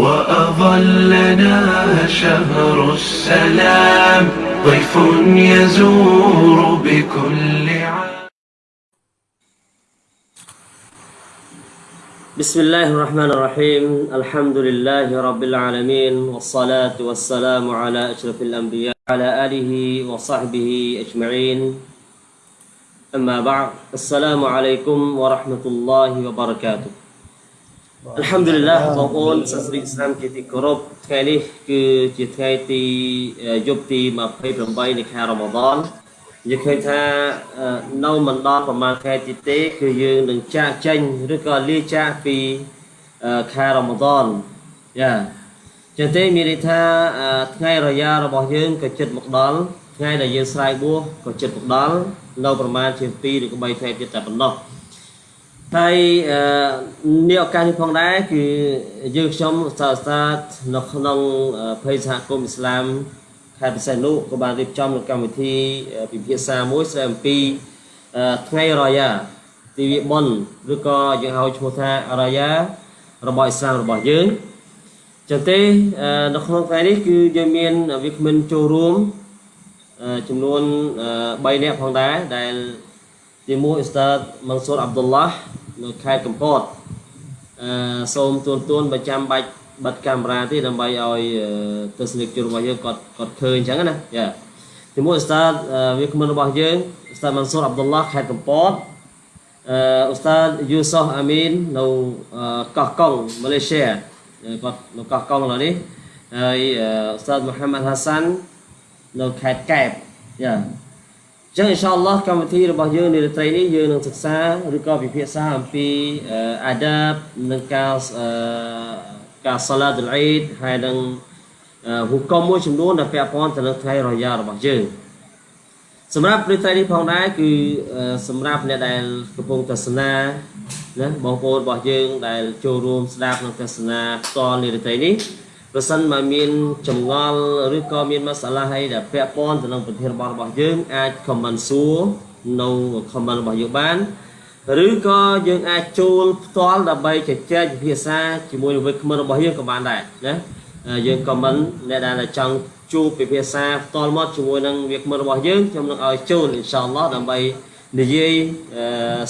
وأظلنا شهر السلام ضيف يزور بكل عام. بسم الله الرحمن الرحيم الحمد لله رب العالمين والصلاة والسلام على أشرف الأنبياء على آله وصحبه أجمعين. أما بعد السلام عليكم ورحمة الله وبركاته. អัลฮัมឌុលីឡាបងប្អូនសាស្ត្រីអ៊ីស្លាមជាទីគោរពថ្ងៃនេះគឺជាថ្ងៃទីយប់ទី28នៃខែរ៉ាម៉ាឌនយើងឃើញថានៅមិនដល់ប្រហែលខែទៀតទេគឺយើងនឹងចាក់ចេញឬក៏លាចាកពីខែរ៉ាម៉ាឌនយ៉ាចឹងទេមានន័យថាថ្ងៃរយ៉ារបស់យើងក៏ជិតមកដល់ថ្ងៃដែលយើងស្រ័យបួសក៏ជិតមកដល់នៅប្រហែលជា2ឬក៏3ខែទៀតតែប៉ុណ្ណោះ ហើយនេះឱកាសនេះផងដែរគឺយើងខ្ញុំសាស្ត្រាតនៅក្នុងភ័យសហគមន៍អ៊ីស្លាមខេត្តពិសេសនោះក៏បានរៀបចំនៅកម្មវិធីពិភាក្សាមួយស្ដីអំពីថ្ងៃរយ៉ាទិវាបុណ្យឬក៏យើងហៅឈ្មោះថារយ៉ារបស់អ៊ីស្លាមរបស់យើងចឹងទេនៅក្នុងថ្ងៃនេះគឺយើងមានវាគ្មិនចូលរួមចំនួន3នាក់ផងដែរដែលទីមួយអ៊ីស្តាតម៉ាន់ស៊ូរអាប់ឌុលឡា នៅខេត្តកំពតអឺសូមទួនទួនបើចាំបាច់បិទកាមេរ៉ាទេដើម្បីឲ្យទស្សនិកជនរបស់យើងគាត់គាត់ឃើញអញ្ចឹងណាយ៉ាទីមួយអ៊ូស្តាតវាគ្មិនរបស់យើងអ៊ូស្តាតម៉ាន់ស៊ូរអាប់ឌុលឡាខេត្តកំពតអឺអ៊ូស្តាតយូសុសអាមីននៅកោះកុងម៉ាឡេស៊ីគាត់នៅកោះកុងឥឡូវនេះហើយអ៊ូស្តាតមូហាម៉ាត់ហាសាន់នៅខេត្តកែបយ៉ា ចឹងអ៊ីនសាអល់ឡោះកម្មវិធីរបស់យើងនារាត្រីនេះយើងនឹងសិក្សាឬក៏ពិភាក្សាអំពីអាដាបនិងការការសាឡាតុលអ៊ីដហើយនឹងហុកមមួយចំនួនដែលពាក់ព័ន្ធទៅនឹងថ្ងៃរយ៉ារបស់យើងសម្រាប់ព្រឹត្តិនេះផងដែរគឺសម្រាប់អ្នកដែលកំពុងទស្សនាណាបងប្អូនរបស់យើងដែលចូលរួមស្ដាប់និងទស្សនាផ្ទាល់នារាត្រីនេះ ប្រសិនបើមានចម្ងល់ឬក៏មានមសាឡាអីដែលពាក់ព័ន្ធទៅនឹងប្រធានបទរបស់យើងអាច comment សួរនៅ comment របស់យើងបានឬក៏យើងអាចចូលផ្ទាល់ដើម្បីជជែកពិភាក្សាជាមួយនឹងវិក្កាមរបស់យើងក៏បានដែរណាយើង comment អ្នកដែលចង់ជួបពិភាក្សាផ្ទាល់មកជាមួយនឹងវិក្កាមរបស់យើងខ្ញុំនឹងឲ្យចូលអ៊ីនសាអល់ឡោះដើម្បីនិយាយ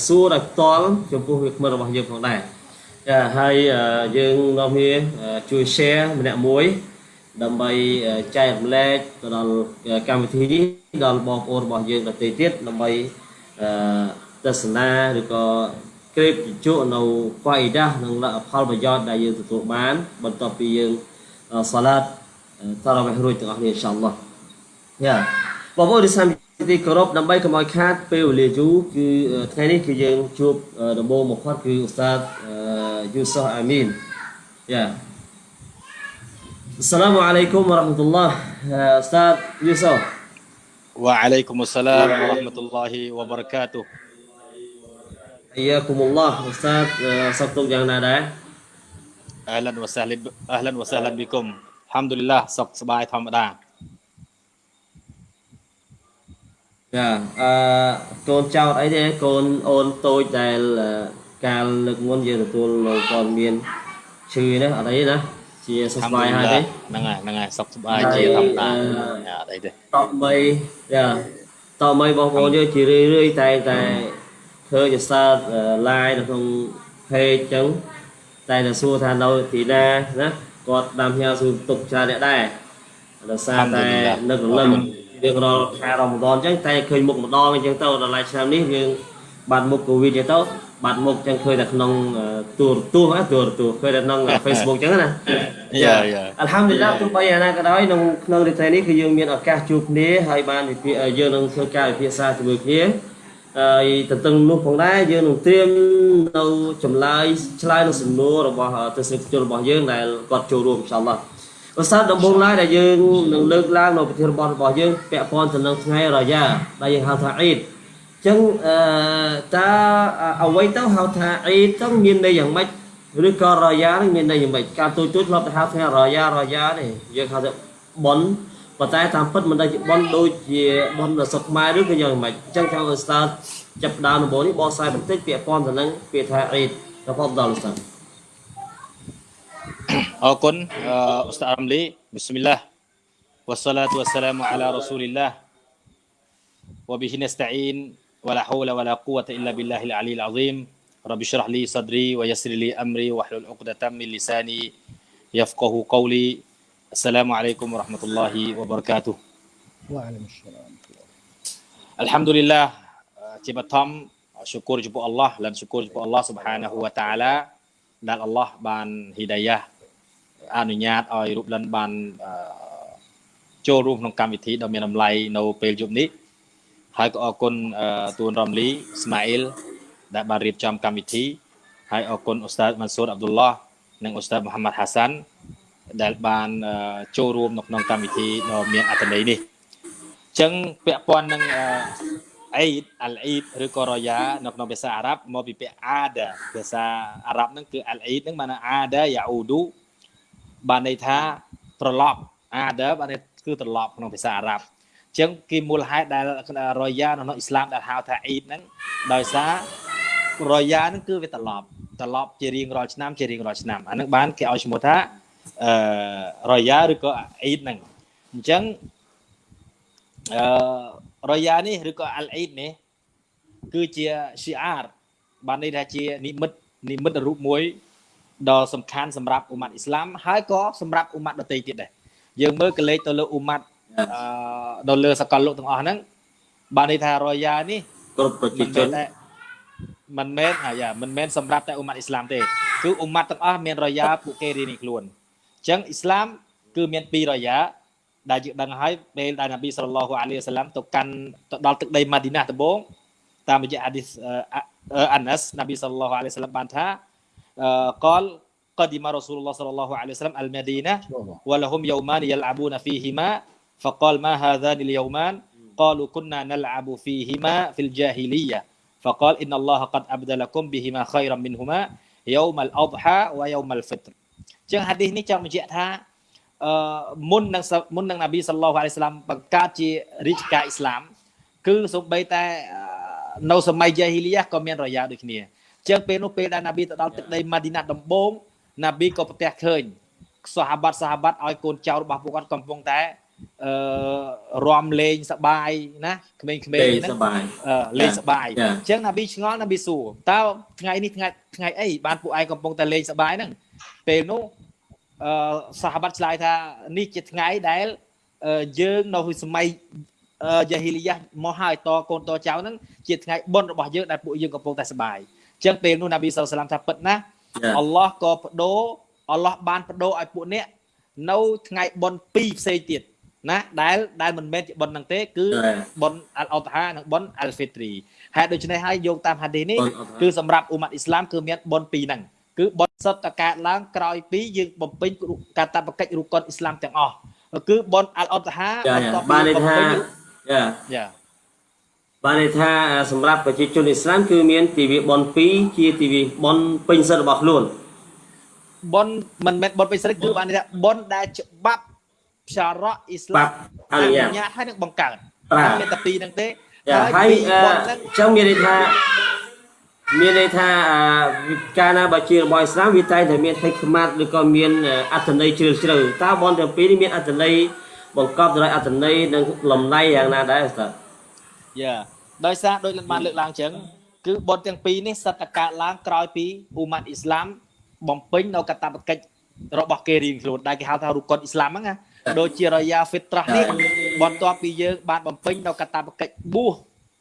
សួរដល់ផ្ទាល់ចំពោះវិក្កាមរបស់យើងផងដែរ ចាហើយយើងនាំគ្នាជួយ share ម្នាក់មួយ ដើម្បីចែករំលែកទៅដល់កម្មវិធីនេះដល់បងប្អូនរបស់យើងដទៃទៀតដើម្បីទស្សនាឬក៏ក្រេបជជក់នៅហ្វាអ៊ីដានិងលទ្ធផលប្រយោជន៍ដែលយើងទទួលបាន បន្ទាប់ពីយើងសាឡាតតារ៉ាវីហរួចទាំងអស់គ្នាអ៊ីនសាអល់ឡោះយ៉ា បងប្អូនដែលសាមទីគោរពដើម្បីកុំឲ្យខាតពេលវេលាយូរគឺថ្ងៃនេះគឺយើងជួបដំបូងមកគាត់គឺឧស្សាហ៍យូសុសអាមីនយ៉ាអស្សឡាមអាឡៃគុំវរ៉ាហ្មាតុលឡោះឧស្សាហ៍យូសុស وعليكم السلام ورحمة الله وبركاته حياكم الله أستاذ សុខទុក្ខយ៉ាងណាដែរ أهلا وسهلا أهلا وسهلا بكم الحمد لله សុខសប្បាយធម្មតា ចាអឺកូនចោតអីទេកូនអូនតូចដែលកាលលើកមុនយើងទទួលនៅព័ត៌មានឈឺណាអត់អីណាជាសុខសប្បាយហើយទេហ្នឹងហើយហ្នឹងហើយសុខសប្បាយជាធម្មតាអត់អីទេតបីចាតបីបងប្អូនយើងជារឿយរឿយតែតែឃើញសើត live នៅក្នុង page ចឹងតែតែសួរថានៅទីណាណាគាត់តាមផ្ញើសួរទុកច្រើនអ្នកដែរដោយសារតែនឹករលឹម រៀងរាល់ខែរ៉ម៉ាដនអញ្ចឹងតែឃើញមុខម្ដងអញ្ចឹងទៅដល់ឡៃឆ្នាំនេះយើងបាត់មុខកូវីដអញ្ចឹងទៅបាត់មុខអញ្ចឹងឃើញតែក្នុងទូរទស្សន៍ណាទូរទស្សន៍ឃើញតែក្នុង Facebook អញ្ចឹងណាយ៉ាយ៉ាអัลហាំឌុលឡាទោះបីអាណាក៏ដោយក្នុងក្នុងរីត្រីនេះគឺយើងមានឱកាសជួបគ្នាហើយបានវិភាគយើងនឹងធ្វើការវិភាសាជាមួយគ្នាហើយទន្ទឹងនោះផងដែរយើងនឹងត្រៀមនៅចម្លើយឆ្លើយនឹងសំណួររបស់ទស្សនិកជនរបស់យើងដែលគាត់ចូលរួមអ៊ីនសាអល់ឡោះ ឧស្សាហ៍ដំបូងឡើយដែលយើងនឹងលើកឡើងនៅប្រធានបទរបស់យើងពាក់ព័ន្ធទៅនឹងថ្ងៃរយ៉ាដែលយើងហៅថាអ៊ីដអញ្ចឹងអឺតើអ្វីទៅហៅថាអ៊ីដទៅមានន័យយ៉ាងម៉េចឬក៏រយ៉ានឹងមានន័យយ៉ាងម៉េចការទូចទូចធ្លាប់ទៅហៅថ្ងៃរយ៉ារយ៉ាទេយើងហៅថាប៉ុនប៉ុន្តែតាមពិតមិនដែលជាប៉ុនដូចជាប៉ុនដ៏សុខខ្មែរឬក៏យ៉ាងម៉េចអញ្ចឹងចង់ឲ្យ start ចាប់ដើមដំបូងនេះបកស្រាយបន្តិចពាក់ព័ន្ធទៅនឹងពាក្យថាអ៊ីដរបស់ដល់ start អរគុណអឺអ៊ូស្តា أكون آه، أستاذ عملي بسم الله والصلاة والسلام على رسول الله. وبه نستعين ولا حول ولا قوة إلا بالله العلي العظيم. رب اشرح لي صدري ويسر لي أمري واحلل عقدة من لساني يفقه قولي. السلام عليكم ورحمة الله وبركاته. وعليكم السلام الحمد لله آه، تبتم آه، syukur jumpa Allah. Dan syukur jumpa Allah Subhanahu wa taala. Dan Allah ban hidayah. អល់ឡោះស៊ុបហានាហ៊ូវតាអាឡាដែលអល់ឡោះបានហ៊ីដាយ៉ាអនុញ្ញាតឲ្យរូបលិនបានអឺចូលរួមក្នុងកម្មវិធីដ៏មានតម្លៃនៅពេលយប់នេះហើយក៏អរគុណអឺទួនរ៉ាំលីស្ម៉ាអ៊ីលដែលបានរៀបចំកម្មវិធីហើយអរគុណអ៊ូស្តាតម៉ាន់ស៊ូរអាប់ឌុលឡោះនិងអ៊ូស្តាតមូហាម៉ាត់ហាសាន់ដែលបានអឺចូលរួមនៅក្នុងកម្មវិធីដ៏មានអត្ថន័យនេះអញ្ចឹងពាក់ព័ន្ធនឹងអឺអ៊ីដអលអ៊ីដឬក៏រយ៉ានៅក្នុងភាសាអារ៉ាប់មកពីពាក្យអាដាភាសាអារ៉ាប់ហ្នឹងគឺអលអ៊ីដហ្នឹងបានអាដាយ៉ាអ៊ូឌូ បានន័យថាត្រឡប់អាដាបានន័យគឺត្រឡប់ក្នុងភាសាអារ៉ាប់អញ្ចឹងគេមូលហេតុដែលរយ៉ានៅក្នុងអ៊ីស្លាមដែលហៅថាអ៊ីដហ្នឹងដោយសាររយ៉ាហ្នឹងគឺវាត្រឡប់ត្រឡប់ជារៀងរាល់ឆ្នាំជារៀងរាល់ឆ្នាំអាហ្នឹងបានគេឲ្យឈ្មោះថាអឺរយ៉ាឬក៏អ៊ីដហ្នឹងអញ្ចឹងអឺរយ៉ានេះឬក៏អលអ៊ីដនេះគឺជាស៊ីអារបានន័យថាជានិមិត្តនិមិត្តរូបមួយ ដ៏សំខាន់សម្រាប់អ៊ុម៉ាត់អ៊ីស្លាមហើយក៏សម្រាប់អ៊ុម៉ាត់ដទៃទៀតដែរយើងមើលកលេចទៅលើអ៊ុម៉ាត់អឺទៅលើសកលលោកទាំងអស់ហ្នឹងបានន័យថារយ៉ានេះគ្រប់ប្រជាមិនជមែននតែមិនមែនអាយ៉ាមិនមែនសម្រាប់តែអ៊ុម៉ាត់អ៊ីស្លាមទេគឺអ៊ុម៉ាត់ទាំងអស់មានរយ៉ាពួកគេរៀនៗខ្លួនអញ្ចឹងអ៊ីស្លាមគឺមានពីររយ៉ាដែលយើងដឹងហើយពេលដែលនប៊ីសល្លឡោះអាឡៃហ៊ីវសឡាមទៅកាន់ទៅដល់ទឹកដីម៉ាឌីណាដំបូងតាមរយៈហាឌីសអាណាសនប៊ីសល្លឡោះអាឡៃហ៊ីវសឡាមបានថា អឺកល قدم رسول الله صلى الله عليه وسلم المدينة ولهم يومان يلعبون فيهما فقال ما هذان اليومان قالوا كنا نلعب فيهما في الجاهلية فقال إن الله قد أبدلكم بهما خيرا منهما يوم الأضحى ويوم الفطر ចឹងហាឌីសនេះចង់បញ្ជាក់ថាអឺមុននឹងមុននឹងនប៊ីសល្លោះអាឡៃស្លាមបង្កើតជារាជការអ៊ីស្លាម គឺសូម្បីតែអឺនៅសម័យយ៉ាហ៊ីលីយ៉ាក៏មានរយ៉ាដូចគ្នា ចឹងពេលនោះពេលដែលនប៊ីទៅដល់ទឹកដីម៉ាឌីណាដំបូងនប៊ីក៏ប្រទះឃើញសាហាបាត់សាហាបាត់ឲ្យកូនចៅរបស់ពួកគាត់កំពុងតែអឺរំលេងសបាយណាក្មេងៗទេហ្នឹងសបាយអឺលេងសបាយចា៎អញ្ចឹងណាប៊ីឆ្ងល់ណាប៊ីសួរតើថ្ងៃនេះថ្ងៃថ្ងៃអីបានពួកឯងកំពុងតែលេងសបាយហ្នឹងពេលនោះអឺសាហាបាត់ឆ្លើយថានេះជាថ្ងៃដែលអឺយើងនៅសម័យអឺយ៉ាហ៊ីលីយ៉ាមកហើយតកូនតចៅហ្នឹងជាថ្ងៃបុណ្យរបស់យើងដែលពួកយើងកំពុងតែសបាយអញ្ចឹងពេលនោះណាប៊ីសល្លឡាមថាពិតណាស់ចាអល់ឡោះក៏បដូរអល់ឡោះបានបដូរឲ្យពួកអ្នកនៅថ្ងៃបុណ្យពីរផ្សេងទៀតណាដែលដែលមិនមែនជាបុណ្យហ្នឹងទេគឺចាបុណ្យអលអតហានិងបុណ្យអលហ្វីទ្រីហេតុដូច្នេះហើយយោងតាមហាឌីសនេះបុណ្យអល់ហ្ហាគឺសម្រាប់អ៊ុម៉ាត់អ៊ីស្លាមគឺមានបុណ្យពីរហ្នឹងគឺបុណ្យសុទ្ធតែកើតឡើងក្រោយពីយើងបំពេញកាតព្វកិច្ចរូបកុនអ៊ីស្លាមទាំងអស់គឺបុណ្យអលអតហាចាបន្ទាប់ពីបានន័យបំថាពេញចាយ៉ា បានន័យថាសម្រាប់ប្រជាជនអ៊ីស្លាមគឺមានទិវាបុណ្យ2ជាទិវាបុណ្យពេញសិទ្ធិរបស់ខ្លួនបុណ្យមិនមែនបុណ្យពេញសិទ្ធិគឺបានន័យថាបុណ្យដែលច្បាប់ផ្សារៈអ៊ីស្លាបាមប់អនុញ្ញាតញ្ញាតហើយនឹងបង្កើតបាទមានតែពីរហ្នឹងទេចាហើយពីរអឺបុណ្យហ្នឹងចឹងមានន័យថាមានន័យថាអឺកាលណាបើជារបស់អ៊ីស្លាមវាតែងតែមានហិកម៉ាត់ឬក៏មានអត្ថន័យជ្រាលជ្រៅតើបុណ្យទាំងពីរនេះមានអត្ថន័យបង្កប់ទៅដោយអត្ថន័យនិងលំណៃយ៉ាងណាដែរ ustaz យ៉ាដោយសារដូចបានលើកឡើងចឹងគឺបុណ្យទាំងពីរនេះសិតតែកើតឡើងក្រោយពីអ៊ូម៉ាត់អ៊ីស្លាមបំពេញនៅកាតព្វកិច្ចរបស់គេរៀងខ្លួនដែលគេហៅថារុកុនអ៊ីស្លាមហ្នឹងណាដូចជារយ៉ាហ្វីត្រាស់នេះបន្ទាប់ពីយើងបានបំពេញនៅកាតព្វកិច្ចបួស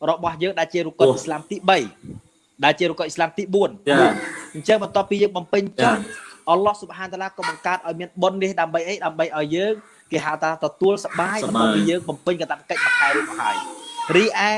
របស់យើងដែលជារុកុនអ៊ីស្លាមទី3ដែលជារុកុនអ៊ីស្លាមទី4ចាអញ្ចឹងបន្ទាប់ពីយើងបំពេញចចាប់អល់ឡោះស៊ុបហានតាឡាក៏បង្កើតឲ្យមានបុណ្យនេះដើម្បីអីដើម្បីឲ្យយើងគេហៅថាទទួលសបាយសប្បន្បាយទាប់ពីយើងបំពេញកាតព្វកិច្ចមួយខែរួចមកហើយ រីឯ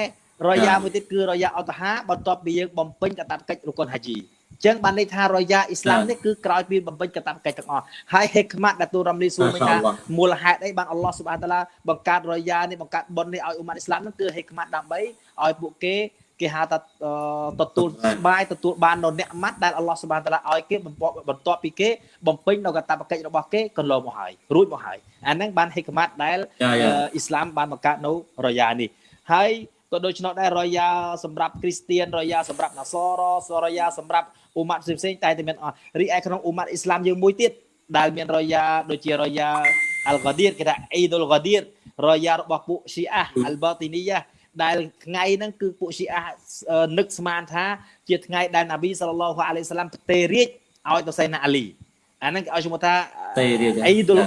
រយ៉ាមួយទៀតគឺរយ៉ាអតហាបន្ទាប់ពីយើងបំពេញកាតព្វកិច្ចរុកុនហាជីអញ្ចឹងបានន័យថារយ៉ាអ៊ីស្លាមនេះគឺក្រោយពីបំពេញកាតព្វកិច្ចទាំងអស់ហើយហេកម៉ាត់ដែលទូរំលីសួរមិញថាមូលហេតុអីបានអល់ឡោះស៊ុបហានតាឡាបង្កើតរយ៉ានេះបង្កើតបុណ្យនេះឲ្យអ៊ុម៉ាត់អ៊ីស្លាមនោះគឺហេកម៉ាត់ដើម្បីឲ្យពួកគេគេហៅថាអឺទទួលសបាយទទួលបាននៅអ្នកម៉ាត់ដែលអល់ឡោះស៊ុបហានតាឡាឲ្យគេបន្ទាប់បន្ទាប់ពីគេបំពេញនៅកាតព្វកិច្ចរបស់គេកន្លងមកហើយរួចមកហើយអាហ្នឹងបានហេកម៉ាត់ដែលចាអឺចាអ៊ីស្លាមបានបង្កើតនៅរយ៉ានេះ ហើយក៏ដូច្នោះដែររយ៉ាសម្រាប់គ្រីស្ទៀនរយ៉ាសម្រាប់ណាសរសរយ៉ាសម្រាប់អ៊ូម៉ាត់ផ្សេងៗតែតែមានអស់រីឯក្នុងអ៊ូម៉ាត់អ៊ីស្លាមយើងមួយទៀតដែលមានរយ៉ាដូចជារយ៉ាអល់ហ្គាឌៀរគេថាអ៊ីដុលហ្គាឌៀររយ៉ារបស់ពួកស៊ីអាអល់បាទីនីយ៉ាដែលថ្ងៃហ្នឹងគឺពួកស៊ីអានឹកស្មានថា ជាថ្ងៃដែលណាប៊ីសល្លឡោះអាឡៃសាឡាំផ្ទេរៀបឲ្យទៅសៃណាអាលីអាហ្នឹងគេឲ្យឈ្មោះថាទេរៀបអ៊ីដុល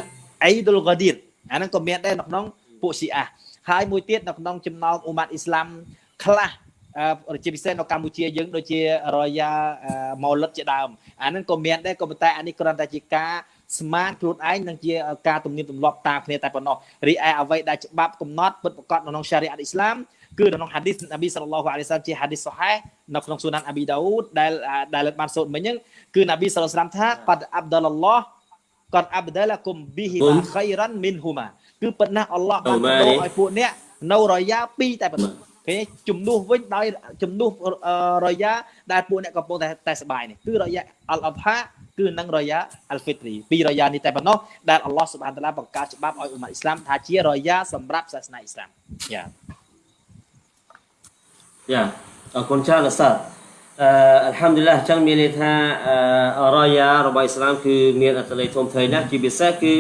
អ៊ីដុលហ្គាឌៀរអាហ្នឹងក៏មានដែរនៅក្នុងពួកស៊ីអា ហើយមួយទៀតនៅក្នុងចំណោមអ៊ូម៉ាត់អ៊ីស្លាមខ្លះអឺជាពិសេសនៅកម្ពុជាយើងដូចជារយ៉ាម៉ូលិតជាដើមអាហ្នឹងក៏មានដែរក៏ប៉ុន្តែអានេះគ្រាន់តែជាការស្មានខ្លួនឯងនិងជាការទំនៀមទម្លាប់តាមគ្នាតែប៉ុណ្ណោះរីឯអ្វីដែលច្បាប់កំណត់ពិតប្រាកដនៅក្នុង Sharia អ៊ីស្លាមគឺនៅក្នុង hadith នប៊ីសល្លឡោះអាឡៃសាឡាមជា hadith សុហេនៅក្នុងស៊ូណានអាប៊ីដាវូដដែលដែលបានសូត្រមិញហ្នឹងគឺនប៊ីសល្លឡោះសាឡាមថាកតអាប់ដាលឡោះកតអាប់ដាឡា គុំប៊ីហ៊ីម៉ាខៃរ៉ាន់មីនហ៊ូម៉ាគឺពិតណាស់អល់ឡោះបានបដូរឲ្យពួកអ្នកនៅរយ៉ា2តែប៉ុណ្ណោះឃើញជំនួសវិញដោយជំនួសរយ៉ាដែលពួកអ្នកកំពុងតែតែសบายនេះគឺរយ៉ាអល់អបហាគឺនឹងរយ៉ាអលហ្វីទ្រីពីរយ៉ានេះតែប៉ុណ្ណោះដែលអល់ឡោះសុបហានតាឡាបង្កើតច្បាប់ឲ្យអ៊ុម៉ាអ៊ីស្លាមថាជារយ៉ាសម្រាប់សាសនាអ៊ីស្លាមយ៉ា យ៉ាអរគុណច្រើនអស្ចារ្យអឺអัลហាំឌុលឡាហ៍ចឹងមានន័យថាអឺរយ៉ារបស់អ៊ីស្លាមគឺមានអត្ថន័យធំធេងណាស់ជាពិសេសគឺ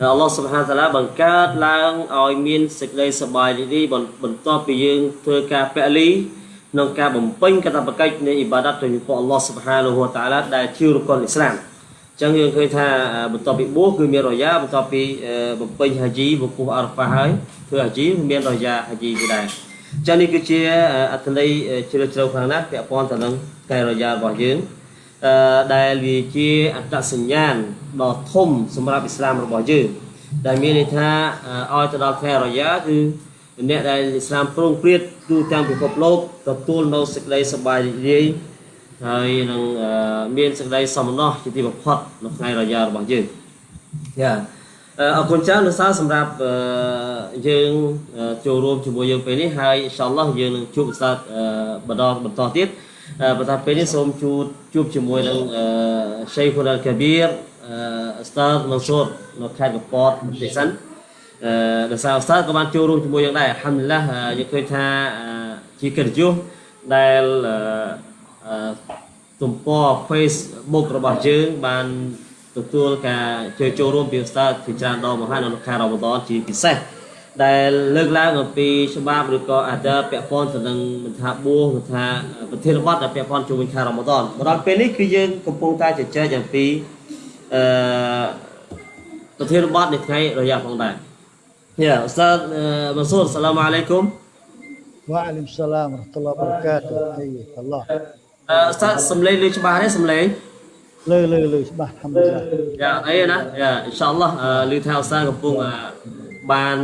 អល់ឡោះសុបហានតាឡាបង្កើតឡើងឲ្យមានសេចក្តីសប្បាយរីករាយបន្ទាប់ពីយើងធ្វើការពលីក្នុងការបំពេញកាតព្វកិច្ចនៃអ៊ីបាដាតទៅចំពោះអល់ឡោះសុបហានហូតាឡាដែលជារុកុនអ៊ីស្លាមចឹងយើងឃើញថាបន្ទាប់ពីបួសគឺមានរយ៉ាបន្ទាប់ពីបំពេញហាជីវពុះអារ៉ាហ្វាហើយធ្វើហាជីមានរយ៉ាហាជីគឺដែរចឹងនេះគឺជាអត្ថន័យជ្រាលជ្រៅខ្លាំងណាស់ពាក់ព័ន្ធទៅនឹងកែរយ៉ារបស់យើងអឺ ដែលវាជាអត្តសញ្ញាណដ៏ធំសម្រាប់អ៊ីស្លាមរបស់យើងដែលមានន័យថាឲ្យទៅដល់ខែរយ៉ាគឺអ្នកដែលអ៊ីស្លាមប្រងព្រាតទូទាំងពិភពលោកទទួលនៅសេចក្តីសប្បាយរីករាយហើយនឹងមានសេចក្តីសមណោះជាទីបំផុតនៅថ្ងៃរយ៉ារបស់យើងយ៉ាអរគុណច្រើនលោកសាសម្រាប់យើងចូលរួមជាមួយយើងពេលនេះហើយអ៊ីនសាអល់ឡោះយើងនឹងជួបសាស្ត្របន្តបន្តទៀត បន្តពេលនេះសូមជួបជួបជាមួយនឹងឆេហ៊ុនអលកាប៊ីរអស្តាតមនស៊ូរនៅខេត្តកពតប្រទេសសិនអឺដោយសារអស្តាតក៏បានចូលរួមជាមួយយើងដែរអាល់ហាំឌុលឡាយើងឃើញថាជាកិត្តិយសដែលទំព័រ Facebook របស់យើងបានទទួលការជួយចូលរួមពីស្តាជាច្រើនដងមកហើយនៅខែរ៉ម៉ាដនជាពិសេស ដែលលើកឡើងអំពីច្បាប់ឬក៏អាដាពាក់ព័ន្ធទៅនឹងមិនថាបួសមិនថាប្រធានបទដែលពាក់ព័ន្ធជាមួយខែរ៉ាម៉ាដនមកដល់ពេលនេះគឺយើងកំពុងតែជជែកអំពីអឺប្រធានបទនៃថ្ងៃរយៈផងដែរយ៉ាអ៊ូស្តាដមសូរសាឡាមអាឡៃគុំវ៉ាអាឡៃសាឡាមរ៉ាហ្មាតុលឡាបរកាតុហៃតាឡោះអ៊ូស្តាដសំឡេងឮច្បាស់ទេសំឡេងឮឮឮច្បាស់ហាំឌីឡាយ៉ាអីណាយ៉ាអ៊ីនសាអល់ឡោះឮថាអ៊ូស្តាដកំពុង បាន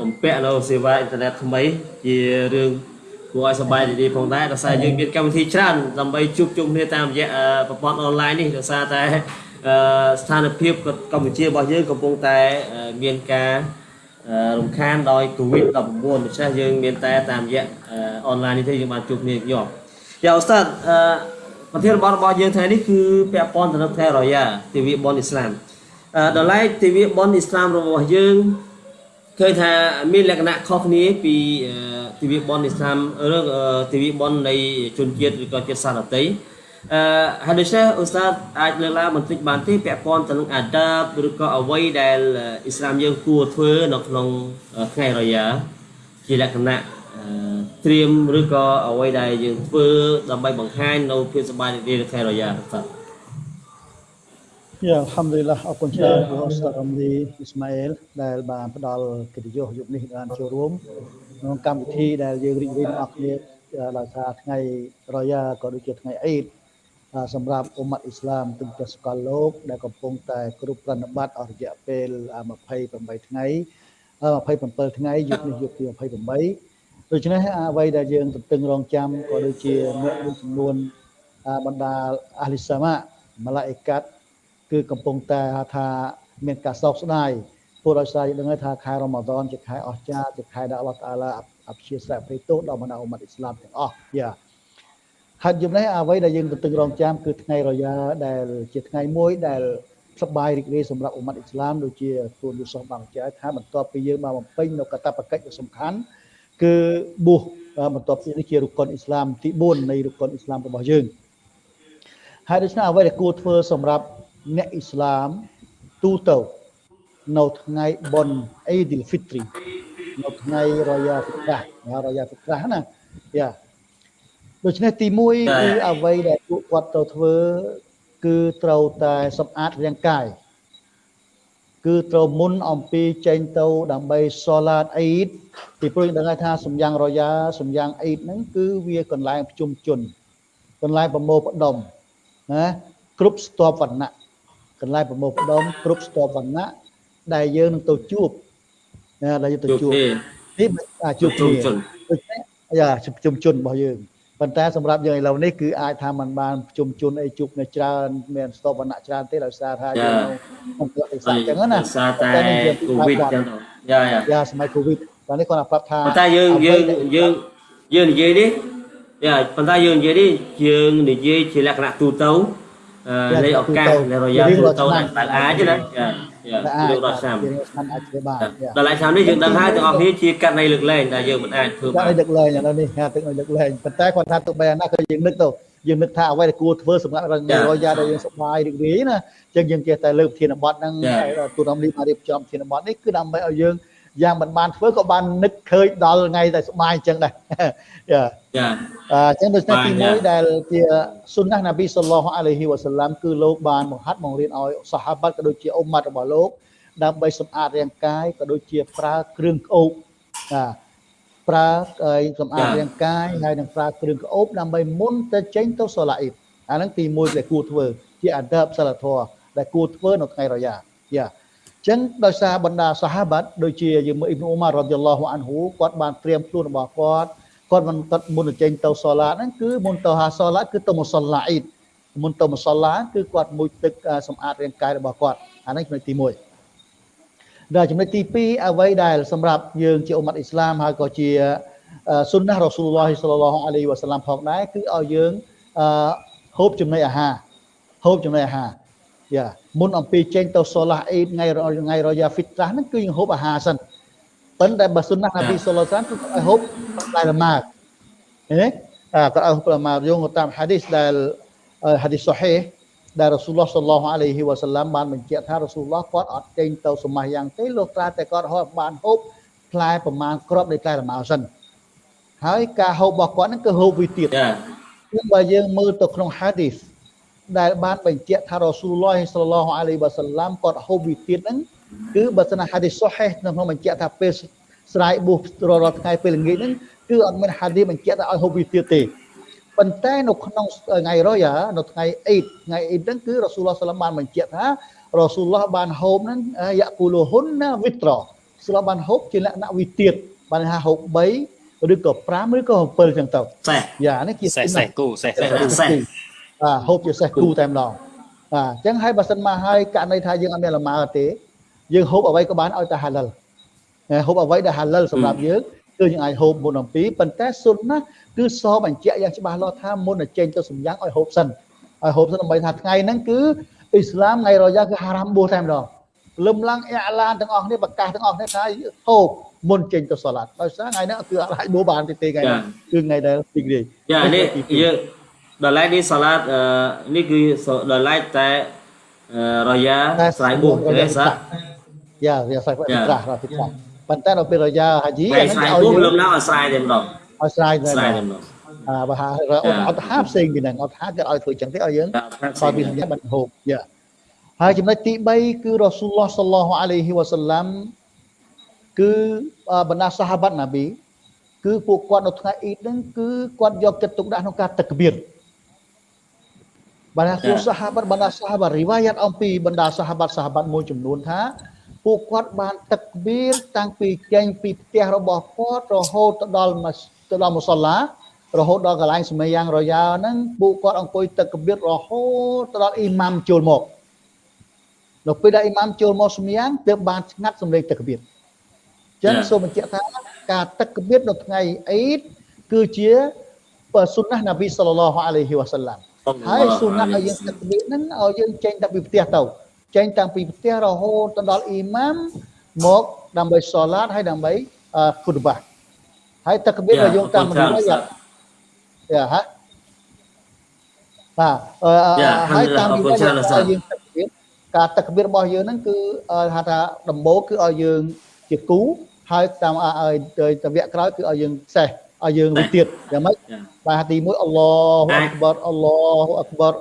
បំពាក់នៅសេវាអ៊ីនធឺណិតថ្មីជារឿងគួរឲ្យសប្បាយរីករាយផងដែរដោយសារយើងមានកម្មវិធីច្រើនដើម្បីជួបជុំគ្នាតាមរយៈប្រព័ន្ធអនឡាញនេះដោយសារតែស្ថានភាពកម្ពុជារបស់យើងកំពុងតែមានការរំខានដោយ COVID-19 ដូច្នេះយើងមានតែតាមរយៈអនឡាញនេះទេយើងបានជួបគ្នាញោមយ៉ាអូស្តាតអឺប្រធានបទរបស់យើងថ្ងៃនេះគឺពាក់ព័ន្ធទៅនឹងខែរយ៉ាទិវាបុណ្យអ៊ីស្លាមអឺដល់ឡែកទិវាបុណ្យអ៊ីស្លាមរបស់យើង ឃើញថាមានលក្ខណៈខុសគ្នាពីទិវាបុណ្យអ៊ីស្លាមឬទិវាបុណ្យនៃជនជាតិឬក៏ជាតិសាសន៍ដទៃអឺហើយដូច្នេះឧស្សាហ៍អាចលើកឡើងបន្តិចបានទេពាក់ព័ន្ធទៅនឹងអាដាបឬក៏អ្វីដែលអ៊ីស្លាមយើងគួរធ្វើនៅក្នុងថ្ងៃរយ៉ាជាលក្ខណៈត្រៀមឬក៏អ្វីដែលយើងធ្វើដើម្បីបង្ហាញនៅភាពសប្បាយរីករាយនៅថ្ងៃរយ៉ាបាទ យ៉ាអល់ហាំឌុលឡាអរគុណច្រើនព្រះអស្តារ៉ាំឌីអ៊ីស្ម៉ាអែលដែលបានផ្ដល់កិត្តិយសយុគនេះបានចូលរួមក្នុងកម្មវិធីដែលយើងរីករាយទាំងអស់គ្នាដោយសារថ្ងៃរយ៉ាក៏ដូចជាថ្ងៃអ៊ីដសម្រាប់អ៊ុម៉ាត់អ៊ីស្លាមទាំងប្រសកលលោកដែលកំពុងតែគ្រប់ប្រណិប័តអស់រយៈពេល28ថ្ងៃ27ថ្ងៃយុគនេះយុគទី28ដូច្នេះអ្វីដែលយើងទន្ទឹងរង់ចាំក៏ដូចជាអ្នកមួយចំនួនបណ្ដាអាលីសាម៉ាម៉ាឡាអ៊ីកាត់ គឺកំពុងតែថាមានការសោកស្ដាយព្រោះដោយសារយើងដឹងថាខែរ៉ម៉ាដនជាខែអស្ចារ្យជាខែដែលអល់ឡោះតាឡាអព្យាស្រ័យព្រៃទោសដល់បណ្ដាអ៊ុម៉ាត់អ៊ីស្លាមទាំងអស់យ៉ាហើយយប់នេះអ្វីដែលយើងទន្ទឹងរង់ចាំគឺថ្ងៃរយ៉ាដែល ជាថ្ងៃមួយដែលសប្បាយរីករាយសម្រាប់អ៊ុម៉ាត់អ៊ីស្លាមដូចជាទូនយូសុសបានចែកថាបន្ទាប់ពីយើងបានបំពេញនៅកតបកិច្ចដ៏សំខាន់គឺបួសបន្ទាប់ពីនេះជារុកុនអ៊ីស្លាមទី4នៃរុកុនអ៊ីស្លាមរបស់យើងហើយដូច្នេះអ្វីដែលគួរធ្វើសម្រាប់ អ្នកអ៊ីស្លាមទូទៅនៅថ្ងៃបុណ្យអ៊ីឌីលហ្វីទ្រីនៅថ្ងៃរយ៉ាហ្វិត្រាស់រយ៉ាហ្វិត្រាស់ណាយ៉ាដូច្នេះទី1គឺអ្វីដែលពួកគាត់ត្រូវធ្វើគឺត្រូវតែសម្អាតរាងកាយគឺត្រូវមុនអំពីចេញទៅដើម្បីសូឡាតអ៊ីតពីព្រោះយើងដឹងថាសំយ៉ាងរយ៉ាសំយ៉ាងអ៊ីតហ្នឹងគឺវាកន្លែងប្រជុំជនកន្លែងប្រមូលផ្ដុំណាគ្រប់ស្ទាប់វណ្ណៈ កន្លែងប្រមូលផ្ដុំគ្រប់ស្ទាប់វណ្ណៈដែលយើងនឹងទៅជួបណាដែលយើងទៅជួបនេះជួបគ្នាដូច្នេះយ៉ាប្រជុំជនរបស់យើងប៉ុន្តែសម្រាប់យើងឥឡូវនេះគឺអាចថាมันបានប្រជុំជនអីជួបនៅច្រើនមានស្ទប់វណ្ណៈច្រើនទេដោយសារថាយើងក្នុងប្រទេសអញ្ចឹងណាដោយសារតែកូវីដអញ្ចឹងយ៉ាយ៉ាយ៉ាសម័យកូវីដតែនេះគាត់ប្រាប់ថាប៉ុន្តែយើងយើងយើងយើងនិយាយនេះយ៉ាប៉ុន្តែយើងនិយាយនេះយើងនិយាយជាលក្ខណៈទូទៅ នៃឱកាសនៃរយៈទូទៅដែលអាចណាចាយើងដល់ឆ្នាំឆ្នាំអាចធ្វើបានដល់ឆ្នាំនេះយើងដឹងហើយទាំងអស់គ្នាជាកាត់នៃលើកលែងដែលយើងមិនអាចធ្វើបានលើកលែងឥឡូវនេះហាទឹកនៅលើកលែងប៉ុន្តែគាត់ថាទៅបែរណាក៏យើងនឹកទៅយើងនឹកថាអ្វីដែលគួរធ្វើសម្រាប់រយៈដែលយើងសុបាយរីករាយណាអញ្ចឹងយើងចេះតែលើកធានបတ်ហ្នឹងទូរំលីមករៀបចំធានបတ်នេះគឺដើម្បីឲ្យយើង យ៉ាងមិនបានធ្វើក៏បាននឹកឃើញដល់ថ្ងៃតែសុបាយអញ្ចឹងដែរយ៉ាចាអញ្ចឹងដូច្នេះទី1ដែលជាសុនណះនប៊ីសល្លោះអាឡៃហ៊ីវ៉ាសាឡាំគឺលោកបានបង្ហាត់បង្រៀនឲ្យសាហាបាត់ក៏ដូចជាអ៊ុម៉ាត់របស់លោកដើម្បីសម្អាតរាងកាយក៏ដូចជាប្រើគ្រឿងក្អូបចាប្រើសម្អាតរាងកាយហើយនឹងប្រើគ្រឿងក្អូបដើម្បីមុនទៅចេញទៅសូឡាអ៊ីបអាហ្នឹងទី1ដែលគួរធ្វើជាអាដាបសិលធម៌ដែលគួរធ្វើនៅថ្ងៃរយ៉ាយ៉ា ចឹងដោយសារបណ្ដាសាហាបាត់ដូចជាយើងមើលអ៊ីប្នូម៉ារ៉ាឌីយ៉ាឡោះអានហ៊ូគាត់បានត្រៀមខ្លួនរបស់គាត់គាត់មិនគាត់មុនទៅចេញទៅសូឡាហ្នឹងគឺមុនទៅហាសូឡាគឺទៅមុសឡាអ៊ីតមុនទៅមុសឡាគឺគាត់មួយទឹកសម្អាតរាងកាយរបស់គាត់អានេះចំណុចទី1ដល់ចំណុចទី2អ្វីដែលសម្រាប់យើងជាអ៊ុម៉ាត់អ៊ីស្លាមហើយក៏ជាសុនណះរ៉ាស៊ូលឡោះសល្លឡោះអាឡៃវ៉ាសាឡាំផងដែរគឺឲ្យយើងហូបចំណីអាហារហូបចំណីអាហារ យ៉ាមុនអំពីចេញទៅសូឡាអ៊ីតថ្ងៃថ្ងៃរយ៉ាហ្វីត្រាស់ហ្នឹងគឺយើងហូបអាហារសិនប៉ុន្តែបើសុនណះណាប៊ីសូឡាសានគឺឲ្យហូបផ្លែលម៉ើឃឃើញទេអាក៏ឲ្យហូបផ្លែលម៉ើយោងតាមហាឌីសដែលហាឌីសសូហេដែលរ៉ាស៊ូលឡោះសល្លោះអាឡៃហ៊ីវ៉ាសាឡាំបានបញ្ជាក់ថារ៉ាស៊ូលឡោះគាត់អត់ចេញទៅសមាសយ៉ាងទេលោកត្រាតែគាត់ហូបបានហូបផ្លែប្រមាណក្របនៃផ្លែលម៉ើសិនហើយការហូបរបស់គាត់ហ្នឹងគឺហូបវិទៀតចា៎បើយើងមើលទៅក្នុងហាឌីស ដែលបានបញ្ជាក់ថារ៉ាស៊ូលឡោះសល្លោះអាឡៃវ៉ាសាឡាំគាត់ហូបវិទៀតហ្នឹងគឺបើសិនហាឌីសសូហេនៅក្នុងបញ្ជាក់ថាពេលស្រ័យបួសរាល់ថ្ងៃពេលល្ងាចហ្នឹងគឺអត់មានហាឌីសបញ្ជាក់ថាឲ្យហូបវិទៀតទេប៉ុន្តែនៅក្នុងថ្ងៃរយ៉ានៅថ្ងៃអ៊ីតថ្ងៃអ៊ីតហ្នឹងគឺរ៉ាស៊ូលឡោះសាឡាំបានបញ្ជាក់ថារ៉ាស៊ូលឡោះបានហូបហ្នឹងយ៉ាគូលហ៊ុនណាវិត្រស្លោបានហូបជាលក្ខណៈវិទៀតបានថាហូប3ឬក៏5ឬក៏7ចឹងទៅសេះយ៉ានេះជាសេះសេះគូសេះសេះ បាទហូបជាសេះគូតែម្ដងបាទអញ្ចឹងហើយបើសិនមកហើយករណីថាយើងអត់មានលម៉ើទេយើងហូបអ្វីក៏បានឲ្យតែហាឡាល់ហូបអ្វីដែលហាឡាល់សម្រាប់យើងគឺយើងអាចហូបមុនអំពីប៉ុន្តែសុនណាគឺសបញ្ជាក់យ៉ាងច្បាស់លាស់ថាមុននឹងចេញទៅសម្យ៉ាងឲ្យហូបសិនឲ្យហូបសិនដើម្បីថាថ្ងៃហ្នឹងគឺអ៊ីស្លាមថ្ងៃរយ៉ាគឺហារ៉ាំបួសតែម្ដងលឹមឡើងអ៊ីឡានទាំងអស់គ្នាប្រកាសទាំងអស់គ្នាថាហូបមុនចេញទៅសាឡាត់ដោយសារថ្ងៃហ្នឹងគឺអត់អាចបួសបានទេថ្ងៃហ្នឹងគឺថ្ងៃដែលទីនេះយ៉ានេះយើង ដល់ឡែកនេះសាឡាតនេះគឺដល់ឡែកតែរយ៉ាស្រ័យបួសទេសាយ៉ារយ៉ាស្រ័យបួសត្រាស់រ៉ាហ្វិត្រាស់ប៉ុន្តែដល់ពេលរយ៉ាហាជីអានេះឲ្យបួសលំណាឲ្យស្រ័យតែម្ដងឲ្យស្រ័យតែស្រ័យតែម្ដងអើបើអត់ថាផ្សេងពីហ្នឹងអត់ថាគេឲ្យធ្វើចឹងទេឲ្យយើងខលពីសញ្ញាបាត់ហូបយ៉ាហើយចំណុចទី3គឺរ៉ាស៊ូលឡោះសល្លោះអាឡៃហ៊ីវ៉ាសាឡាំគឺបណ្ដាសាហាបាត់ណាប៊ីគឺពួកគាត់នៅថ្ងៃអ៊ីតហ្នឹងគឺគាត់យកចិត្តទុកដាក់ក្នុងការទឹកបៀត បណ្ដាពួកសាហាបាត់បណ្ដាសាហាបាត់រីវ៉ាយ៉ាត់អំពីបណ្ដាសាហាបាត់សាហាបាត់មួយចំនួនថាពួកគាត់បានទឹកបៀតតាំងពីចេញពីផ្ទះរបស់គាត់រហូតទៅដល់ទៅដល់មុសឡារហូតដល់កន្លែងសម័យយ៉ាងរយ៉ាហ្នឹងពួកគាត់អង្គុយទឹកបៀតរហូតទៅដល់អ៊ីម៉ាំចូលមកនៅពេលដែលអ៊ីម៉ាំចូលមកសម័យយ៉ាងទើបបានស្ងាត់សម្លេងទឹកបៀតចឹងសូមបញ្ជាក់ថាការទឹកកបៀតនៅថ្ងៃអ៊ីតគឺជាសុនណះនប៊ីសល្លឡោះអាឡៃហ៊ីវ៉ាសាឡាំ ហើយសុនណះឲ្យយើងទឹកកបៀតហ្នឹងឲ្យយើងចេញតាំងពីផ្ទះទៅចេញតាំងពីផ្ទះរហូតទៅដល់អ៊ីម៉ាមមកដើម្បីសូឡាតហើយដើម្បីខុតបាហើយទឹកកបៀតឲ្យយើងតាមរយៈយ៉ាហ่ะបាទហើយតាមរយៈយើងទឹកកបៀតការតកបៀររបស់យើងហ្នឹងគឺហៅថាដំបូងគឺឲ្យយើងជាគូហើយតាមឲ្យទៅវគ្គក្រោយគឺឲ្យយើងសេះឲ្យយើងវិទៀតយ៉ាងម៉េចបាទទី1អល់ឡោះអក្បរអល់ឡោះអក្បរ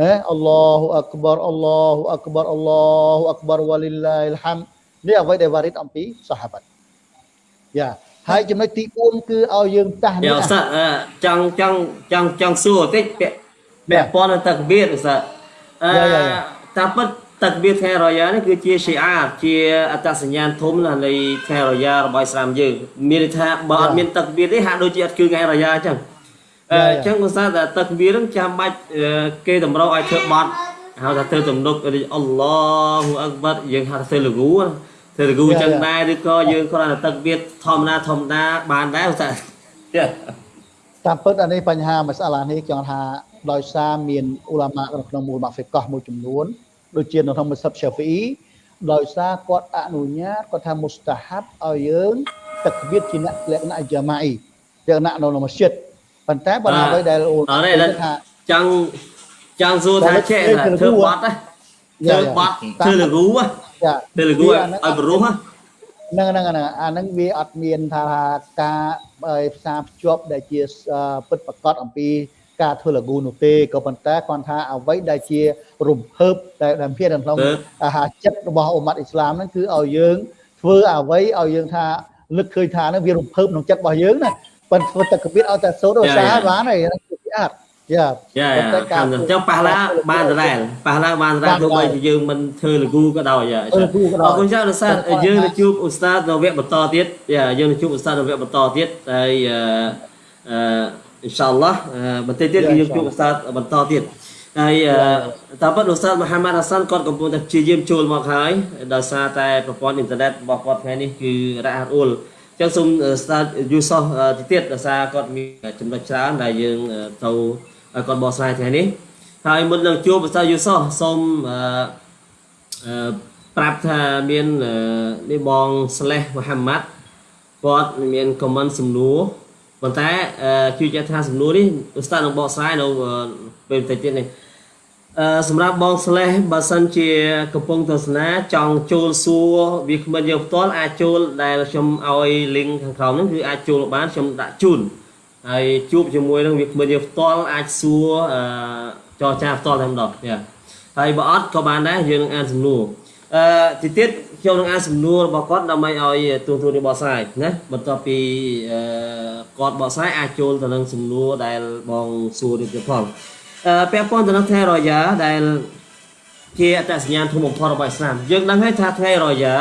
ហេអល់ឡោះអក្បរអល់ឡោះអក្បរអល់ឡោះអក្បរវ៉ាលីឡាហ៊ីលហាំនេះអ្វីដែលវ៉ារីតអំពីសាហាបាត់យ៉ាហើយចំណុចទី4គឺឲ្យយើងតាស់នេះអឺចង់ចង់ចង់ចង់សួរបន្តិចពាក់ពាក់ព័ន្ធនឹងតកបៀរអឺតាមពិត ទឹកវាថ្ងៃរយ៉ានេះគឺជាជាអាជាអត្តសញ្ញាណធំណាស់នៃថ្ងៃរយ៉ារបស់អ៊ីស្លាមយើងមានន័យថាបើអត់មានទឹកវាទេហាក់ដូចជាអត់គឺថ្ងៃរយ៉ាអញ្ចឹងអញ្ចឹងគាត់ថាទឹកវានឹងចាំបាច់គេតម្រូវឲ្យធ្វើបត់ហៅថាធ្វើទំនុកអល់ឡោះអក្បរយើងហៅថាធ្វើលគូធ្វើលគូអញ្ចឹងដែរឬក៏យើងគ្រាន់តែទឹកវាធម្មតាធម្មតាបានដែរថាតាមពិតអានេះបញ្ហាមួយស្អាឡានេះចង់ថាដោយសារមានអ៊ូឡាម៉ាក្នុងមូលម៉ាហ្វិកោះមួយចំនួន ដូចជានៅក្នុងមសិបឆាហ្វីអ៊ីដោយសារគាត់អនុញ្ញាតគាត់ថាមុស្តាហាប់ឲ្យយើងទឹកវិទ្យាជាអ្នកលក្ខណៈយ៉ាម៉ាអ៊ីលក្ខណៈនៅក្នុងមស្ជីតប៉ុន្តែបើអ្វីដែលអូនថាចង់ចង់សួរថាចេះធ្វើបត់ធ្វើបត់ធ្វើលគូធ្វើលគូឲ្យបរុះហ្នឹងហ្នឹងហ្នឹងអាហ្នឹងវាអត់មានថាការផ្សារភ្ជាប់ដែលជាពិតប្រកបអំពី ការធ្វើលគូនោះទេក៏ប៉ុន្តែគាត់ថាអ្វីដែលជារំភើបដែលដែលមានក្នុងអាហារចិត្តរបស់អ៊ុម៉ាត់អ៊ីស្លាមហ្នឹងគឺឲ្យយើងធ្វើអ្វីឲ្យយើងថាលឹកឃើញថាហ្នឹងវារំភើបក្នុងចិត្តរបស់យើងណាប៉ុន្តែធ្វើតែកបៀតឲ្យតែសូត្រឧស្សាហ៍បានហើយគឺស្អាតយ៉ាយ៉ាអញ្ចឹងប៉ះឡាបានដដែលប៉ះឡាបានដដែលទោះបីជាយើងមិនធ្វើលគូក៏ដោយអរគុណច្រើនឧស្សាហ៍យើងនឹងជួបឧស្សាហ៍នៅវគ្គបន្តទៀតយ៉ាយើងនឹងជួបឧស្សាហ៍នៅវគ្គបន្តទៀតហើយអឺ អ៊ីនសាអល់ឡោះបន្តិចទៀតគឺយើងជួបឧស្សាហ៍បន្តទៀតហើយតាមពិតឧស្សាហ៍មូហាម៉ាត់ហាសាន់គាត់កំពុងតែព្យាយាមចូលមកហើយដោយសារតែប្រព័ន្ធអ៊ីនធឺណិតរបស់គាត់ថ្ងៃនេះគឺរ៉ាស់អ៊ូលអញ្ចឹងសូមស្ដាប់យូសោះទីទៀតដោយសារគាត់មានចំណុចច្រើនដែលយើងទៅឲ្យគាត់បកស្រាយថ្ងៃនេះហើយមុននឹងជួបឧស្សាហ៍យូសោះសូមអឺប្រាប់ថាមាននេះបងស្លេះមូហាម៉ាត់គាត់មានខមមិនសំណួរ ប៉ុន្តែជឿជាក់ថាសំណួរនេះឧស្សាហ៍នឹងបកស្រាយនៅពេលបន្តិចទៀតនេះអឺសម្រាប់បងស្លេះបើសិនជាកំពុងទស្សនាចង់ចូលសួរវាគ្មិនយើងផ្ទាល់អាចចូលដែលខ្ញុំឲ្យ link ខាងក្រោមហ្នឹងគឺអាចចូលបានខ្ញុំដាក់ជូនហើយជួបជាមួយនឹងវាគ្មិនយើងផ្ទាល់អាចសួរអឺចរចាផ្ទាល់តែម្ដងហើយបើអត់ក៏បានដែរយើងនឹងអានសំណួរអឺទីទៀត ខ្ញុំនឹងអានសំណួររបស់គាត់ដើម្បីឲ្យទូទួលនេះបកស្រាយណាបន្ទាប់ពីអឺគាត់បកស្រាយអាចចូលទៅនឹងសំណួរដែលបងសួរនេះទៀតផងអឺពាក់ព័ន្ធទៅនឹងថ្ងៃរយ៉ាដែលជាអត្តសញ្ញាណធំបំផុតរបស់អ៊ីស្លាមយើងដឹងហើយថាថ្ងៃរយ៉ា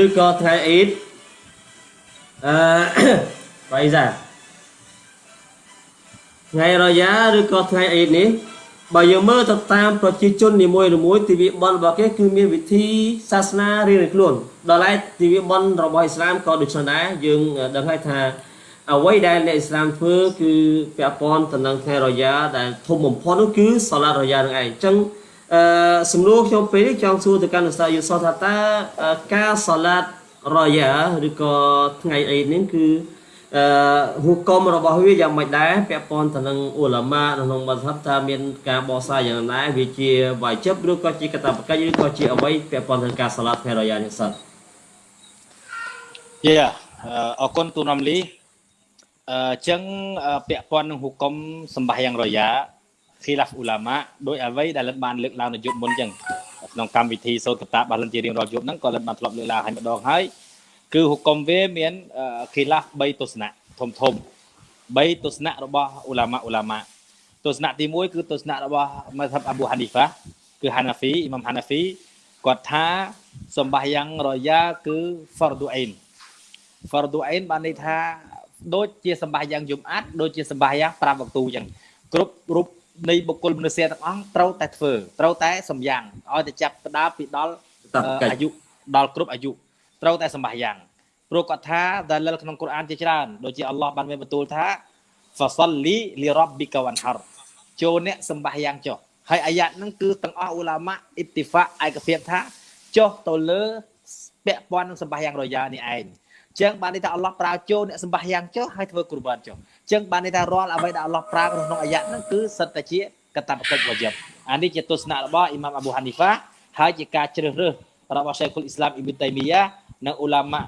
ឬក៏ថ្ងៃអ៊ីតអឺបៃសាថ្ងៃរយ៉ាឬក៏ថ្ងៃអ៊ីតនេះ បើយើងមើលទៅតាមប្រជាជននីមួយៗទិវាបុណ្យរបស់គេគឺមានវិធីសាសនារៀងៗខ្លួនដល់ឡែកទិវាបុណ្យរបស់អ៊ីស្លាមក៏ដូចនេះដែរយើងដឹងហើយថាអ្វីដែលអ្នកអ៊ីស្លាមធ្វើគឺពាក់ព័ន្ធទៅនឹងថ្ងៃរយ៉ាដែលធំបំផុតនោះគឺសាឡាតរយ៉ានឹងឯងអញ្ចឹងអឺសំណួរខ្ញុំពេលនេះចង់សួរទៅកាន់ឧស្សាហ៍យុសថាតើការសាឡាតរយ៉ាឬក៏ថ្ងៃអ៊ីតនេះគឺ អឺហុកមរបស់វាយ៉ាងម៉េចដែរពាក់ព័ន្ធទៅនឹងអ៊ូឡាម៉ាក្នុងមធ្យមថាមានការបកស្រាយយ៉ាងណាវាជាវាយជិបឬក៏ជាកតាបកិច្ចឬក៏ជាអ្វីពាក់ព័ន្ធទៅនឹងការសាឡាត់ថ្ងៃរយ៉ានេះសិនយ៉ាអរគុណទូនំលីអញ្ចឹងពាក់ព័ន្ធនឹងហុកមសម្បាយ៉ាងរយ៉ាឃីឡាហ្វអ៊ូឡាម៉ាដោយអ្វីដែលលិតបានលើកឡើងនៅយប់មុនអញ្ចឹងក្នុងកម្មវិធីសូត្រកតារបស់លិនជារៀងរាល់យប់ហ្នឹងក៏លិនបានធ្លាប់លើកឡើងហើយម្ដងហើយ គឺហុកុំវាមានខីឡាហ្3ទស្សនៈធំធំ3ទស្សនៈរបស់អ៊ូឡាម៉ាអ៊ូឡាម៉ាទស្សនៈទី1គឺទស្សនៈរបស់ម៉ាថាប់អាប៊ូហានីហ្វាគឺហាណាហ្វីអ៊ីម៉ាំហាណាហ្វីគាត់ថាសម្បាយ៉ាងរយ៉ាគឺ fardu ain fardu ain បានន័យថាដូចជាសម្បាយ៉ាងយំអាត់ដូចជាសម្បាយ៉ាង5វគ្គទូអញ្ចឹងគ្រប់រូបនៃបុគ្គលមនុស្សទាំងអស់ត្រូវតែធ្វើត្រូវតែសម្យ៉ាងឲ្យតែចាប់ផ្ដើមពីដល់អាយុដល់គ្រប់អាយុ ត្រូវតែសម្បាយ៉ាងព្រោះគាត់ថាដែលលក្នុងកូរ៉ានជាច្រើនដូចជាអល់ឡោះបានមានបន្ទូលថា fasalli li rabbika wanhar ចូលអ្នកសម្បាយ៉ាងចុះហើយអាយ៉ាតហ្នឹងគឺទាំងអស់អ៊ូឡាម៉ាអ៊ីតិហ្វាឯកភាពថាចុះទៅលើពាក់ព័ន្ធនឹងសម្បាយ៉ាងរយ៉ានេះឯងចឹងបានន័យថាអល់ឡោះប្រើចូលអ្នកសម្បាយ៉ាងចុះហើយធ្វើគុរបានចុះចឹងបានន័យថារាល់អ្វីដែលអល់ឡោះប្រើក្នុងអាយ៉ាតហ្នឹងគឺសិតតែជាកតបកិច្ចវយបអានេះជាទស្សនៈរបស់អ៊ីម៉ាមអាប៊ូហានីហ្វាហើយជាការជ្រើសរើសរបស់ Sheikhul Islam Ibn Taymiyah និ ងអ៊ូឡាម៉ា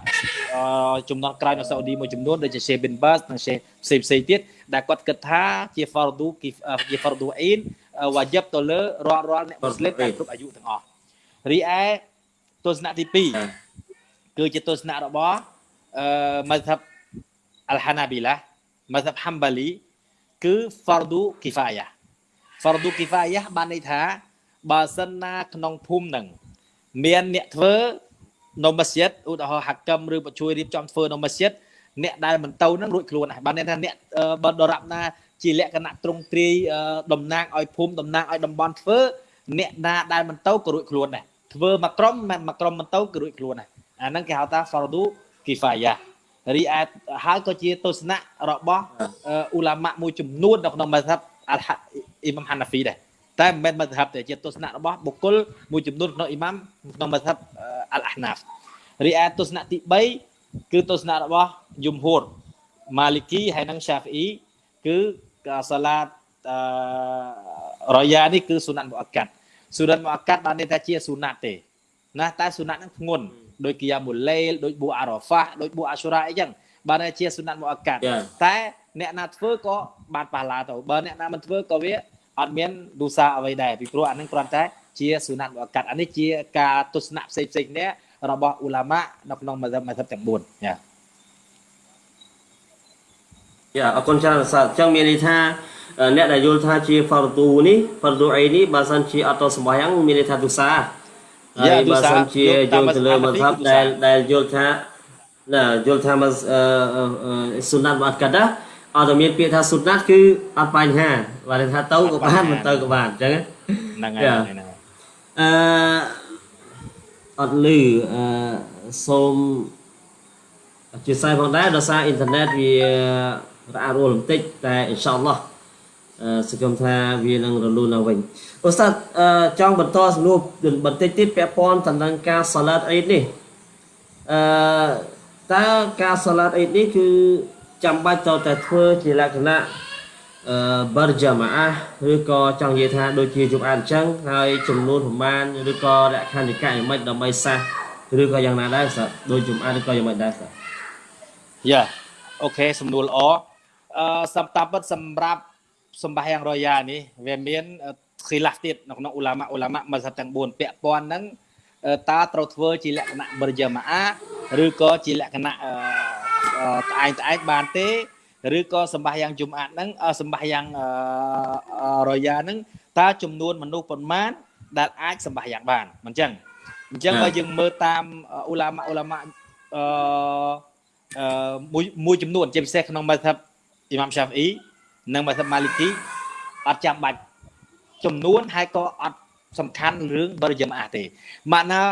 ចំនួនក្រោយនៅសាអូឌីមួយចំនួនដូចជា Sheikh bin Baz និង Sheikh ផ្សេងផ្សេងទៀតដែលគាត់គិតថាជា fardu ជា fardu ain វ៉ាជីបទៅលើរាល់រាល់អ្នកមូស្លីមដែលគ្រប់អាយុទាំងអស់រីឯទស្សនៈទី2គឺជាទស្សនៈរបស់អឺ mazhab al-Hanabila mazhab Hanbali គឺ fardu kifayah fardu kifayah បានន័យថាបើសិនណាក្នុងភូមិនឹងមានអ្នកធ្វើ នៅមស្ជីតឧទាហរណ៍ហាក់កម្មឬជួយរៀបចំធ្វើនៅមស្ជីតអ្នកដែលមិនទៅនឹងរួចខ្លួនហើយបានន័យថាអ្នកបើដរាបណាជាលក្ខណៈត្រង់ទ្រាយតំណាងឲ្យភូមិតំណាងឲ្យតំបន់ធ្វើអ្នកណាដែលមិនទៅក៏រួចខ្លួនដែរធ្វើមួយក្រុមមិនមួយក្រុមមិនទៅក៏រួចខ្លួនដែរអាហ្នឹងគេហៅថា fardu kifayah រីឯហើយក៏ជាទស្សនៈរបស់អ៊ូឡាម៉ាមួយចំនួននៅក្នុងមធ្យមអលអ៊ីម៉ាំហាណាហ្វីដែរ តែមិនមែនមធ្យមទេជាទស្សនៈរបស់បុគ្គលមួយចំនួនក្នុងអ៊ីម៉ាំក្នុងមធ្យមអលអាហ្នាហ្វរីឯទស្សនៈទី3គឺទស្សនៈរបស់យំហួរម៉ាលីគីហើយនិងសាហ្វីអ៊ីគឺសាឡាតអឺរយ៉ានេះគឺសុណាត់មុអកាត់សុណាត់មុអកាត់បានន័យថាជាសុណាត់ទេណាតែសុណាត់ហ្នឹងធ្ងន់ដូចគីយ៉ាមូលេលដូចប៊ូអារ៉ាហ្វាដូចប៊ូអាស៊ូរ៉ាអីចឹងបានតែជាសុណាត់មុអកាត់តែអ្នកណាធ្វើក៏បានប៉ះឡាទៅបើអ្នកណាមិនធ្វើក៏វា អត់មានឌូសាអ្វីដែរពីព្រោះអានឹងគ្រាន់តែជាសុណាត់មុអកាត់អានេះជាការទស្សនៈផ្សេងផ្សេងនេះរបស់អ៊ូឡាម៉ានៅក្នុងមធ្យមមធ្យមទាំង4យ៉ាយ៉ាអរគុណច្រើនសាស្ត្រអញ្ចឹងមានន័យថាអ្នកដែលយល់ថាជា fardu នេះ fardu អីនេះបើសិនជាអត់តសម្បាយ៉ាងមានន័យថាទុសាហើយបើសិនជាយល់ទៅលើមធ្យមដែលដែលយល់ថាណាយល់ថាមកសុណាត់បាត់កាត់ អត់មានពាក្យថាសុណាត់គឺអត់បញ្ហាបើថាទៅក៏បានមិនទៅក៏បានអញ្ចឹងហ្នឹងហើយហ្នឹងហើយអឺអត់លឺអឺសូមអធិស្ឋានផងដែរដោយសារអ៊ីនធឺណិតវារអាក់រអួលបន្តិចតែអ៊ីនសាអល់ឡោះអឺសង្ឃឹមថាវានឹងរលូនឡើងវិញអូស្តាតចង់បន្តសំណួរបន្តិចទៀតពាក់ព័ន្ធទៅនឹងការសាឡាតអ៊ីតនេះអឺតើការសាឡាតអ៊ីតនេះគឺ ចាំបាច់តតែធ្វើជាលក្ខណៈអឺបារជាម៉ាឬក៏ចង់និយាយថាដូចជាជុំអានអញ្ចឹងហើយចំនួនប្រមាណឬក៏លក្ខណ្ឌនិកាយមិនដើម្បីសះឬក៏យ៉ាងណាដែរស្រាប់ដូចជុំអានឬក៏យ៉ាងម៉េចដែរស្រាប់យ៉ាអូខេសំណួរល្អអឺសម្តាប់ពិតសម្រាប់សម្បាយ៉ាងរយ៉ានេះវាមានខីឡាស់ទៀតនៅក្នុងអ៊ូឡាម៉ាអ៊ូឡាម៉ាមកទាំង4ពាក់ព័ន្ធហ្នឹង តើត្រូវធ្វើជាលក្ខណៈបរិយាម៉ាឬក៏ជាលក្ខណៈត្អែងត្អែងបានទេឬក៏សម្បាយ៉ាងជុំអាតហ្នឹងសម្បាយ៉ាងរយ៉ាហ្នឹងតើចំនួនមនុស្សប៉ុន្មានដែលអាចសម្បាយ៉ាងបានមិនអញ្ចឹងអញ្ចឹងបើយើងមើលតាមអ៊ូឡាម៉ាអ៊ូឡាម៉ាអឺមួយមួយចំនួនជាពិសេសក្នុងមធ្យមអ៊ីម៉ាំសាហ្វអ៊ីនិងមធ្យមម៉ាលីគីអត់ចាំបាច់ចំនួនហើយក៏អត់ សំខាន់រឿងបរិយាមាទេម៉ាក់ណា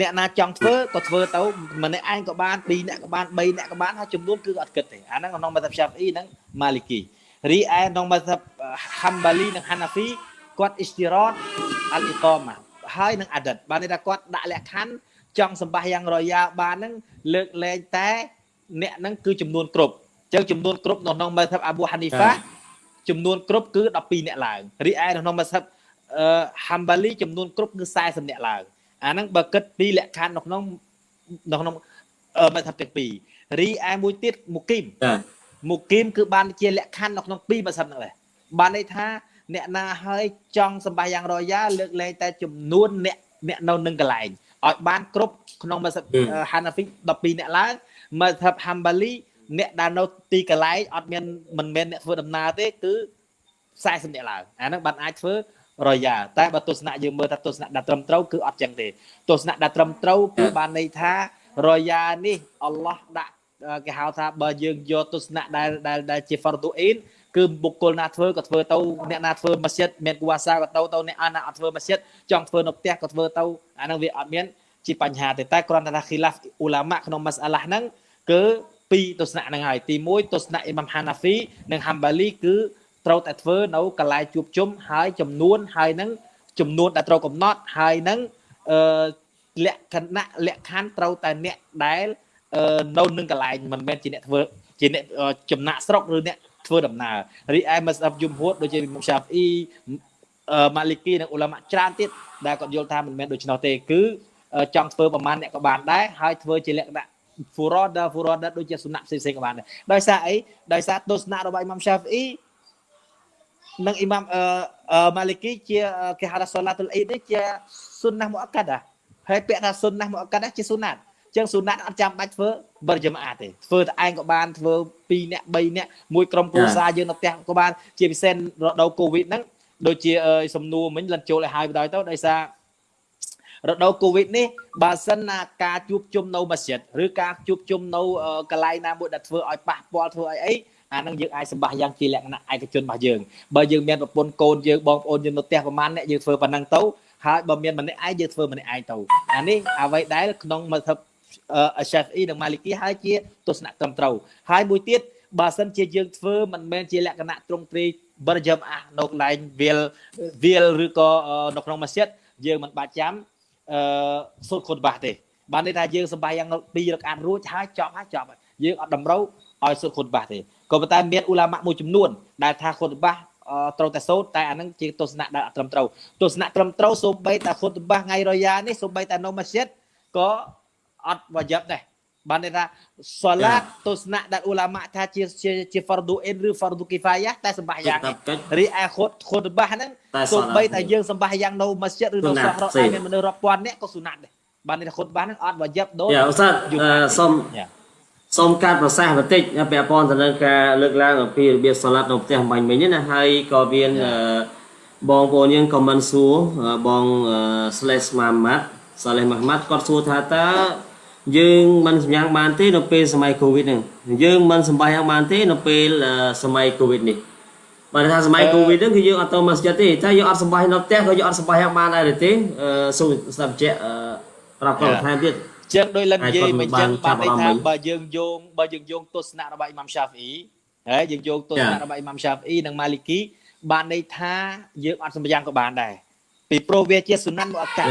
អ្នកណាចង់ធ្វើក៏ធ្វើទៅម្នាក់ឯងក៏បាន2អ្នកក៏បាន3អ្នកក៏បានហើយចំនួនគឺអត់គិតទេអាហ្នឹងក្នុងមធ្យមសាហ្វអ៊ីនិងម៉ាលីគីរីឯក្នុងមធ្យមហាំបាលីនិងហាណាហ្វីគាត់អ៊ីស្ទីរ៉តអលអ៊ីកម៉ាហើយនឹងអាឌិតបានន័យថាគាត់ដាក់លក្ខខណ្ឌចង់សម្បាសយ៉ាងរយ៉ាបានហ្នឹងលើកលែងតែអ្នកហ្នឹងគឺចំនួនគ្រប់ចឹងចំនួនគ្រប់នៅក្នុងមធ្យមអាប៊ូហានីហ្វាចំនួនគ្រប់គឺ12អ្នកឡើងរីឯនៅក្នុងមធ្យមអឺ ហាំបាលីចំនួនគ្រប់គឺ40អ្នកឡើងអាហ្នឹងបើគិតពីលក្ខខណ្ឌនៅក្នុងនៅក្នុងមធ្យមទាំងពីររីឯមួយទៀតមូគីមមូគីមគឺបានជាលក្ខខណ្ឌនៅក្នុងពីរមធ្យមហ្នឹងដែរបានន័យថាអ្នកណាហើយចង់សម្បាយ៉ាងរយ៉ាលើកលែងតែចំនួនអ្នកអ្នកនៅនឹងកន្លែងឲ្យបានគ្រប់ក្នុងមធ្យមហាណាហ្វី12អ្នកឡើងមធ្យមហាំបាលីអ្នកដែលនៅទីកន្លែងអត់មានមិនមែនអ្នកធ្វើដំណើរទេគឺ40អ្នកឡើងអាហ្នឹងបានអាចធ្វើ រយ៉ាតែបើទស្សនៈយើងមើលថាទស្សនៈដែលត្រឹមត្រូវគឺអត់ចឹងទេទស្សនៈដែលត្រឹមត្រូវគឺបានន័យថារយ៉ានេះអល់ឡោះដាក់គេហៅថាបើយើងយកទស្សនៈដែលដែលជា fardu ain គឺបុគ្គលណាធ្វើក៏ធ្វើទៅអ្នកណាធ្វើម៉ាស្ជីតមានគួសាក៏ទៅទៅអ្នកណាអត់ធ្វើម៉ាស្ជីតចង់ធ្វើនៅផ្ទះក៏ធ្វើទៅអាហ្នឹងវាអត់មានជាបញ្ហាទេតែគ្រាន់តែថា khilaf អ៊ូឡាម៉ាក្នុង mas'alah ហ្នឹងគឺពីរទស្សនៈហ្នឹងហើយទី1ទស្សនៈអ៊ីម៉ាំហាណាហ្វីនិងហាំបាលីគឺ ត្រូវតែធ្វើនៅកន្លែងជួបជុំហើយចំនួនហើយនឹងចំនួនដែលត្រូវកំណត់ហើយនឹងអឺលក្ខណៈលក្ខខណ្ឌត្រូវតែអ្នកដែលនៅនឹងកន្លែងមិនមែនជាអ្នកធ្វើជាអ្នកចំណាក់ស្រុកឬអ្នកធ្វើដំណើររីឯមស្អបយំហួតដូចជាមុខសាហ្វអ៊ីអឺម៉ាលីគីនិងអ៊ូឡាម៉ាច្រើនទៀតដែលគាត់យល់ថាមិនមែនដូច្នោះទេគឺចង់ធ្វើប្រមាណអ្នកក៏បានដែរហើយធ្វើជាលក្ខណៈ furada furada ដូចជាសុណាក់ផ្សេងៗក៏បានដែរដោយសារអីដោយសារទស្សនៈរបស់អ៊ីម៉ាំសាហ្វអ៊ី និងអ៊ីម៉ាំអឺម៉ាលីគីជាគេហៅថាសូឡាតុលអ៊ីដនេះជាសុណាស់មុអក្កាដាហើយពាក្យថាសុណាស់មុអក្កាដាជាសុណាត់ចឹងសុណាត់អត់ចាំបាច់ធ្វើបរិយមអាទេធ្វើតែឯងក៏បានធ្វើ2នាក់3នាក់មួយក្រុមគ្រួសារយើងនៅផ្ទះក៏បានជាពិសេសរដូវកូវីដហ្នឹងដូចជាសំណួរមិញលិនចូលឲ្យហើយបណ្ដោយទៅដោយសាររដូវកូវីដនេះបើសិនណាការជួបជុំនៅមស្ជីតឬការជួបជុំនៅកន្លែងណាមួយដែលធ្វើឲ្យប៉ះពាល់ធ្វើឲ្យអី អានឹងយើងអាចសម្បាសយ៉ាងជាលក្ខណៈឯកជនរបស់យើងបើយើងមានប្រពន្ធកូនយើងបងប្អូនយើងនៅផ្ទះប្រហែលអ្នកយើងធ្វើប៉ុណ្ណឹងទៅហើយបើមានម្នាក់ឯងយើងធ្វើម្នាក់ឯងទៅអានេះអ្វីដែលក្នុងមធ្យមអឺ Shafi'i និង Maliki ហើយជាទស្សនៈត្រឹមត្រូវហើយមួយទៀតបើសិនជាយើងធ្វើមិនមែនជាលក្ខណៈត្រង់ត្រីបរិយមអានៅកន្លែងវាលវាលឬក៏នៅក្នុងមស្ជីតយើងមិនបាច់ចាំអឺសូត្រខុតបាសទេបានន័យថាយើងសម្បាយ៉ាងពីរកអានរួចហើយចប់ហើយចប់យើ ងអត់តម្រូវឲ្យសូត្រខុតបាសទេក៏ប៉ុន្តែមានអ៊ូឡាម៉ាមួយចំនួនដែលថាខុតបាសត្រូវតែសូត្រតែអានឹងជាទស្សនៈដែលអត់ត្រឹមត្រូវទស្សនៈត្រឹមត្រូវសូម្បីតែខុតបាសថ្ងៃរយ៉ានេះសូម្បីតែនៅមស្ជីតក៏អត់វយប់ដែរបានន័យថាសូឡាតទស្សនៈដែលអ៊ូឡាម៉ាថាជាជា fardu in ឬ fardu kifayah តែសម្បាយ៉ាងរីឯខុតខុតបាសហ្នឹងសូម្បីតែយើងសម្បាយ៉ាងនៅមស្ជីតឬនៅសហរដ្ឋអាមេរិកមានមនុស្សរាប់ពាន់នាក់ក៏សុណាត់ដែរបានន័យថាខុតបាសហ្នឹងអត់វយប់ដូចយ៉ាឧស្សាហ៍សូម សូមកាត់ប្រសាសន៍បន្តិចពាក់ព័ន្ធទៅនឹងការលើកឡើងអំពីរបៀបសាឡាត់នៅផ្ទះបាញ់មិញណាហើយក៏មានបងប្អូនយើងខមមិនសួរបង slash ម៉ាម៉ាត់សាឡេះម៉ាម៉ាត់គាត់សួរថាតើយើងមិនសម្យ៉ាងបានទេនៅពេលសម័យកូវីដហ្នឹងយើងមិនសម្បាយ៉ាងបានទេនៅពេលសម័យកូវីដនេះបើថាសម័យកូវីដហ្នឹងគឺយើងអត់ទៅមកស្ចិត្តទេតែយើងអត់សម្បានៅផ្ទះក៏យើងអត់សម្បាយ៉ាងបានដែរទេសូមស្ដាប់ជែកប្រាប់គាត់ថែមទៀត ចឹងដោយលិននិយាយមិនចឹងបានន័យថាបើយើងយោងបើយើងយោងទស្សនៈរបស់អ៊ីម៉ាំសាហ្វអ៊ីហើយយើងយោងទស្សនៈរបស់អ៊ីម៉ាំសាហ្វអ៊ីនិងម៉ាលីគីបានន័យថាយើងអត់សម្យ៉ាងក៏បានដែរពីព្រោះវាជាសុណានមុអកាត់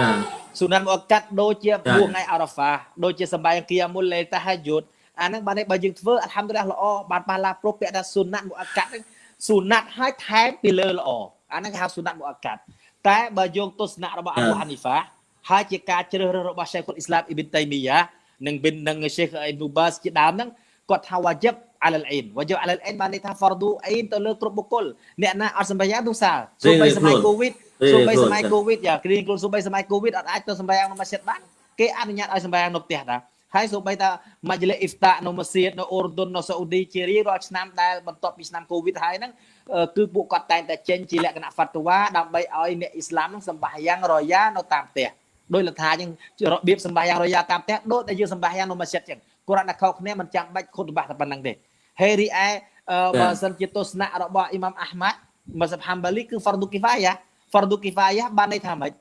សុណានមុអកាត់ដូចជាព្រោះថ្ងៃអារ៉ាហ្វាដូចជាសម្បែងគីយ៉ាមុលលេតាហាយុតអាហ្នឹងបានបើយើងធ្វើអល់ហាំឌុលឡាល្អបានបានឡាព្រោះពាក្យថាសុណាត់មុអកាត់ហ្នឹងសុណាត់ឲ្យថែមពីលើល្អអាហ្នឹងគេហៅសុណាត់មុអកាត់តែបើយើងទស្សនៈរបស់អប៊ូហានីហ្វា ហើយជាការជ្រើសរើសរបស់ឆេខុលអ៊ីស្លាមអ៊ីប៊ីនតៃមីយ៉ានិងប៊ីននិងឆេខអ៊ីនូបាសជាដើមហ្នឹងគាត់ថាវ៉ាជីបអាលអ៊ីនវ៉ាជីបអាលអ៊ីនបានន័យថា fardu អ៊ីនទៅលើគ្រប់បុគ្គលអ្នកណាអត់សម្បញ្ញាទូសាសូម្បីសម័យកូវីដសូម្បីសម័យកូវីដយ៉ាគ្រីខ្លួនសូម្បីសម័យកូវីដអត់អាចទៅសម្បញ្ញាក្នុងម៉ាស៊ីតបានគេអនុញ្ញាតឲ្យសម្បញ្ញានៅផ្ទះដែរហើយសូម្បីតាម៉ាជលីអ៊ីហ្វតានៅម៉ាស៊ីតនៅអូរតុននៅសាអូឌីជារៀងរាល់ឆ្នាំដែលបន្ទាប់ពីឆ្នាំកូវីដហើយហ្នឹងគឺពួកគាត់តែងតែចេញជាលក្ខណៈហ្វាត់វ៉ាដើម្បីឲ្យអ្នកអ៊ីស្លាមហ្នឹងសម្បញ្ញារយ៉ានៅតាមផ្ទះ ដោយលថាចឹងរបៀបសម្បាយ៉ាងរយ៉ាតាមផ្ទះដូចតែយើងសម្បាយ៉ាងនៅម៉ាស៊ីតចឹងគាត់តែខុសគ្នាមិនចាំបាច់ខុតបាសតែប៉ុណ្្នឹងទេហើយរីឯបើសិនជាទស្សនៈរបស់អ៊ីម៉ាំអាហ្មាត់មសាប់ហាំបាលីគឺ fardu kifayah fardu kifayah បានន័យថាម៉េច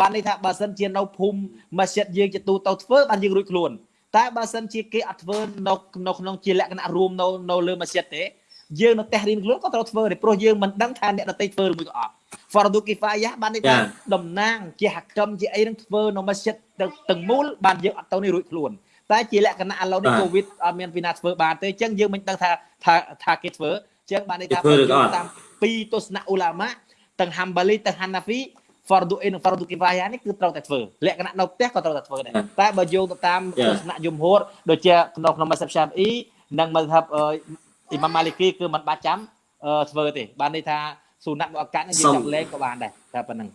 បានន័យថាបើសិនជានៅភូមិម៉ាស៊ីតយើងជាទូទៅធ្វើបានយើងរួចខ្លួនតែបើសិនជាគេអត់ធ្វើនៅនៅក្នុងជាលក្ខណៈរួមនៅនៅលើម៉ាស៊ីតទេ យើងនៅផ្ទះរៀនខ្លួនក៏ត្រូវធ្វើដែរព្រោះយើងមិនដឹងថាអ្នកដទៃធ្វើឬមួយក៏អត់ fardu kifayah បានន័យថាតំណាងជាហកម្មជាអីនឹងធ្វើនៅម៉ាស៊ីតទាំងមូលបានយើងអត់ទៅនេះរួចខ្លួនតែជាលក្ខណៈឥឡូវនេះកូវីដអត់មានពីណាធ្វើបានទេអញ្ចឹងយើងមិនដឹងថាថាថាគេធ្វើអញ្ចឹងបានន័យថាយើងតាមពីទស្សនៈអ៊ូឡាម៉ាទាំងហាំបាលីទាំងហាណាហ្វី fardu in និង fardu kifayah នេះគឺត្រូវតែធ្វើលក្ខណៈនៅផ្ទះក៏ត្រូវតែធ្វើដែរតែបើយោងទៅតាមទស្សនៈយមហួរដូចជាក្នុងក្នុងមសាប់សាបអ៊ីនិងមសាប់ អ៊ីម៉ាំម៉ាលីគីគឺមិនបាច់ចាំធ្វើទេបានន័យថាស៊ូណាត់មកអកាត់នេះយើងចាប់លេងក៏បានដែរតែប៉ុណ្្នឹង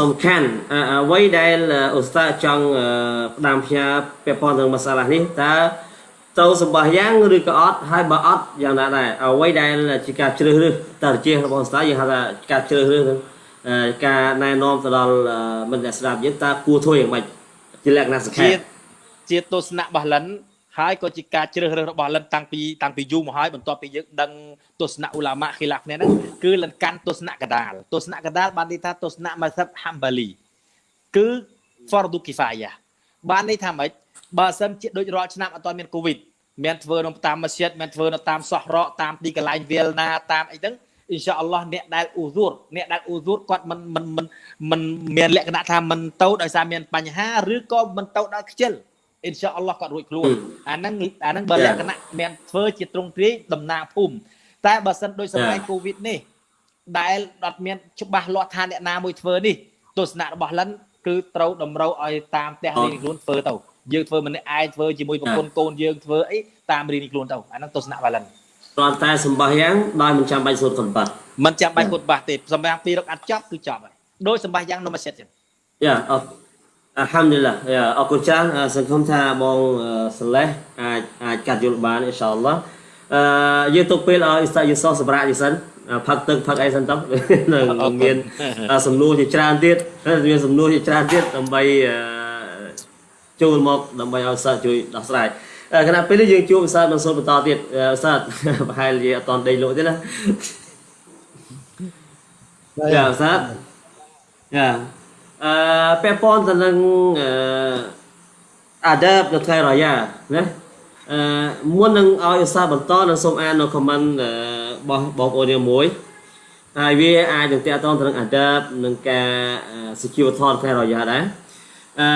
សំខាន់អ្វីដែលអូស្តាចង់ផ្ដាំផ្ញើពាក់ព័ន្ធនឹងមសាឡានេះតើទៅសម្បះយ៉ាងឬក៏អត់ហើយបើអត់យ៉ាងណាដែរអ្វីដែលជាការជ្រើសរើសតើជារបស់អូស្តាយើងហៅថាការជ្រើសរើសនឹងការណែនាំទៅដល់មិត្តអ្នកស្ដាប់យើងតើគួរធ្វើយ៉ាងម៉េចជាលក្ខណៈសង្ខេបជាទស្សនៈបះលិន ហើយក៏ជាការជ្រើសរើសរបស់លិនតាំងពីតាំងពីយូរមកហើយបន្ទាប់ពីយើងដឹងទស្សនៈអ៊ូឡាម៉ាខីឡាគ្នាហ្នឹងគឺលិនកាន់ទស្សនៈកដាលទស្សនៈកដាលបានន័យថាទស្សនៈម៉ាសាប់ហាំបាលីគឺ fardu kifayah បានន័យថាម៉េចបើសិនជាដូចរាល់ឆ្នាំអត់ទាន់មានកូវីដមានធ្វើនៅតាមម៉ាស៊ីតមានធ្វើនៅតាមសោះរកតាមទីកន្លែងវាលណាតាមអីហ្នឹងអ៊ីនសាអល់ឡោះអ្នកដែលអ៊ូស៊ូរអ្នកដែលអ៊ូស៊ូរគាត់មិនមិនមិនមិនមានលក្ខណៈថាមិនទៅដោយសារមានបញ្ហាឬក៏មិនទៅដោយខ្ជិល អ៊ីនសាអល់ឡោះគាត់រួចខ្លួនអាហ្នឹងអាហ្នឹងបើលក្ខណៈមានធ្វើជាត្រង់ទ្រាយតំណាងភូមិតែបើសិនដូចសម័យកូវីដនេះដែលអត់មានច្បាស់លាស់ថាអ្នកណាមួយធ្វើនេះទស្សនៈរបស់លិនគឺត្រូវតម្រូវឲ្យតាមផ្ទះរៀងខ្លួនធ្វើទៅយើងធ្វើម្នាក់ឯងធ្វើជាមួយប្រពន្ធកូនយើងធ្វើអីតាមរៀងខ្លួនទៅអាហ្នឹងទស្សនៈបាលិនគ្រាន់តែសម្បះយ៉ាងដោយមិនចាំបាច់សូត្រកំបាត់មិនចាំបាច់គុតបាសទេសម្រាប់ពីរកអាត់ចប់គឺចប់ហើយដោយសម្បាសយ៉ាងនំអាសិតចឹងយ៉ាអរ អាហាំឌីឡាយ៉ាអរគុណច្រើនអឺសង្ឃឹមថាបងអឺសាឡេះអាចអាចកាត់យល់បានអ៊ីនសាអល់ឡោះអឺយើងទុកពេលឲ្យអ៊ីស្តាយូសូសម្រាប់យីសិនអឺផឹកទឹកផឹកអីសិនទៅនឹងនឹងមានអឺសំណួរជាច្រើនទៀតមានសំណួរជាច្រើនទៀតដើម្បីអឺចូលមកដើម្បីឲ្យសិស្សជួយដោះស្រាយអឺគណៈពេលនេះយើងជួបឧស្សាហ៍បន្សល់បន្តទៀតអឺឧស្សាហ៍ប្រហែលជាអត់តដេកលក់ទេណាយ៉ាឧស្សាហ៍យ៉ា អឺពាក់ព័ន្ធទៅនឹងអឺអាដាបនៅថ្ងៃរយ៉ាណាអឺមុននឹងឲ្យឧស្សាហ៍បន្តនឹងសូមអាននៅ comment អឺរបស់បងប្អូនយើងមួយហើយវាអាចនឹងតាក់ទងទៅនឹងអាដាបនឹងការសុជីវធម៌ថ្ងៃរយ៉ាដែរអឺ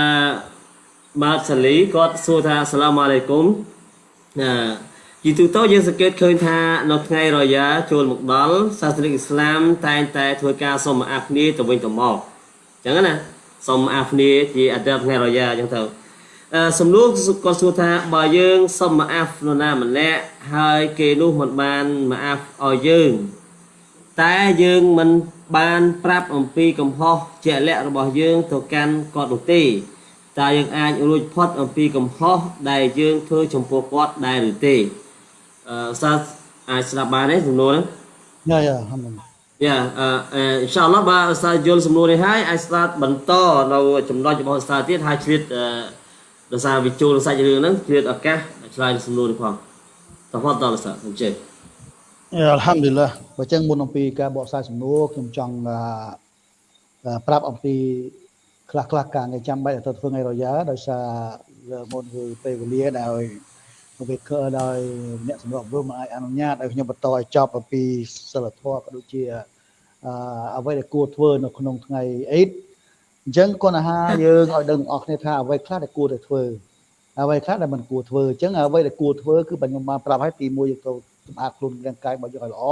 បាទសាលីគាត់សួរថាអស្សាឡាមអាឡៃគុំអឺជាទូទៅយើងសង្កេតឃើញថានៅថ្ងៃរយ៉ាចូលមកដល់សាសនិកអ៊ីស្លាមតែងតែធ្វើការសុំអាគ្នាទៅវិញទៅមកអញ្ចឹងណាសុំអាគ្នាជាអត្តថ្ងៃរយ៉ាអញ្ចឹងទៅអឺសំណួរគាត់សួរថាបើយើងសុំអាហ្វនរណាម្នាក់ហើយគេនោះមិនបានមកអាហ្វឲ្យយើងតែយើងមិនបានប្រាប់អំពីកំហុសជាក់លាក់របស់យើងទៅកាន់គាត់នោះទេតើយើងអាចរួចផុតអំពីកំហុសដែលយើងធ្វើចំពោះគាត់ដែរឬទេអឺសាស្អាចស្ដាប់បានទេសំណួរហ្នឹងយ៉ាយ៉ាហាំឌីឡា យ៉ាអឺអ៊ីនសាអល់ឡោះបើឧស្សាហ៍យល់សំណួរនេះហើយអាចស្ដាប់បន្តនៅចំណុចរបស់ឧស្សាហ៍ទៀតហើយឆ្លៀតអឺដោយសារវាចូលសាច់រឿងហ្នឹងឆ្លៀតឱកាសឆ្លើយសំណួរនេះផងតោះតឧស្សាហ៍អញ្ចឹងយ៉ាអល់ហាំឌីឡាបើចឹងមុនអំពីការបកស្រាយសំណួរខ្ញុំចង់អឺអឺប្រាប់អំពីខ្លះខ្លះការងារចាំបាច់ឲ្យទៅធ្វើថ្ងៃរយ៉ាដោយសារលើមុនគឺពេលវេលាដែល វាកើដោយអ្នកសម្របសម្រួលមិនអាចអនុញ្ញាតឲ្យខ្ញុំបន្តឲ្យចប់អំពីសិលធម៌ក៏ដូចជាអឺអ្វីដែលគួរធ្វើនៅក្នុងថ្ងៃអ៊ីតអញ្ចឹងគណៈហាយើងឲ្យដឹងទាំងអស់គ្នាថាអ្វីខ្លះដែលគួរតែធ្វើអ្វីខ្លះដែលមិនគួរធ្វើអញ្ចឹងអ្វីដែលគួរធ្វើគឺបញ្ញមបានប្រាប់ឲ្យទី1យើងត្រូវសម្អាតខ្លួនរាងកាយរបស់យើងឲ្យល្អ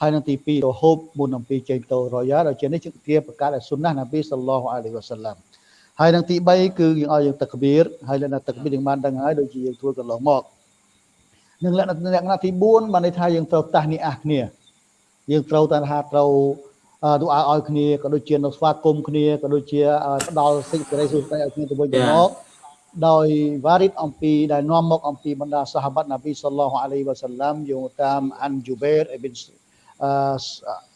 ហើយនឹងទី2រហូបមុនអំពីចេញទៅរយ៉ាដល់ជានេះជាជាប្រកាសដែលសុណាស់នប៊ីសល្លោះអាឡៃហ៊ីវ៉ាសាឡាំ ហើយនឹងទី3គឺយើងឲ្យយើងទឹកបៀរហើយលក្ខណៈទឹកបៀរយើងបានដឹងហើយដូចជាយើងធ្វើកន្លងមកនឹងលក្ខណៈលក្ខណៈទី4បានន័យថាយើងត្រូវតាស់នេះអះគ្នា យើងត្រូវតែថាត្រូវអឺទូឲ្យឲ្យគ្នាក៏ដូចជានៅស្វាគមន៍គ្នាក៏ដូចជាផ្ដល់សេចក្តីសុខស្ដីឲ្យគ្នាទៅវិញទៅមកដោយវ៉ារីតអំពីដែលនាំមកអំពីបណ្ដាសាហាបនប៊ីសល្លោះអាឡៃវ៉ាសាឡាំយោងតាមអានជូបេរអ៊ីប៊ីន អឺ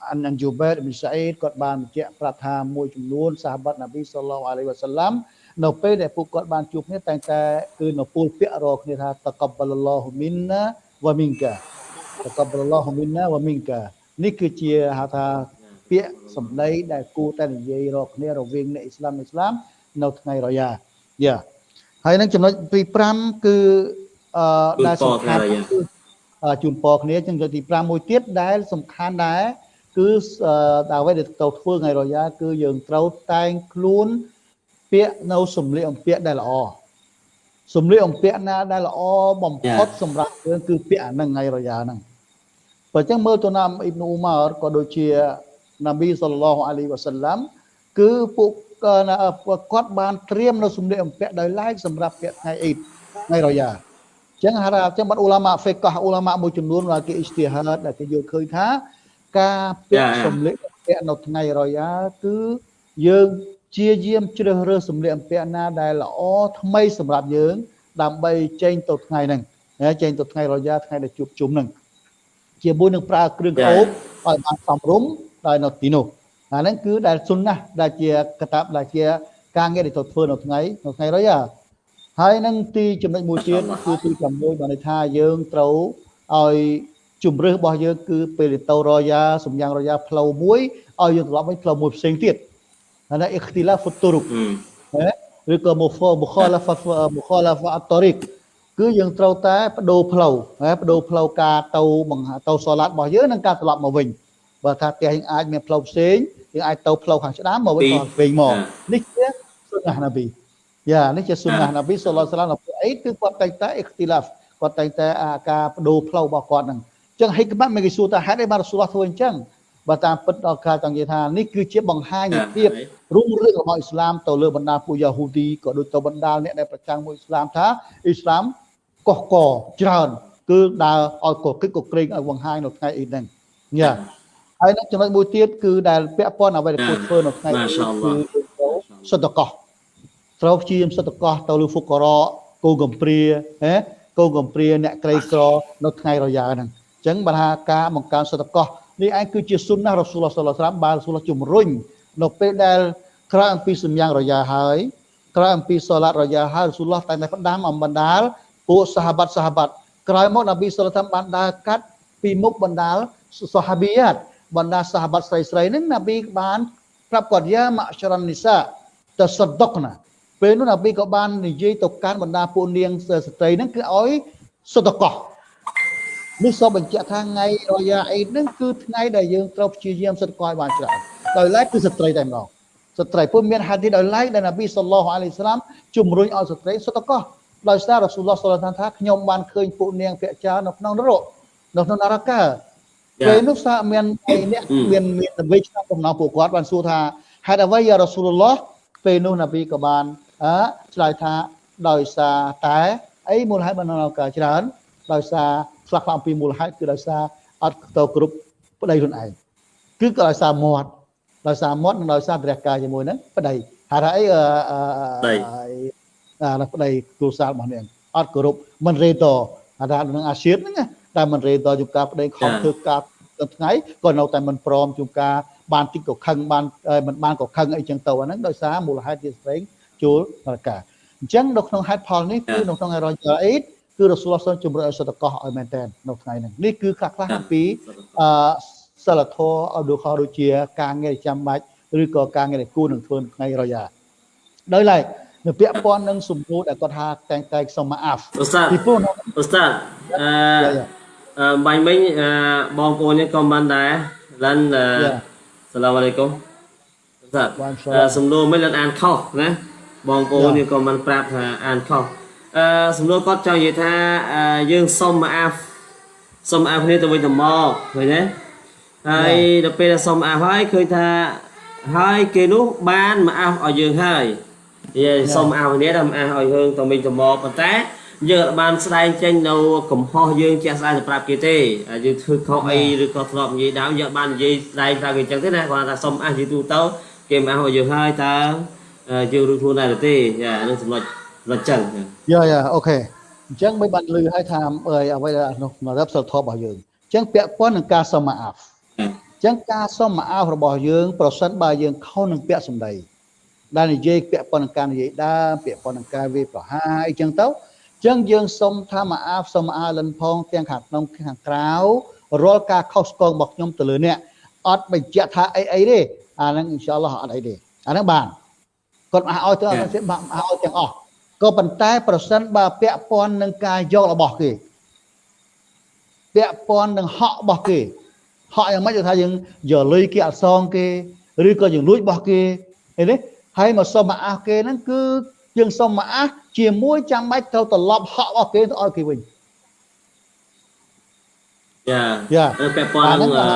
អានអានជូបេរអ៊ីប៊ីនសាអ៊ីដគាត់បានបញ្ជាក់ប្រាប់ថាមួយចំនួនសាហាបនប៊ីសល្លោះអាឡៃវ៉ាសាឡាំនៅពេលដែលពួកគាត់បានជួបគ្នាតែងតែគឺនៅពូលពាក្យរកគ្នាថាតកបលឡោះមីនណាវ៉ាមីនកាតកបលឡោះមីនណាវ៉ាមីនកានេះគឺជាហៅថាពាក្យសម្ដីដែលគួរតែនិយាយរកគ្នារវាងអ្នកអ៊ីស្លាមអ៊ីស្លាមនៅថ្ងៃរយ៉ាយ៉ាហើយនឹងចំណុចទី5គឺអឺដែលសំខាន់គឺអឺ ជូនពរគ្នាចឹងចំណុចទី5មួយទៀតដែលសំខាន់ដែរគឺអឺដល់អ្វីដែលទៅធ្វើថ្ងៃរយ៉ាគឺយើងត្រូវតែងខ្លួនពាក្យនៅសម្លៀកបំពាក់ដែលល្អសម្លៀកបំពាក់ណាដែលល្អបំផុតសម្រាប់យើងគឺពាក្យអាហ្នឹងថ្ងៃរយ៉ាហ្នឹងបើចឹងមើលទៅណាមអ៊ីបនូអ៊ូម៉ារក៏ដូចជាណាប៊ីសល្លោះអាឡៃវ៉ាសាឡាំគឺពួកគាត់បានត្រៀមនៅសម្លៀកបំពាក់ដោយឡែកសម្រាប់ពាក់ថ្ងៃអ៊ីតថ្ងៃរយ៉ា ចឹងហារ៉ាចឹងបាត់អ៊ូឡាម៉ាហ្វេកោះអ៊ូឡាម៉ាមួយចំនួនដែលគេអ៊ីស្ទីហាតដែលគេយល់ឃើញថា ការពាក់សម្លៀកបំពាក់នៅថ្ងៃរយ៉ាគឺយើងជាយាមជ្រើសរើសសម្លៀកបំពាក់ណាដែលល្អថ្មីសម្រាប់យើង ដើម្បីចេញទៅថ្ងៃហ្នឹងចេញទៅថ្ងៃរយ៉ាថ្ងៃដែលជួបជុំហ្នឹងជាមួយនឹងប្រើគ្រឿងអូបឲ្យបានសមរម្យដោយនៅទីនោះអាហ្នឹងគឺដែលសុនណាដែលជាកតាបដែលជាការងារដែលត្រូវធ្វើនៅថ្ងៃនៅថ្ងៃរយ៉ា ហើយនឹងទីចំណុចមួយទៀតគឺទី6បានន័យថាយើងត្រូវឲ្យជំរឿសរបស់យើងគឺពេលទៅរយ៉ាសំយ៉ាងរយ៉ាផ្លូវមួយឲ្យយើងត្រឡប់វិញផ្លូវមួយផ្សេងទៀតអានេះអ៊ីខ្ទីឡាហ្វូតុរុកឬក៏មុខមុខឡាហ្វមុខឡាហ្វអតរិកគឺយើងត្រូវតែបដូរផ្លូវណាបដូរផ្លូវការទៅទៅសូឡាត់របស់យើងនិងការត្រឡប់មកវិញបើថាផ្ទះយើងអាចមានផ្លូវផ្សេងយើងអាចទៅផ្លូវខាងស្ដាំមកវិញក៏វិញមកនេះជាសុណាណាប៊ី យ៉ានេះជាសុណាណាប៊ីសល្លឡាឡអីគឺគាត់តែងតែអ៊ីខ្ទីឡាហ្វគាត់តែងតែការបដូរផ្លូវរបស់គាត់ហ្នឹងអញ្ចឹងហិកម៉ាត់មិនគេសួរថាហេតុអីបានរ៉ាស៊ូលឡោះធ្វើអញ្ចឹងបើតាមពិតដល់ការចង់និយាយថានេះគឺជាបង្ហាញពីចាភាពហើយរុងរឿងរបស់អ៊ីស្លាមទៅលើបណ្ដាពួកយ៉ាហ៊ូឌីក៏ដូចទៅបណ្ដាអ្នកដែលប្រចាំមួយអ៊ីស្លាមថាអ៊ីស្លាមកុះកច្រើនគឺដើរឲ្យកកិច្ចកក្រែងឲ្យបង្ហាញនៅថ្ងៃអ៊ីហ្នឹងយ៉ាហើយនឹងចំណុចមួយទៀតគឺដែលពាក់ព័ន្ធអ្វីដែលគួរធ្វើនៅថ្ងៃម៉ាអ៊ីសាអល់ឡោះគឺសុទ្ធកោ ត្រូវព្យាយាមសុទ្ធកោទៅលើហ្វុការៈគោកំព្រាហ៎គោកំព្រាអ្នកក្រីក្រនៅថ្ងៃរយ៉ាហ្នឹងអញ្ចឹងបើថាការបង្កើនសុទ្ធកោនេះឯងគឺជាសុ nnah រ៉ាស៊ូលឡោះសល្លឡោះសាឡាមបានរ៉ាស៊ូលឡោះជំរុញនៅពេលដែលក្រោយអំពីសម្យ៉ាងរយ៉ាហើយក្រោយអំពីសូឡាតរយ៉ាហើយរ៉ាស៊ូលឡោះតែងតែផ្ដាំអំបណ្ដាលពួកសាហាបាត់សាហាបាត់ក្រោយមកនប៊ីសល្លឡោះសាឡាមបានដើរកាត់ពីមុខបណ្ដាលសាហាប៊ីយ៉ាតបណ្ដាសាហាបាត់ស្រីស្រីៗហ្នឹងនប៊ីបានប្រាប់គាត់យ៉ាម៉ាក់ចរ៉ានីសាតសដុកណា ពេលនោះនប៊ីក៏បាននិយាយទៅកាន់បណ្ដាពួកនាងស្ត្រីហ្នឹងគឺឲ្យសុទ្ធកោនេះសូមបញ្ជាក់ថាថ្ងៃរយ៉ាអ៊ីដហ្នឹងគឺថ្ងៃដែលយើងត្រូវព្យាយាមសិទ្ធិកឲ្យបានច្រើនដោយឡែកគឺស្ត្រីតែម្ដងស្ត្រីពុំមានហាឌីសដោយឡែកដែលនប៊ីសល្លោះអាឡៃសាឡាមជំរុញឲ្យស្ត្រីសិទ្ធិកោដោយសាររ៉ាស៊ូលឡោះសល្លឡោះថាខ្ញុំបានឃើញពួកនាងភាគច្រើននៅក្នុងនរកនៅក្នុងនរកាចាពេលនោះសាមានឯអ្នកអឺមានមាននប៊ីឆ្នាំកំណងពួកគាត់បានសួរថាហេតុអ្វីយ៉ារ៉ាស៊ូលឡោះពេលនោះនប៊ីក៏បាន អើឆ្លើយថាដោយសារតែអីមូលហេតុបាននៅកាច្រើន ដោយសារខ្លះខ្លះអំពីមូលហេតុគឺដោយសារអត់ទៅគ្រប់ប្តីខ្លួនឯងគឺក៏ដោយសារមាត់ដោយសារមាត់និងដោយសារព្រះកាយជាមួយហ្នឹងប្តីហេតុថាអីអឺអឺប្តីអាអាប្តីគ្រូសាលរបស់នាងអត់គោរពមិនរេតហេតុថានឹងអាសៀតហ្នឹងណាតែមិនរេតជួបការប្តីខំចាធ្វើការទៅថ្ងៃក៏នៅតែមិនព្រមជួបការបានតិចក៏ខឹងបានអឺមិនបានក៏ខឹងអីចឹងទៅអាហ្នឹងដោយសារមូលហេតុជាស្ត្រី ចូលដល់ការអញ្ចឹងនៅក្នុងហេតុផលនេះគឺនៅក្នុងរយៈអ៊ីដគឺរ៉ាស៊ូលឡោះសំជំរុញឲ្យសតកោឲ្យមែនតើនៅថ្ងៃហ្នឹងនេះគឺខ្លះខ្លះអំពីអឺសិលធម៌ឲ្យដូចដូចជាការងារចាំបាច់ឬក៏ការងារដែលគួរនឹងធ្វើនៅថ្ងៃរយៈដោយឡែកនៅពាក់ព័ន្ធនឹងសំណួរដែលគាត់ថាតែងតែសុំម៉ាអាហ្វឧស្សាហ៍ពីព្រោះនៅឧស្សាហ៍អឺយ៉ាយ៉ាអឺបាញ់មិញអឺបងប្អូននេះក៏បានដែរឡានអឺយ៉ាសាឡាមអាឡៃគុំឧស្សាហ៍បានសាឡាមអឺសំណួរមិញឡានអានខុសណា បងប្អូននេះក៏បានប្រាប់ថាអានខុសអឺសំណួរគាត់ចង់និយាយថាអឺយើងសុំអាហ្វសុំអាហ្វគ្នាទៅវិញទៅមកឃើញទេហើយដល់ពេលដែលសុំអាហ្វហើយឃើញថាហើយគេនោះបានមកអាហ្វឲ្យយើងហើយនិយាយសុំអាហ្វគ្នាដល់មកអាហ្វឲ្យយើងទៅវិញទៅមកប៉ុន្តែយើងអត់បានស្ដែងចេញនៅកំហុសយើងជាក់ស្ដែងទៅប្រាប់គេទេហើយយើងធ្វើខុសអីឬក៏ធ្លាប់និយាយដើមយើងអត់បាននិយាយស្ដែងប្រាប់គេអញ្ចឹងទេណាគាត់ថាសុំអាហ្វនិយាយទូទៅគេមកអាហ្វឲ្យយើងហើយតើអឺ យើងរួចខ្លួនដែរឬទេចាអានឹងចំណុចចំណុចចឹងចាយ៉ាយ៉ាអូខេអញ្ចឹងមិនបានលឺឲ្យថាអើយអ្វីដែលក្នុងរ៉ាប់សិលធម៌របស់យើងអញ្ចឹងពាក់ព័ន្ធនឹងការសុំម៉ាអាហ្វអញ្ចឹងការសុំម៉ាអាហ្វរបស់យើងប្រសិនបើយើងខុសនឹងពាក្យសម្ដីដែលនិយាយពាក់ព័ន្ធនឹងការនិយាយដើមពាក់ព័ន្ធនឹងការវាយប្រហារអីចឹងទៅអញ្ចឹងយើងសុំថាម៉ាអាហ្វសុំម៉ាអាលិនផងទាំងខាងក្នុងខាងក្រៅរាល់ការខុសឆ្គងរបស់ខ្ញុំទៅលើអ្នកអត់បញ្ជាក់ថាអីអីទេអាហ្នឹងអ៊ីនសាអល់ឡោះអត់អីទេអាហ្នឹងបាន គាត់មកឲ្យទៅអត់ទេមកឲ្យទាំងអស់ក៏ប៉ុន្តែប្រសិនបើពាក់ព័ន្ធនឹងការយករបស់គេពាក់ព័ន្ធនឹងហក់របស់គេហក់យ៉ាងម៉េចគឺថាយើងយកលុយគេអត់សងគេឬក៏យើងលួចរបស់គេឃើញទេហើយមកសុំមកអះគេហ្នឹងគឺយើងសុំមកអះជាមួយចាំបាច់ត្រូវត្រឡប់ហក់របស់គេទៅឲ្យគេវិញយ៉ាយ៉ាពាក់ព័ន្ធនឹងអឺ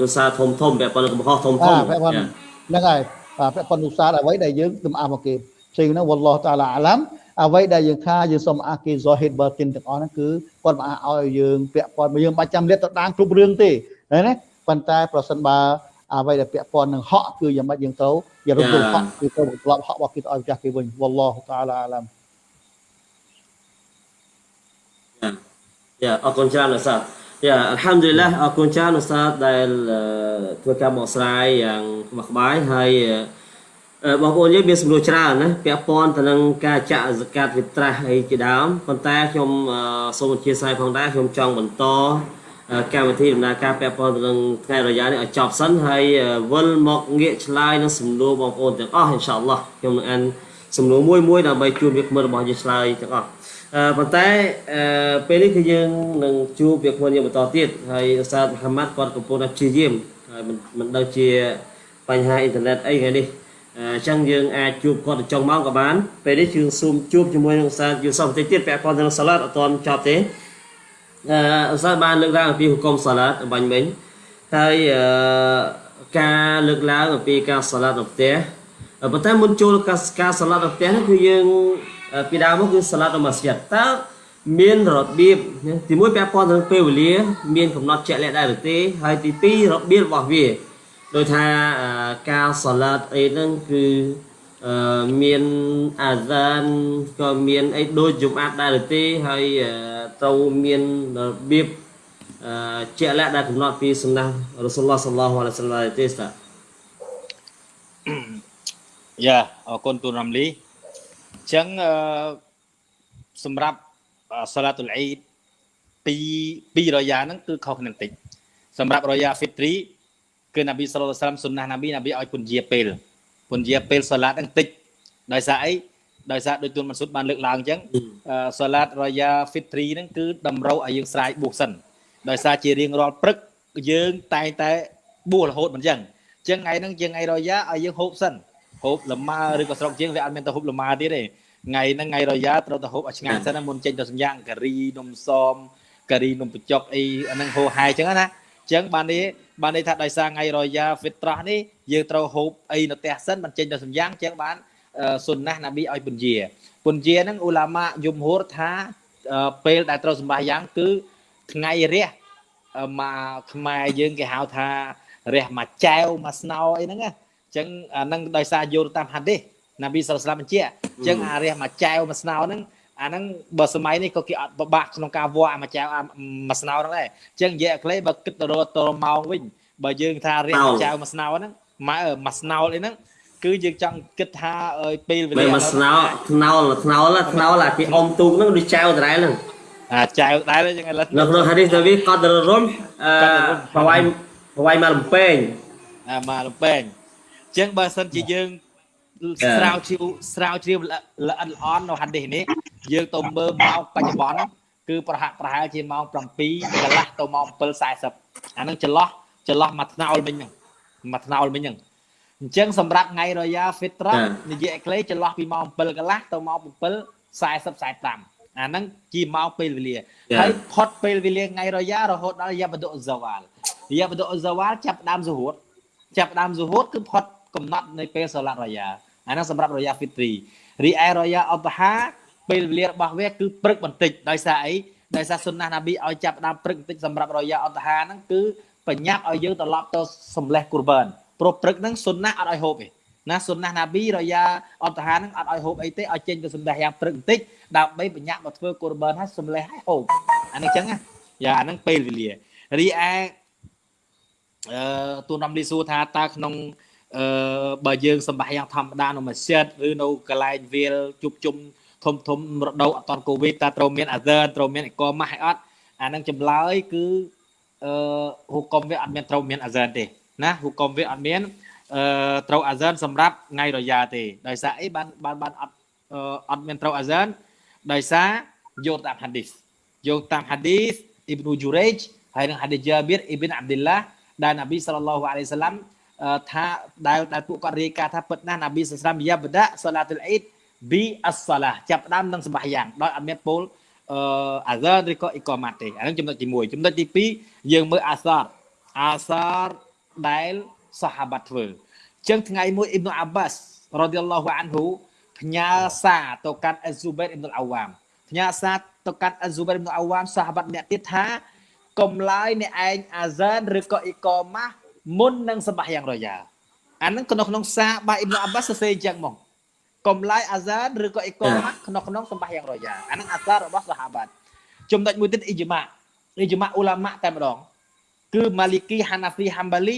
ដូចសារធំធំពាក់ព័ន្ធនឹងកំហុសធំធំអាពាក់ព័ន្ធហ្នឹងហើយបាទ ពាក់ព័ន្ធឧស្សាហ៍អ្វីដែលយើងទំអះមកគេផ្សេងហ្នឹងវ៉ាឡោះតាឡាអាឡាំអ្វីដែលយើងថាយើងសុំអះគេ Zahid Batin ទាំងអស់ហ្នឹងគឺគាត់មកអះឲ្យយើងពាក់ព័ន្ធយើងបាច់ចាំលាតទៅដាងគ្រប់រឿងទេឃើញទេប៉ុន្តែប្រសិនបើអ្វីដែលពាក់ព័ន្ធនឹងហក់គឺយ៉ាងម៉េចយើងត្រូវយើងរំលងហក់គឺត្រូវត្រឡប់ហក់របស់គេទៅឲ្យម្ចាស់គេវិញវ៉ាឡោះតាឡាអាឡាំយ៉ាអរគុណច្រើនឧស្សាហ៍ យ៉ាអัลហាំឌុលីឡាអរគុណច្រើនឧស្សាហ៍ដែលអឺធ្វើការបកស្រាយយ៉ាងក្បោះក្បាយហើយអឺបងប្អូនយើងមានសំណួរច្រើនណាពាក់ព័ន្ធទៅនឹងការចាក់សកាត់វិត្រាស់អីជាដើមប៉ុន្តែខ្ញុំអឺសូមអធិស្ឋានផងដែរខ្ញុំចង់បន្តអឺកម្មវិធីដំណើរការពាក់ព័ន្ធទៅនឹងថ្ងៃរយ៉ានេះឲ្យចប់សិនហើយអឺវិលមកងាកឆ្លើយនឹងសំណួរបងប្អូនទាំងអស់អ៊ីនសាអល់ឡោះខ្ញុំនឹងអានសំណួរមួយមួយដើម្បីជួយវាគ្មិនរបស់យើងឆ្លើយទាំងអស់អឺ ប៉ុន្តែអឺពេលនេះគឺយើងនឹងជួបវាគ្មិនយើងបន្តទៀតហើយឧស្សាហ៍មូហាម៉ាត់គាត់កំពុងតែព្យាយាមហើយមិនមិនដឹងជាបញ្ហាអ៊ីនធឺណិតអីថ្ងៃនេះអឺអញ្ចឹងយើងអាចជួបគាត់ទៅចុងម៉ោងក៏បានពេលនេះយើងស៊ូមជួបជាមួយនឹងឧស្សាហ៍យូសុបបន្តិចទៀតពាក់ព័ន្ធទៅនឹងសាឡាតអត់ទាន់ចប់ទេអឺឧស្សាហ៍បានលើកឡើងអំពីហុគមសាឡាតបាញ់មិញអហើយអឺការលើកឡើងអំពីការសាឡាត់នៅផ្ទះប៉ុន្តែមុនចូលការការសាឡាត់នៅផ្ទះហ្នឹងគឺយើង ពីដើមមកគឺសាឡាត់នៅម៉ាស្ជីតតើមានរបៀបទីមួយពាក់ព័ន្ធទៅនឹងពេលវេលាមានកំណត់ជាក់លាក់ដែរឬទេហើយទីពីររបៀបរបស់វាដោយថាការសាឡាត់អីហ្នឹងគឺអឺមានអាហ្សានក៏មានអីដូចជុំអាត់ដែរឬទេហើយត្រូវមានរបៀបអឺជាក់លាក់ដែលកំណត់ពីសំណាស់រ៉ូស៊ុលឡោះសល្លោះអាឡៃសាឡាទេស្តាយ៉ាអរគុណទូនរំលីអញ្ចឹងអឺសម្រាប់សាឡាតុលអ៊ីដពីពីរយ៉ាហ្នឹងគឺខុសគ្នាបន្តិចសម្រាប់រយ៉ាហ្វីត្រីគឺនប៊ីសល្លឡោះសាឡាមសុនណានប៊ីនប៊ីឲ្យពន្យាពេលពន្យាពេលសាឡាតហ្នឹងតិចដោយសារអីដោយសារដោយទូនមនសុតបានលើកឡើងអញ្ចឹងសាឡាតរយ៉ាហ្វីត្រីហ្នឹងគឺតម្រូវឲ្យយើងស្រាយបួសសិនដោយសារជារៀងរាល់ព្រឹកយើងតែងតែបួសរហូតមិនអញ្ចឹងអញ្ចឹងថ្ងៃហ្នឹងជាថ្ងៃរយ៉ាឲ្យយើងហូបសិន ហូបលម៉ើឬក៏ស្រុកជាងវាអត់មានទៅហូបលម៉ើទៀតទេថ្ងៃហ្នឹងថ្ងៃរយ៉ាត្រូវទៅហូបឲ្យឆ្ងាញ់សិនមុនចេញទៅសម្យ៉ាងការីនំសមការីនំបញ្ចុកអីអាហ្នឹងហូរហាយអញ្ចឹងណាអញ្ចឹងបាននេះបានន័យថាដោយសារថ្ងៃរយ៉ាហ្វីត្រោះនេះយើងត្រូវហូបអីនៅផ្ទះសិនមិនចេញទៅសម្យ៉ាងអញ្ចឹងបានសុនណាស់ណាប៊ីឲ្យពន្យាពន្យាហ្នឹងអ៊ូឡាម៉ាយមហូរថាពេលដែលត្រូវសម្បាយ៉ាងគឺថ្ងៃរះមកខ្មែរយើងគេហៅថារះមកចែវមកស្នោអីហ្នឹងណាអញ្ចឹងអាហ្នឹងដោយសារយល់តាមហាឌីសណាប៊ីសាឡឡាមបញ្ជាក់អញ្ចឹងអារះមកចែវមកស្នោហ្នឹងអាហ្នឹងបើសម័យនេះក៏គេអត់ពិបាកក្នុងការវាស់អាមកចែវអាមកស្នោហ្នឹងដែរអញ្ចឹងនិយាយអក្លេបើគិតទៅរកតរម៉ោងវិញបើយើងថារះមកចែវមកស្នោហ្នឹងម៉ែមកស្នោអីហ្នឹងគឺយើងចង់គិតថាពេលវេលាមកស្នោថ្នោលថ្នោលថ្នោលអាគេអុំទូកហ្នឹងដូចចែវដដែលហ្នឹងអាចៅដែរចឹងឥឡូវនៅក្នុងហាឌីសទៅវាកត់ទៅរុំអឺប្រវាយប្រវាយមកលំពេងអាមកលំពេងអញ្ចឹងបើសិនជាយើងស្រាវជ្រាវស្រាវជ្រាវល្អិតល្អន់នៅហាឌីសនេះយើងទៅមើលម៉ោងបច្ចុប្បន្នគឺប្រហាក់ប្រហែលជាម៉ោង7កន្លះទៅម៉ោង7:40អានឹងចន្លោះចន្លោះមួយថ្នោលមិញហ្នឹងមួយថ្នោលមិញហ្នឹងអញ្ចឹងសម្រាប់ថ្ងៃរយ៉ាហ្វីត្រានិយាយក្លេចន្លោះពីម៉ោង7កន្លះទៅម៉ោង7:40 45អាហ្នឹងជាម៉ោងពេលវេលាហើយផុតពេលវេលាថ្ងៃរយ៉ារហូតដល់យ៉ាបដុហ្សាវ៉ាលយ៉ាបដុហ្សាវ៉ាលចាប់ដើមស៊ូហូតចាប់ដើមស៊ូហូតគឺផុត កំណត់នៃពេលសាឡាត់រយ៉ាអាហ្នឹងសម្រាប់រយ៉ាហ្វីត្រីរីឯរយ៉ាអបហាពេលវេលារបស់វាគឺព្រឹកបន្តិចដោយសារអីដោយសារសុនណាណាប៊ីឲ្យចាប់ដើមព្រឹកបន្តិចសម្រាប់រយ៉ាអបហាហ្នឹងគឺបញ្ញាប់ឲ្យយើងត្រឡប់ទៅសំលេះគូរបានព្រោះព្រឹកហ្នឹងសុនណាអត់ឲ្យហូបទេណាសុនណាណាប៊ីរយ៉ាអត់តាហានឹងអត់ឲ្យហូបអីទេឲ្យចេញទៅសម្លេះយ៉ាងព្រឹកបន្តិចដើម្បីបញ្ញាក់មកធ្វើកូរបឺនឲ្យសម្លេះឲ្យហូបអានេះចឹងណាយ៉ាអាហ្នឹងពេលវេលារីឯអឺទូនំលីស៊ូថាតើក្នុង អឺបើយើងសម្បាយ៉ាងធម្មតានៅម៉ាស៊ីតឬនៅកន្លែងវាលជប់ជុំធំធំរដូវអត់តកូវីដតើត្រូវមានអាហ្សឺត្រូវមានអកម៉ាស់ឲ្យអត់អានឹងចម្លើយគឺអឺហុកុំវាអត់មានត្រូវមានអាហ្សឺទេណាហុកុំវាអត់មានអឺត្រូវអាហ្សានសម្រាប់ថ្ងៃរយ៉ាទេដោយសារអីបានបានបានអត់អត់មានត្រូវអាហ្សានដោយសារយកតាមហាឌីសយកតាមហាឌីសអ៊ីប៊ូជូរេជហើយនិងហាឌីសយ៉ាប៊ីរអ៊ីប៊ីនអាប់ឌីឡាដែលនប៊ីសល្លឡោះអាឡៃសាឡាំ ថាដែលដែលពួកគាត់រាយការណ៍ថាពិតណាស់នប៊ីសស្លាមយ៉ាបដាសាឡាតុលអ៊ីដប៊ីអស្សាឡាចាប់ដើមនឹងសម្បាយ៉ាងដោយអត់មានពោលអឺអាហ្សាឬក៏អ៊ីកម៉ាត់ទេអានឹងចំណុចទី1ចំណុចទី2យើងមើលអាសារអាសារដែលសាហាបាត់ធ្វើអញ្ចឹងថ្ងៃមួយអ៊ីប៊ុអាបាសរ៉ាឌីយ៉ាឡោះអានហ៊ូផ្ញើសារទៅកាន់អ៊ីស៊ូបេតអ៊ីប៊ុអាវ៉ាមផ្ញើសារទៅកាន់អ៊ីស៊ូបេតអ៊ីប៊ុអាវ៉ាមសាហាបាត់អ្នកទៀតថាកុំឡើយអ្នកឯងអាហ្សានឬក៏អ៊ីកម៉ាស់ មុននឹងសម្បាយ៉ាងរយ៉ាអានឹងក្នុងក្នុងសារបាអ៊ីប៊ុអាបាសសរសេរអញ្ចឹងមកកុំឡើយអាហ្សានឬក៏អ៊ីកម៉ាស់ក្នុងក្នុងសម្បាយ៉ាងរយ៉ាអានឹងអាសាររបស់សាហាបាត់ចំណុចមួយទៀតអ៊ីជ្មាអ៊ីជ្មាអ៊ូឡាម៉ាតែម្ដងគឺម៉ាលីគីហាណាហ្វីហាំបាលី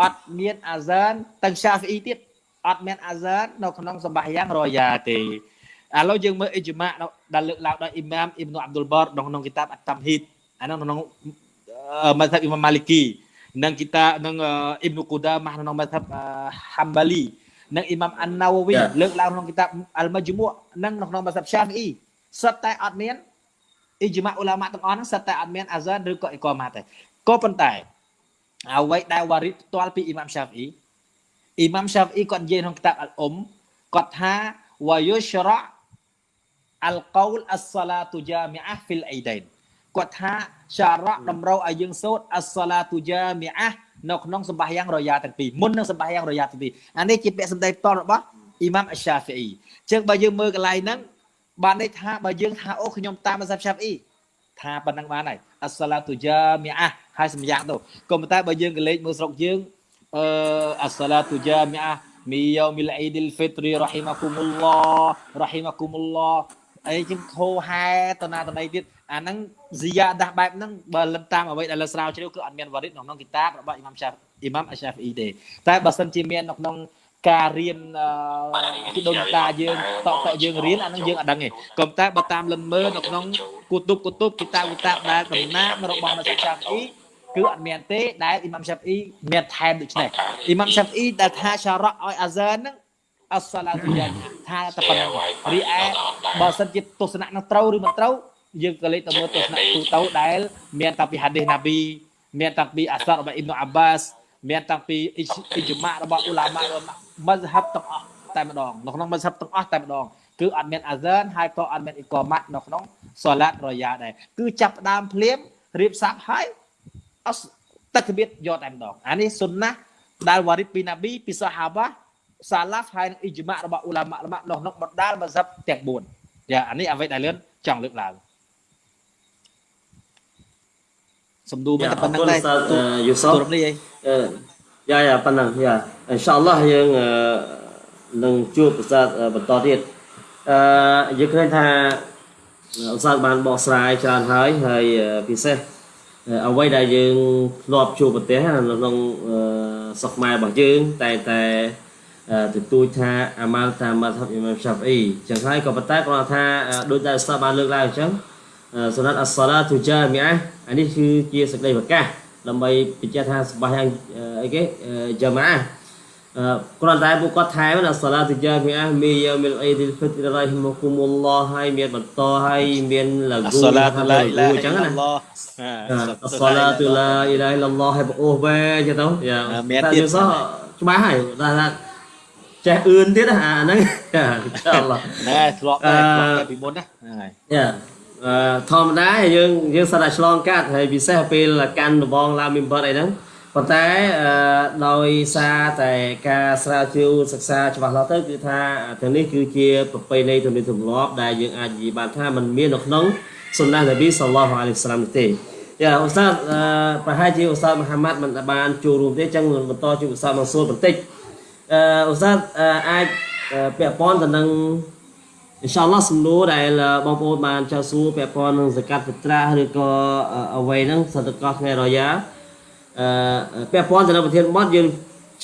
អត់មានអាហ្សានទាំងសាហ្វីអ៊ីទៀតអត់មានអាហ្សាននៅក្នុងសម្បាយ៉ាងរយ៉ាទេឥឡូវយើងមើលអ៊ីជ្មាដែលលើកឡើងដោយអ៊ីម៉ាមអ៊ីប៊ុអាប់ឌុលបរក្នុងក្នុងគីតាបអត្តមហ៊ីតអានោះក្នុងមធ្យ បអ៊ីម៉ាមម៉ាលីគីនិងគីតានិងអ៊ីប៊ុកូដាម៉ាក្នុងមធ្យបហាំបាលីនិងអ៊ីម៉ាមអានណាវវីលើកឡើងក្នុងគីតាបអលម៉ាជមូនិងក្នុងមធ្យបសាហ្វីអ៊ីសិតតែអត់មានអ៊ីជ្មាអ៊ូឡាម៉ាទាំងអស់ហ្នឹងសិតតែអត់មានអាហ្សានឬក៏អ៊ីកម៉ាទេក៏ប៉ុន្តែអ្វីដែលវ៉ារីតផ្ទាល់ពីអ៊ីម៉ាំសាហ្វីអ៊ីម៉ាំសាហ្វីគាត់និយាយក្នុងគតាបអលអ៊ុំគាត់ថាវ៉ាយុស្រៈអលកូ លអស្សាឡាតុជាមីអាហ្វីលអ៊ីដៃនគាត់ថាសារៈតម្រូវឲ្យយើងសូត្រអស្សឡាទូយ៉ាមីអានៅក្នុងសម្បាសយ៉ាងរយ៉ាទាំងពីរមុននឹងសម្បាសយ៉ាងរយ៉ាទាំងពីរអានេះជាពាក្យសម្ដីផ្ទាល់របស់អ៊ីម៉ាំអស្សាហ្វីអ៊ីអញ្ចឹងបើយើងមើលកន្លែងហ្នឹងបានន័យថាបើយើងថាអូខ្ញុំតាមមសាប់ឆាហ្វីអ៊ីថាប៉ុណ្ណឹងបានហើយអស្សឡាទូយ៉ាមីអាហើយសម្យ៉ាងទៅក៏ប៉ុន្តែបើយើងកលេចមើលស្រុកយើងអឺអស្សឡាទូយ៉ាមីអាមីយូមីលអ៊ីឌីលហ្វីទ្រីរ៉ហ៊ីម៉ាគុមុលឡោរ៉ហ៊ីម៉ាគុមុលឡោអីជាងហោហែតណាតណៃទៀតអាហ្នឹង ស៊ីយ៉ាដាស់បែបហ្នឹងបើលិនតាមអ្វីដែលលើស្រាវជ្រាវគឺអត់មានវរិទ្ធក្នុងគីតាបរបស់អ៊ីម៉ាំឆាហ្វអ៊ីម៉ាំអស្សាហ្វីអ៊ីទេតែបើសិនជាមាននៅក្នុងការរៀនពីដូនតាយើងតតយើងរៀនអានឹងយើងអត់ដឹងទេក៏តែបើតាមលិនមើលនៅក្នុងគូតុបគូតុបគីតាគីតាដែលតំណាងរបស់មស្សាហ្វីអ៊ីគឺអត់មានទេដែលអ៊ីម៉ាំឆាហ្វីអ៊ីមានថែមដូចនេះអ៊ីម៉ាំឆាហ្វីអ៊ីដែលថាសារ៉ាឲ្យអាហ្សានហ្នឹងអស្សឡាទូយ៉ាថាតែប៉ុណ្ណឹងរីឯបើសិនជាទស្សនៈនឹងត្រូវឬមិនត្រូវ យើងក៏លេខទៅមើលទស្សនៈទូទៅដែល មានតាំងពីហាឌីសណាប៊ីមានតាំងពីអាសាររបស់អ៊ីប៊ុនអាបាសមានតាំងពីអ៊ីជ្មារបស់អ៊ូឡាម៉ាមស្ហាប់ទាំងអស់តែម្ដងនៅក្នុងមស្ហាប់ទាំងអស់តែម្ដងគឺអត់មានអាហ្សានហើយក៏អត់មានអ៊ីកម៉ាត់នៅក្នុងសូឡាតរយ៉ាដែរគឺចាប់ផ្ដើមភ្លាមរៀបសាប់ហើយអស់តក្បៀតយកតែម្ដងអានេះសុនណាដែលវ៉ារីតពីណាប៊ីពីសាហាបាសាឡាហ្វហើយនឹងអ៊ីជ្មារបស់អ៊ូឡាម៉ារបស់នៅក្នុងបណ្ដាលមស្ហាប់ទាំង4យ៉ាអានេះអ្វីដែលលឿនចង់លើកឡើង សំដូរមិនតែប៉ុណ្្នឹងដែរយូសុទូរនេះអីយ៉ាយ៉ាប៉ុណ្ណឹងយ៉ាអ៊ីនសាអល់ឡោះយើងនឹងជួបឧស្សាហបន្តទៀតអឺយើងឃើញថាឧស្សាហបានបកស្រាយច្រើនហើយហើយពិសេសអ្វីដែលយើងធ្លាប់ជួបប្រទេសនៅក្នុងស្រុកខ្មែររបស់យើងតែតែទទូចថាអាម៉ាល់តាមមាត់ហបអ៊ីម៉ាំឆាហ្វីអ៊ីចឹងហើយក៏ប៉ុន្តែគាត់ថាដូចដែលឧស្សាហបានលើកឡើងអញ្ចឹង សុណាត់អស្សាឡាទូជាមីអាអានេះគឺជាសេចក្តីប្រកាសដើម្បីបញ្ជាក់ថាសម្បាយ៉ាងអីគេយ៉ាម៉ាគ្រាន់តែពួកគាត់ថែមណាសាឡាទយ៉ាមីអាមីយ៉ាមីលអ៊ីឌីលហ្វិត្ររ៉ៃហ៊ីម៉ូគុមុលឡោះហើយមានបន្តហើយមានឡាគូសាឡាតុឡាអ៊ីឡាអញ្ចឹងណាសាឡាតុឡាអ៊ីឡាអ៊ីឡឡោះហើយអូវ៉ែអញ្ចឹងទៅយ៉ាមានទៀតសោះច្បាស់ហើយថាចេះអឿនទៀតអាហ្នឹងចាអ៊ីនសាអល់ឡោះណែធ្លាប់តែពីមុនណាហ្នឹងហើយយ៉ា ធម្មតាយើងយើងសិតតែឆ្លងកាត់ហើយពិសេសពេលកាន់ដបងឡាមីមបតអីហ្នឹងប៉ុន្តែដោយសារតែការស្រាវជ្រាវសិក្សាច្បាស់លាស់ទៅគឺថាទាំងនេះគឺជាប្រពៃណីទំនៀមទម្លាប់ដែលយើងអាចនិយាយបានថាมันមាននៅក្នុងសុនណះនប៊ីសល្លោះអាឡៃហ៊ីវសាឡាមទេយ៉ាឧស្សាហ៍ប្រហែលជាឧស្សាហ៍មហាម៉ាត់មិនបានចូលរួមទេអញ្ចឹងបន្តជួបឧស្សាហ៍មកសួរបន្តិចអឺឧស្សាហ៍អាចពាក់ព័ន្ធទៅនឹង អ៊ីនសាអល់ឡោះសំណួរដែលបងប្អូនបានចោទសួរពាក់ព័ន្ធនឹងសកាត់ពត្រាឬក៏អ្វីហ្នឹងសតកោថ្ងៃរយ៉ាអឺពាក់ព័ន្ធទៅនឹងប្រធានបទយើង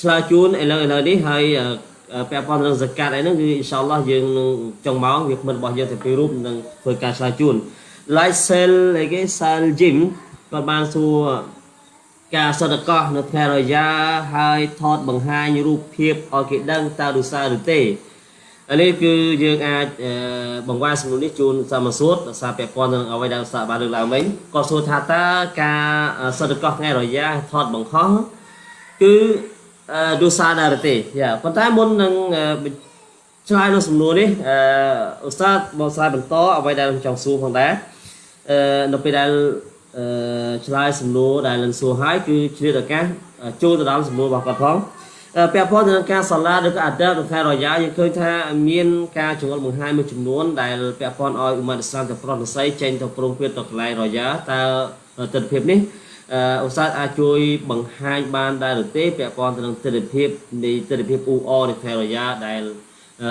ឆ្លើយជូនឥឡូវឥឡូវនេះហើយពាក់ព័ន្ធនឹងសកាត់អីហ្នឹងគឺអ៊ីនសាអល់ឡោះយើងនឹងចុងម៉ោងវាគ្មិនរបស់យើងទៅពីររូបនឹងធ្វើការឆ្លើយជូន Light Cell អីគេ Cell Gym គាត់បានសួរការសតកោនៅថ្ងៃរយ៉ាហើយថតបង្ហាញរូបភាពឲ្យគេដឹងតើឬសារឬទេ នេះគឺយើងអាចបង្វែរសំណួរនេះជូនសមសួតដោយសារពាក់ព័ន្ធនឹងអ្វីដែលសាបានលើកឡើងវិញក៏សួរថាតើការសិទ្ធិកោះថ្ងៃរយ៉ាថតបង្ហោះគឺដូសាដែរទេយ៉ាប៉ុន្តែមុននឹងឆ្លើយនៅសំណួរនេះអឺឧស្សាហ៍បកស្រាយបន្តអ្វីដែលខ្ញុំចង់សួរផងដែរអឺនៅពេលដែលអឺឆ្លើយសំណួរដែលនឹងសួរហើយគឺឆ្លៀតឱកាសចូលទៅដល់សំណួររបស់គាត់ផង ពាក់ព័ន្ធទៅនឹងការសាឡាឬក៏អាដាបក្នុងខែរយ៉ាយើងឃើញថាមានការចងល់បង្ហាញមួយចំនួនដែលពាក់ព័ន្ធឲ្យឧមាអ៊ីស្លាមទៅប្រុសនិស័យចេញទៅប្រងព្រាតទៅកន្លែងរយ៉ាតើទិដ្ឋភាពនេះឧស្សាហ៍អាចជួយបង្ហាញបានដែរឬទេពាក់ព័ន្ធទៅនឹងទិដ្ឋភាពនៃទិដ្ឋភាពអ៊ូអនៃខែរយ៉ាដែល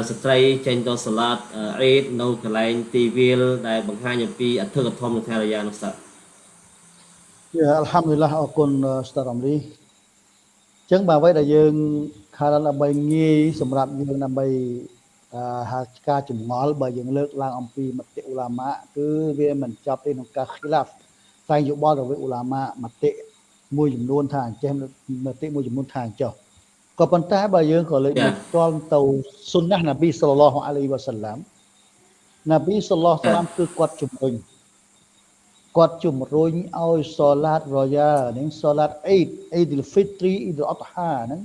ស្ត្រីចេញទៅសាឡាតអេតនៅកន្លែងទីវាលដែលបង្ហាញអំពីអធិកធមនៃខែរយ៉ានោះសាយ៉ាអល់ហាំឌុលឡាអរគុណស្តារ៉ាំលី ចឹងបើអ្វីដែលយើងខារដើម្បីងាយសម្រាប់យើងដើម្បីហាការចម្ងល់បើយើងលើកឡើងអំពីមតិអ៊ូឡាម៉ាគឺវាមិនចប់ទេក្នុងការ khilaf តែយោបល់រវាងអ៊ូឡាម៉ាមតិមួយចំនួនថាអញ្ចេះមតិមួយចំនួនថាអញ្ចោះក៏ប៉ុន្តែបើយើងក៏លើកមកតល់ទៅសុនណះនប៊ីសល្លឡោះអាឡៃវ៉ាសាឡាមនប៊ីសល្លឡោះសាឡាមគឺគាត់ជំរុញ គាត់ជំរុញឲ្យសូឡាតរយ៉ានិងសូឡាតអ៊ីដអ៊ីឌុលហ្វីទ្រីអ៊ីឌុលអតហាហ្នឹង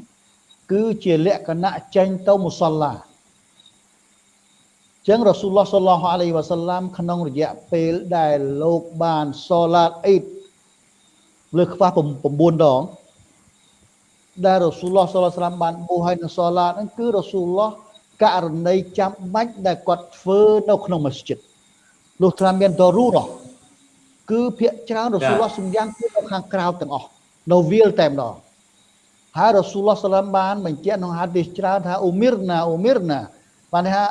គឺជាលក្ខណៈចេញទៅមុសឡាចឹងរ៉ាស៊ូលឡោះសល្លឡោះអាឡៃហ៊ីវ៉ាសល្លាមក្នុងរយៈពេលដែលលោកបានសូឡាតអ៊ីតលើខ្វះ9ដងដែលរ៉ាស៊ូលឡោះសល្លឡោះអាឡៃហ៊ីវ៉ាសល្លាមបានបួសឲ្យនៅសូឡាតហ្នឹងគឺរ៉ាស៊ូលឡោះករណីចាំបាច់ដែលគាត់ធ្វើនៅក្នុងមស្ជីតលុះត្រាមានដរូរ៉ះ គឺភាកច្រើនរ៉ាស៊ូលឡោះសំយ៉ាងគឺនៅខាងក្រៅទាំងអស់នៅវាលតែម្ដងហើយរ៉ាស៊ូលឡោះសល្លាមបានបញ្ជាក់ក្នុងហាឌីសច្រើនថាអ៊ូមីរណាអ៊ូមីរណាបានថា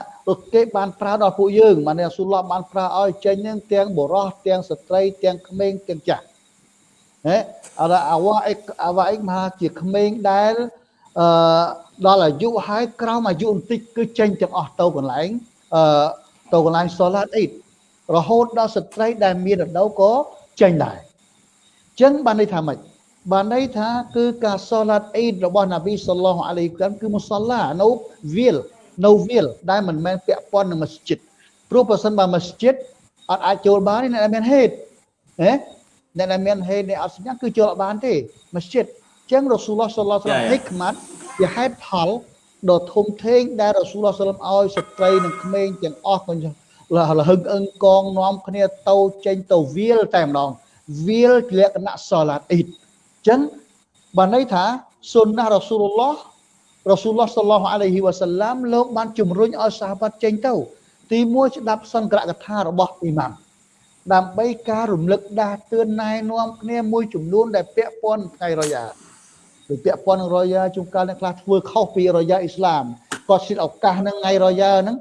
គេបានប្រើដល់ពួកយើងបានរ៉ាស៊ូលឡោះបានប្រើឲ្យចេញនឹងទាំងបុរសទាំងស្ត្រីទាំងក្មេងទាំងចាស់ហេអរអាវ៉ាអិកអាវ៉ាអិកមហាជាក្មេងដែលអឺដល់អាយុហើយក្រោមអាយុបន្តិចគឺចេញទាំងអស់ទៅកន្លែងអឺទៅកន្លែងសូឡាតអ៊ីត រហូតដល់ស្ត្រីដែលមានរដូវក៏ចេញដែរអញ្ចឹងបានន័យថាម៉េចបានន័យថាគឺការសូឡាតអ៊ីតរបស់ណាប៊ីសល្លោះអាឡៃកាមគឺមុសឡានៅវាលនៅវាលដែលមិនមែនពាក់ព័ន្ធនឹងមស្ជីតព្រោះបើសិនបើមស្ជីតអត់អាចចូលបានទេអ្នកដែលមានហេតុហេអ្នកដែលមានហេតុនេះអត់សញ្ញាគឺចូលអត់បានទេមស្ជីតអញ្ចឹងរ៉ូស៊ូលឡោះសល្លោះហិកម៉ាត់ជាហេតុផលដ៏ធំធេងដែលរ៉ូស៊ូលឡោះសល្លោះឲ្យស្ត្រីនិងក្មេងទាំងអស់ក៏ លហឹងអឹងកងនាំគ្នាទៅចេញទៅវាលតែម្ដងវាលលក្ខណៈសូឡាតអ៊ីតអញ្ចឹងបានន័យថាសុនណារ៉ូស៊ូលឡោះរ៉ូស៊ូលឡោះសល្លោះអាឡៃហ៊ីវ៉ាសាឡាមលោកបានជំរុញឲ្យសាហាបាត់ចេញទៅ ទីមួយស្ដាប់សង្ក្រកថារបស់អ៊ីម៉ាំដើម្បីការរំលឹកដាស់តឿនណែនាំគ្នាមួយចំនួនដែលពាក់ព័ន្ធថ្ងៃរយ៉ាដូចពាក់ព័ន្ធនឹងរយ៉ាជួនកាលអ្នកខ្លះធ្វើខុសពីរយ៉ាអ៊ីស្លាមគាត់សិទ្ធឱកាសនឹងថ្ងៃរយ៉ាហ្នឹង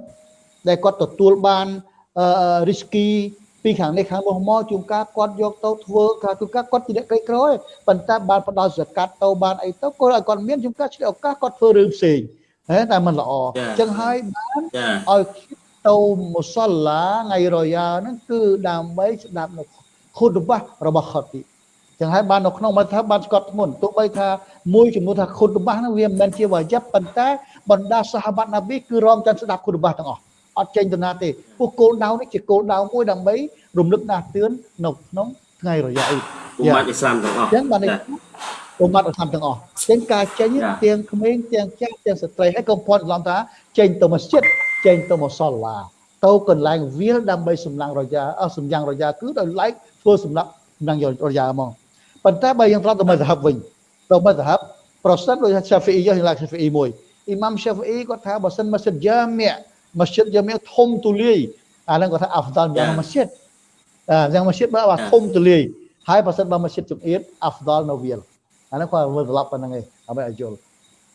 ដែលគាត់ទទួលបានរីស្គីពីខាងនេះខាងនោះមកជួនកាលគាត់យកទៅធ្វើការជួនកាលគាត់ជាអ្នកក្រីក្រឯងប៉ុន្តែបានផ្ដល់សកាត់ទៅបានអីទៅគាត់ឲ្យគាត់មានជួនកាលឆ្លៀតឱកាសគាត់ធ្វើរឿងផ្សេងហេតែมันល្អអញ្ចឹងហើយបានឲ្យទៅមុសឡាថ្ងៃរយ៉ាហ្នឹងគឺដើម្បីស្ដាប់នៅខុតបាសរបស់ខុតទីចឹងហើយបាននៅក្នុងមកថាបានស្កត់ធ្ងន់ទោះបីថាមួយចំនួនថាខុតបាសហ្នឹងវាមិនមែនជាវាយ៉ាប់ប៉ុន្តែបណ្ដាសាហាបាត់ណាប៊ីគឺរំចាំស្ដាប់ខុតបាសទាំងអស់ អត់ចេញទៅណាទេពួកគោលដៅនេះជាគោលដៅមួយដើម្បីរំលឹកដាស់តឿននៅក្នុងថ្ងៃរយៈអ៊ីអ៊ុម៉ាត់អ៊ីស្លាមទាំងអស់អញ្ចឹងបាននេះអ៊ុម៉ាត់អ៊ីស្លាមទាំងអស់អញ្ចឹងការចេញទាំងក្មេងទាំងចាស់ទាំងស្ត្រីហើយកុំផន់ច្រឡំថាចេញទៅមស្ជីតចេញទៅមកសល្លាទៅកន្លែងវាលដើម្បីសម្លាងរយ៉ាអស់សម្យ៉ាងរយ៉ាគឺដោយឡែកធ្វើសម្រាប់សម្លាងរយ៉ាហ្មងប៉ុន្តែបើយើងត្រឡប់ទៅមកសហបវិញទៅមកសហបប្រសិនដោយថា Shafi'i យើងឡើង Shafi'i មួយអ៊ីម៉ាំ Shafi'i គាត់ថាបើសិនមកសិតយ៉ាមៀ មស្ជីតយ៉ាមៀធំទូលាយអាហ្នឹងគាត់ថាអាហ្វដាល់យ៉ាងមស្ជីតអញ្ចឹងមស្ជីតបើធំទូលាយហើយបើសិនបើមស្ជីតជំអៀតអាហ្វដាល់នៅវាលអាហ្នឹងគាត់មើលត្រឡប់ប៉ុណ្្នឹងឯងដើម្បីឲ្យយល់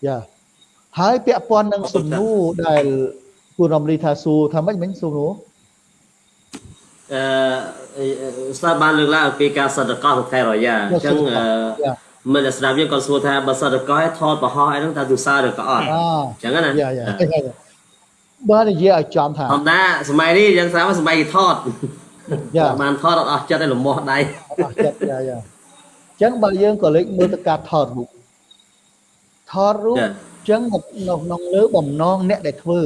យ៉ាហើយពាក់ព័ន្ធនឹងសំណួរដែលគូរំលីថាសួរថាម៉េចមិញសួរនោះអឺស្ដាប់បានលើកឡើងពីការសន្តិកោខែរយ៉ាអញ្ចឹងមិនស្ដាប់យើងក៏សួរថាបើសន្តិកោឲ្យថតបរហោះអីហ្នឹងតើទូសារឬក៏អត់អញ្ចឹងណាយ៉ាយ៉ា បើនិយាយឲ្យចំថាធម្មតាសម័យនេះយើងស្រាប់សម័យគេថតយ៉ាបានថតអត់អស់ចិត្តឲ្យលំមាស់ដៃអស់ចិត្តយ៉ាយ៉ាអញ្ចឹងបើយើងក៏លេចមើលទៅការថតរូបថតរូបអញ្ចឹងនៅក្នុងលើបំណងអ្នកដែលធ្វើ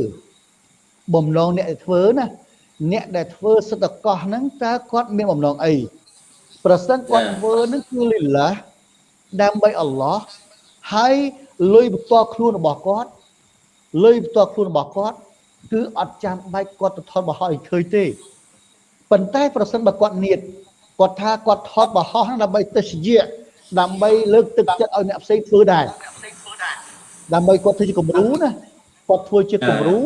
បំណងអ្នកដែលធ្វើណាអ្នកដែលធ្វើសិទ្ធិកោះហ្នឹងតើគាត់មានបំណងអីប្រសិនគាត់ធ្វើហ្នឹងគឺលីឡាដើម្បីអល់ឡោះហើយលុយបន្ទាល់ខ្លួនរបស់គាត់លុយបន្ទាល់ខ្លួនរបស់គាត់ គឺអត់ចាំបាច់គាត់ទៅថតបរហោះឲ្យឃើញទេប៉ុន្តែប្រសិនបើគាត់នៀតគាត់ថាគាត់ថតបរហោះដើម្បីទស្សយៈដើម្បីលើកទឹកចិត្តឲ្យអ្នកផ្សេងធ្វើដែរដើម្បីគាត់ធ្វើជាគំរូណាគាត់ធ្វើជាគំរូ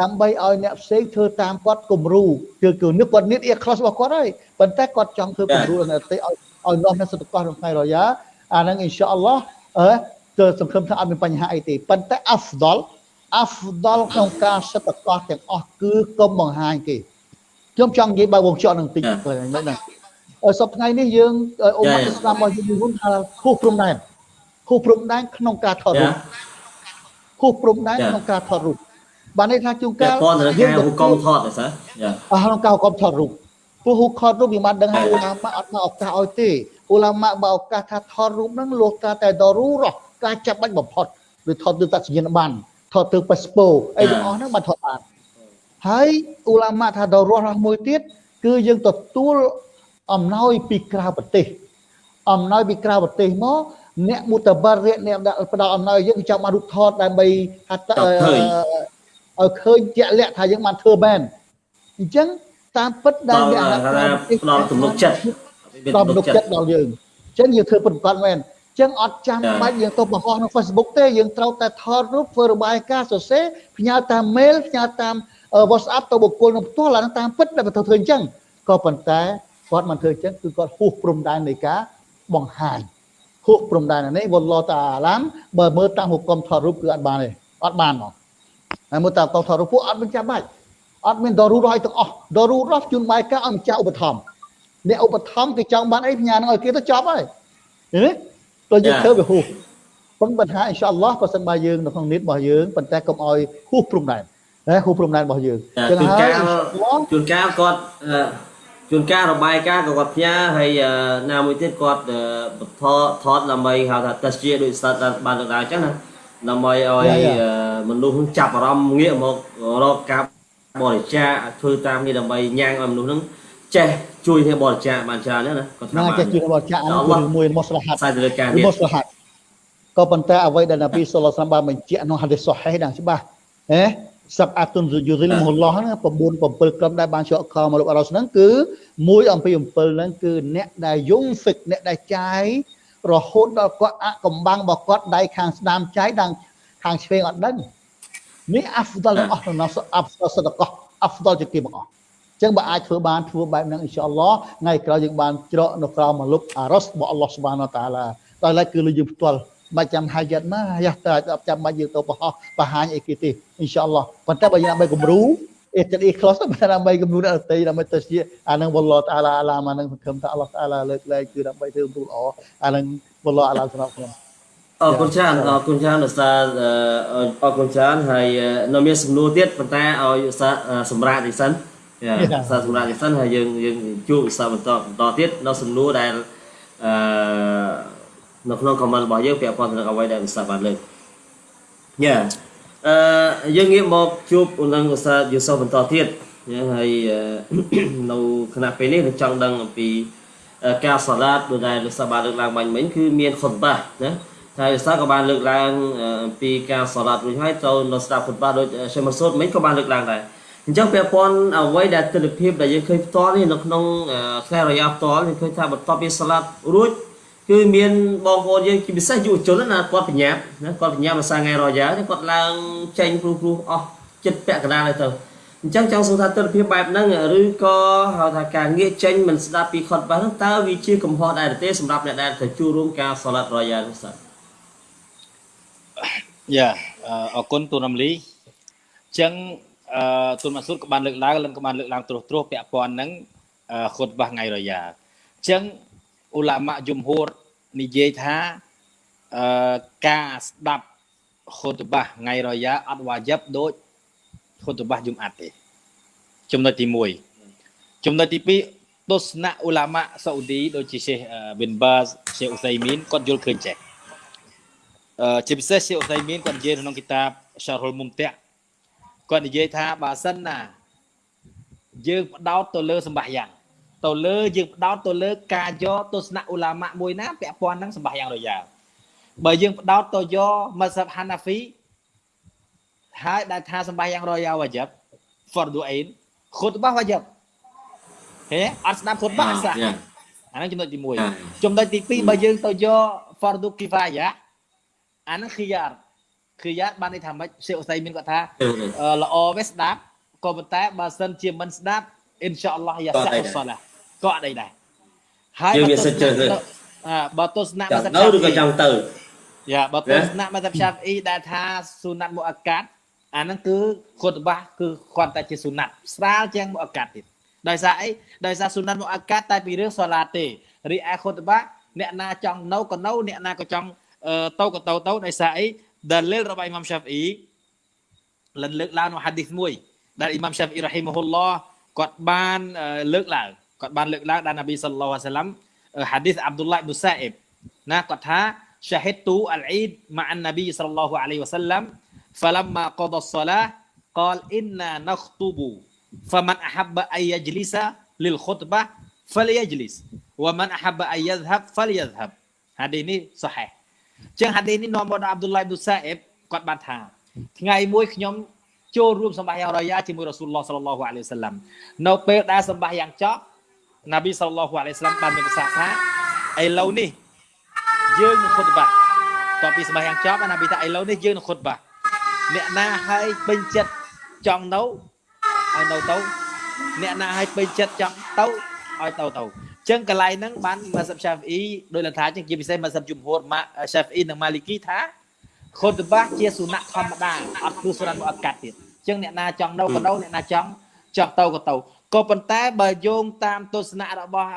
ដើម្បីឲ្យអ្នកផ្សេងធ្វើតាមគាត់គំរូគឺគឺនឹកគាត់នៀតអៀខលសរបស់គាត់ហើយប៉ុន្តែគាត់ចង់ធ្វើគំរូដល់អ្នកផ្សេងឲ្យឲ្យនាំនៅសតកោះក្នុងថ្ងៃរយ៉ាអាហ្នឹងអ៊ីនសាអល់ឡោះអឺទៅសង្ឃឹមថាអត់មានបញ្ហាអីទេប៉ុន្តែអាហ្វដល អាហ្វដលក្នុងការសិទ្ធិកោះទាំងអស់គឺកុំបង្ហាញគេខ្ញុំចង់និយាយបើវងជក់នឹងតិចហ្នឹងហ្នឹងសប្តាហ៍នេះយើងអ៊ុំអ៊ីស្លាមរបស់យើងហ៊ុនថាខុសព្រំដែនខុសព្រំដែនក្នុងការថតរូបខុសព្រំដែនក្នុងការថតរូបបានន័យថាជួនកាលយើងទៅកុំថតទេសើអស់ក្នុងការកុំថតរូបព្រោះហ៊ូខតរូបយើងបានដឹងហើយឧឡាម៉ាអត់មកឱកាសឲ្យទេឧឡាម៉ាបើឱកាសថាថតរូបហ្នឹងលោកតាតែដរូរការចាប់បាច់បំផុតឬថតទៅតាសញ្ញាណប័ណ្ណ ថតទៅប៉ាសពូអីទាំងអស់ហ្នឹងបានថតបានហើយអ៊ូឡាម៉ាថាដល់រស់របស់មួយទៀតគឺយើងទទួលអំណោយពីក្រៅប្រទេសអំណោយពីក្រៅប្រទេសមកអ្នកមុតបារិអ្នកដែលផ្ដល់អំណោយយើងចាំបានរូបថតដើម្បីហត្ថឲ្យឃើញជាក់លាក់ថាយើងបានធ្វើមែនអញ្ចឹងតាមពិតដែលដល់អ្នកថាផ្ដល់ទំនុកចិត្តដល់ទំនុកចិត្តដល់យើងអញ្ចឹងយើងធ្វើពិតប្រាកដមែនអញ្ចឹងអត់ចាំបាច់យើងទៅបង្ហោះក្នុង Facebook ទេយើងត្រូវតែថតរូបធ្វើរបាយការណ៍សរសេរផ្ញើតាម mail ផ្ញើតាម WhatsApp ទៅបុគ្គលនឹងផ្ទាល់អានឹងតាមពិតដែលទៅធ្វើអញ្ចឹងក៏ប៉ុន្តែគាត់មិនធ្វើអញ្ចឹងគឺគាត់ហួសព្រំដែននៃការបង្ហាញហួសព្រំដែននេះវល់ឡតាអាឡាមបើមើលតាមហុគមថតរូបគឺអត់បានទេអត់បានមកហើយមើលតាមកងថតរូបពួកអត់មានចាំបាច់អត់មានដរូរឲ្យទាំងអស់ដរូរជូនបាយការឲ្យម្ចាស់ឧបត្ថម្ភអ្នកឧបត្ថម្ភគេចង់បានអីផ្ញើនឹងឲ្យគេទៅចប់ហើយឃើញទេ ទៅយើងធ្វើវាហួសប៉ុន្តែបញ្ហាអ៊ីនសាអល់ឡោះបើសិនបើយើងនៅក្នុងនីតរបស់យើងប៉ុន្តែកុំឲ្យហួសព្រំដែនណាហួសព្រំដែនរបស់យើងជួនកាលជួនកាលគាត់ជួនកាលរបាយការណ៍ក៏គាត់ផ្ញើហើយណាមួយទៀតគាត់ថតថតដើម្បីហៅថាតេស្តជាដូចស្តាត់បានលើកឡើងអញ្ចឹងណាដើម្បីឲ្យមនុស្សចាប់អារម្មណ៍ងាកមករកការបរិច្ចាគធ្វើតាមនេះដើម្បីញ៉ាំងឲ្យមនុស្សហ្នឹងចេះ ជួយគ្នាបរិច្ចាគបានច្រើនណាគាត់ថាបានចេះជួយបរិច្ចាគអានោះគឺមួយរបស់ស្លាហាត់សាយទៅលើការនេះរបស់ស្លាហាត់ក៏ប៉ុន្តែអ្វីដែលនប៊ីសុលឡាបានបញ្ជាក់ក្នុងហាឌីសសុហេះដល់ច្បាស់ហេសាប់អាតុនយូរិលមហឡោះហ្នឹង9 7ក្រុមដែលបានជាប់ខមកលោកអរ៉ុសហ្នឹងគឺមួយអំពី7ហ្នឹងគឺអ្នកដែលយងហ្វិកអ្នកដែលចាយរហូតដល់គាត់អកំបាំងរបស់គាត់ដៃខាងស្ដាមចាយដល់ខាងឆ្វេងអត់ដឹងនេះអាហ្វដលអស់ក្នុងអាហ្វដលសតកោអាហ្វដលជាគេបងអស់ ចឹងបើអាចធ្វើបានធ្វើបែបហ្នឹងអ៊ីនសាអល់ឡោះថ្ងៃក្រោយយើងបានច្រកនៅក្រោមមកលុបអារ៉ុសរបស់អល់ឡោះស៊ុបហានតាឡាដល់ឡែកគឺលើយើងផ្ទាល់បាច់ចាំហាយ៉ាត់ណាយ៉ាតើអត់ចាំបាច់យើងទៅបោះបង្ហាញអីគេទេអ៊ីនសាអល់ឡោះប៉ុន្តែបើយើងដើម្បីគំរូអេតអ៊ីខ្លសតែដើម្បីគំរូអ្នកដទៃដើម្បីទៅជាអានឹងវល់ឡតាឡាអាឡាមអានឹងសង្ឃឹមថាអល់ឡោះតាឡាលើកលែងគឺដើម្បីធ្វើគំរូល្អអានឹងវល់ឡអាឡាសម្រាប់ខ្ញុំអរគុណច្រើនអរគុណច្រើនឧស្សាហ៍អរគុណច្រើនហើយនៅមានសំណួរទៀតប៉ុន្តែឲ្យឧស្សាហ៍សម្រាប់ទីសិនឧ ស្សាហ៍សម្រាប់ទីសិនហើយយើងយើងជួបឧស្សាហ៍បន្តបន្តទៀតនៅសំណួរដែលអឺនៅក្នុង comment របស់យើងពាក់ព័ន្ធទៅនឹងអ្វីដែលឧស្សាហ៍បានលើកយ៉ាអឺយើងងាកមកជួបនឹងឧស្សាហ៍យូសូបន្តទៀតហើយនៅគណៈពេលនេះនឹងចង់ដឹងអំពីការសាឡាតដូចដែលឧស្សាហ៍បានលើកឡើងបាញ់មិញគឺមានខុតបាណាហើយឧស្សាហ៍ក៏បានលើកឡើងអំពីការសាឡាតរួចហើយទៅនៅស្ដាប់ខុតបាដូចសេមសូតមិញក៏បានលើកឡើងដែរ អញ្ចឹងពាក់ព័ន្ធអ្វីដែលទស្សនវិជ្ជាដែលយើងឃើញផ្ទាល់នេះនៅក្នុងថ្ងៃរយៈផ្ទាល់យើងឃើញថាបន្ទាប់ពីសាឡាតរួចគឺមានបងប្អូនយើងជាពិសេសយុវជនណាគាត់បញ្ញាប់ណាគាត់បញ្ញាប់ភាសាថ្ងៃរយ៉ាគាត់ឡើងចេញព្រោះព្រោះអស់ចិត្តពាក់កណ្ដាលទៅអញ្ចឹងចង់សួរថាទស្សនវិជ្ជាបែបហ្នឹងឬក៏ហៅថាការងាកចេញមិនស្ដាប់ពីខុតបាសហ្នឹងតើវាជាកំហុសដែរទេសម្រាប់អ្នកដែលទៅចូលរួមការសាឡាត់រយ៉ានោះសោះយ៉ាអរគុណទូនរំលីអញ្ចឹង អឺទូនម៉ាស៊ូតក៏បានលើកឡើងនិងក៏បានលើកឡើងត្រួសត្រាសពាក់ព័ន្ធនឹងខុតបាសថ្ងៃរយ៉ាអញ្ចឹងអ៊ូឡាម៉ាយុំហូរនិយាយថាអឺការស្ដាប់ខុតបាសថ្ងៃរយ៉ាអត់វាយិបដូចខុតបាសយុំអាត់ទេចំណុចទី1ចំណុចទី2ទស្សនៈអ៊ូឡាម៉ាសាអ៊ូឌីដូចជាសេះប៊ិនបាសសេះអ៊ូសៃមីនគាត់យល់ឃើញចេះអឺជាពិសេសសេះអ៊ូសៃមីនគាត់និយាយក្នុងគីតាបសារហុលមុំតាក់ គាត់និយាយថាបើសិនណា យើងផ្ដោតទៅលើសម្បាយ៉ាងទៅលើយើងផ្ដោតទៅលើការយកទស្សនៈអ៊ូឡាម៉ាមួយណាពាក់ព័ន្ធនឹងសម្បាយ៉ាងរយ៉ាបើយើងផ្ដោតទៅយកមសាប់ហាណាហ្វីហើយដែលថាសម្បាយ៉ាងរយ៉ាវ៉ាជីបហ្វរឌូអេនខុតបាសវ៉ាជីបហេអត់ស្ដាប់ខុតបាសសាអាហ្នឹងចំណុចទី1ចំណុចទី2បើយើងទៅយកហ្វរឌូគីហ្វាយ៉ាអាហ្នឹង ខីយ៉ាខីយ៉ាបានន័យថាម៉េចសេអ៊ូសៃមានគាត់ថាល្អវាស្ដាប់ក៏ប៉ុន្តែបើសិនជាមិនស្ដាប់អ៊ីនសាអល់ឡោះយ៉ាសាសាឡាក៏អត់អីដែរហើយយើងមានសិទ្ធិជ្រើសរើសបើទស្សនៈមកទៅឬក៏ចង់ទៅយ៉ាបើទស្សនៈមកទៅផ្សាប់អ៊ីដែលថាស៊ូណាត់មុអាកាត់អាហ្នឹងគឺខុតបាសគឺគាត់តែជាស៊ូណាត់ស្រាលជាងមុអាកាត់ទៀតដោយសារអីដោយសារស៊ូណាត់មុអាកាត់តែពីរឿងសូឡាទេរីឯខុតបាសអ្នកណាចង់នៅក៏នៅអ្នកណាក៏ចង់ទៅក៏ទៅទៅដោយសារអី ដែលលេលរបស់អ៊ីម៉ាំសាហ្វអ៊ីលិនលើកឡើងនៅហាឌីសមួយដែលអ៊ីម៉ាំសាហ្វអ៊ីរ៉ហ៊ីម៉ាហ៊ុលឡោះគាត់បានលើកឡើងគាត់បានលើកឡើងដល់នប៊ីសល្លោះអាឡៃសាឡាំហាឌីសអាប់ឌុលឡាអ៊ីប៊ូសាអ៊ីបណាគាត់ថា شهدت العيد مع النبي صلى الله عليه وسلم فلما قضى الصلاة قال إنا نخطب فمن أحب أن يجلس للخطبة فليجلس ومن أحب أن يذهب فليذهب ហាឌីនេះសហេះ ចឹងហាឌីនេះនាំមកដល់អាប់ឌុលឡាអ៊ីប៊ូសាអ៊ីបគាត់បានថាថ្ងៃមួយខ្ញុំចូលរួមសម្បាយ៉ាងរយ៉ាជាមួយរ៉ាស៊ូលឡោះសល្លឡោះអាឡៃហ៊ីវសល្លាមនៅពេលដែលសម្បាយ៉ាងចប់ណាប៊ីសល្លឡោះអាឡៃហ៊ីវសល្លាមបានមានប្រសាសន៍ថាឥឡូវនេះយើងនឹងខុតបាតតពីសម្បាយ៉ាងចប់ណាប៊ីថាឥឡូវនេះយើងនឹងខុតបាអ្នកណាហើយពេញចិត្តចង់នៅឲ្យនៅទៅអ្នកណាឲ្យពេញចិត្តចង់ទៅឲ្យទៅទៅ ចឹងកន្លែងហ្នឹងបានម៉ាសាប់ឆាហ្វអ៊ីដោយលថាចឹងជាពិសេសម៉ាសាប់ជំហួរម៉ាឆាហ្វអ៊ីនិងម៉ាលីគីថាខុតបាជាសុណាធម្មតាអត់គឺសុណាអត់កាត់ទៀតចឹងអ្នកណាចង់នៅក៏នៅអ្នកណាចង់ចង់ទៅក៏ទៅក៏ប៉ុន្តែបើយោងតាមទស្សនៈរបស់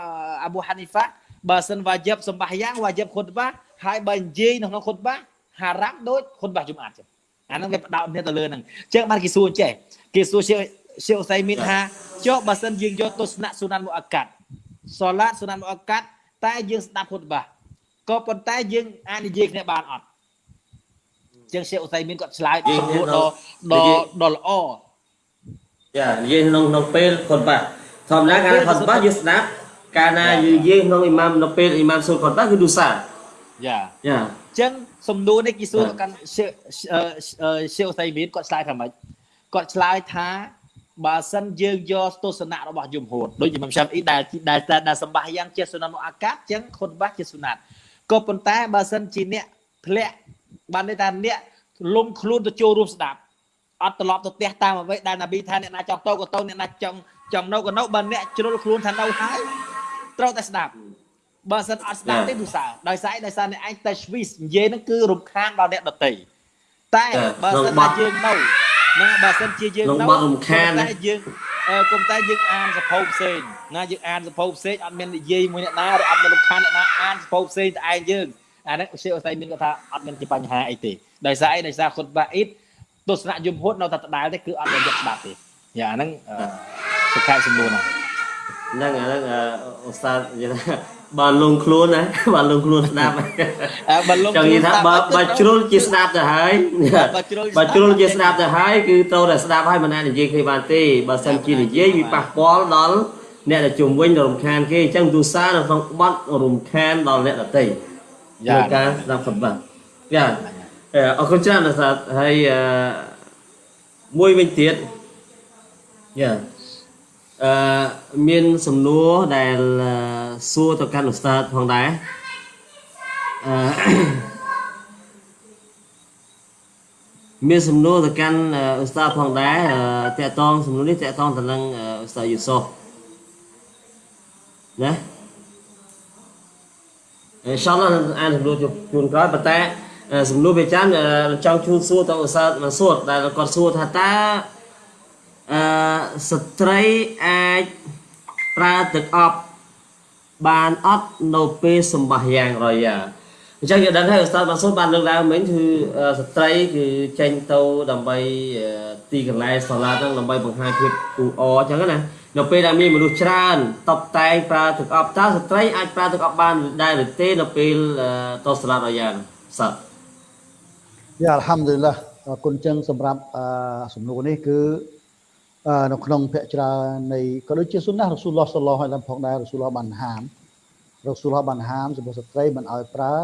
អាប៊ូហានីហ្វាបើសិនវ៉ាជីបសម្បាយ៉ាងវ៉ាជីបខុតបាហើយបើនិយាយនៅក្នុងខុតបាហារ៉ាំដូចខុតបាជុំអាតចឹងអាហ្នឹងវាផ្ដោតគ្នាទៅលើហ្នឹងចឹងបានគេសួរចេះគេសួរជាជាអ៊ូសៃមីនថាចុះបើសិនយើងយកទស្សនៈសុណានមុអកាត់ សូឡាតសុណានមុអកាត់តែយើងស្ដាប់ខុតបាក៏ប៉ុន្តែយើងអាចនិយាយគ្នាបានអត់ចឹងជាអ៊ូសៃមីនគាត់ឆ្លើយសំណួរដ៏ដ៏ដ៏ល្អចានិយាយក្នុងក្នុងពេលខុតបាធម្មតាកាលខុតបាយើងស្ដាប់កាលណាយើងនិយាយក្នុងអ៊ីម៉ាមនៅពេលអ៊ីម៉ាមសូលខុតបាគឺឌូសាយ៉ាចាចឹងសំណួរនេះគេសួរទៅកាន់ជាជាអ៊ូសៃមីនគាត់ឆ្លើយថាម៉េចគាត់ឆ្លើយថា បើសិនយើងយកទស្សនៈរបស់យមហូតដូចជាមឆាប់អ៊ីដែលដែលដែលសម្បាសយ៉ាងជាសុណាត់អាកាសចឹងខុតបាសជាសុណាត់ក៏ប៉ុន្តែបើសិនជាអ្នកធ្លាក់បានន័យថាអ្នកលំខ្លួនទៅចូលរួមស្ដាប់អត់ត្រឡប់ទៅផ្ទះតាមអ្វីដែលណាប៊ីថាអ្នកណាចង់ទៅក៏ទៅអ្នកណាចង់ចង់នៅក៏នៅបើអ្នកជ្រុលខ្លួនថានៅហើយត្រូវតែស្ដាប់បើសិនអត់ស្ដាប់ទេទូសារដោយសារដោយសារអ្នកឯងតែស្វីសនិយាយហ្នឹងគឺរំខានដល់អ្នកដទៃតែបើសិនតែយើងនៅ ណាបើសិនជាយើងក្នុងបត់រំខានតែយើងគុំតែយើងអានសភៅផ្សេងណាយើងអានសភៅផ្សេងអត់មាននិយាយមួយអ្នកណាឬអត់មានរំខានអ្នកណាអានសភៅផ្សេងតែឯងយើងអាហ្នឹងជាអស័យមានគាត់ថាអត់មានជាបញ្ហាអីទេដោយសារអីដោយសារខុតបាអ៊ីតទស្សនៈយមហូតនៅតែដដែលទេគឺអត់មានយកស្ដាប់ទេយ៉ាអាហ្នឹងសុខាសំណួរហ្នឹងហ្នឹងអាហ្នឹងអូស្តាតនិយាយថា បើលងខ្លួនណាបើលងខ្លួនស្ដាប់បើលងចង់និយាយថាបើបើជ្រុលជាស្ដាប់ទៅហើយបើជ្រុលបើជ្រុលជាស្ដាប់ទៅហើយគឺត្រូវតែស្ដាប់ហើយមិនណានិយាយគ្នាបានទេបើសិនជានិយាយវាប៉ះពាល់ដល់អ្នកដែលជុំវិញរំខានគេអញ្ចឹងទូសារនៅក្នុងបត់រំខានដល់អ្នកដទៃយ៉ាដោយការស្ដាប់ខុតបាត់យ៉ាអរគុណច្រើនណាស់សាហើយអឺមួយវិញទៀតយ៉ាអឺមានសំណួរដែលអឺ សួរទៅកាន់ឧស្សាហ៍ផងដែរអឺមានសំណួរទៅកាន់អឺឧស្សាហ៍ផងដែរអឺតកតងសំណួរនេះតកតងទៅនឹងអឺឧស្សាហ៍យូសូហ្វណាអ៊ីនសាអល់ឡោះអានសំណួរជូនក្រោយប៉ុន្តែអឺសំណួរវាចាំអឺចង់ជូនសួរទៅឧស្សាហ៍មកសួរដែលគាត់សួរថាតើអឺស្ត្រីអាចប្រើទឹកអប់ បានអត់នៅពេលសម្បាសយ៉ាងរយ៉ាអញ្ចឹងយើងដឹងហើយឧស្សាហ៍មកសួរបានលើកឡើងមិញគឺអឺស្ត្រីគឺចេញទៅដើម្បីអឺទីកន្លែងសាឡាហ្នឹងដើម្បីបង្ហាញភាពអ៊ូអរអញ្ចឹងណានៅពេលដែលមានមនុស្សច្រើនតបតែងប្រើទឹកអប់តើស្ត្រីអាចប្រើទឹកអប់បានដែរឬទេនៅពេលអឺទៅសាឡារយ៉ាសាត់យ៉ាអល់ហាំឌុលឡាអរគុណចឹងសម្រាប់អឺសំណួរនេះគឺអឺ នៅក្នុងភ័ក្រច្រើននៃក៏ដូចជាសុនណារ៉ាស៊ូលឡោះសល្លោះឲ្យឡើងផងដែររ៉ាស៊ូលឡោះបានហាមរ៉ាស៊ូលឡោះបានហាមសម្រាប់ស្ត្រីមិនឲ្យប្រើ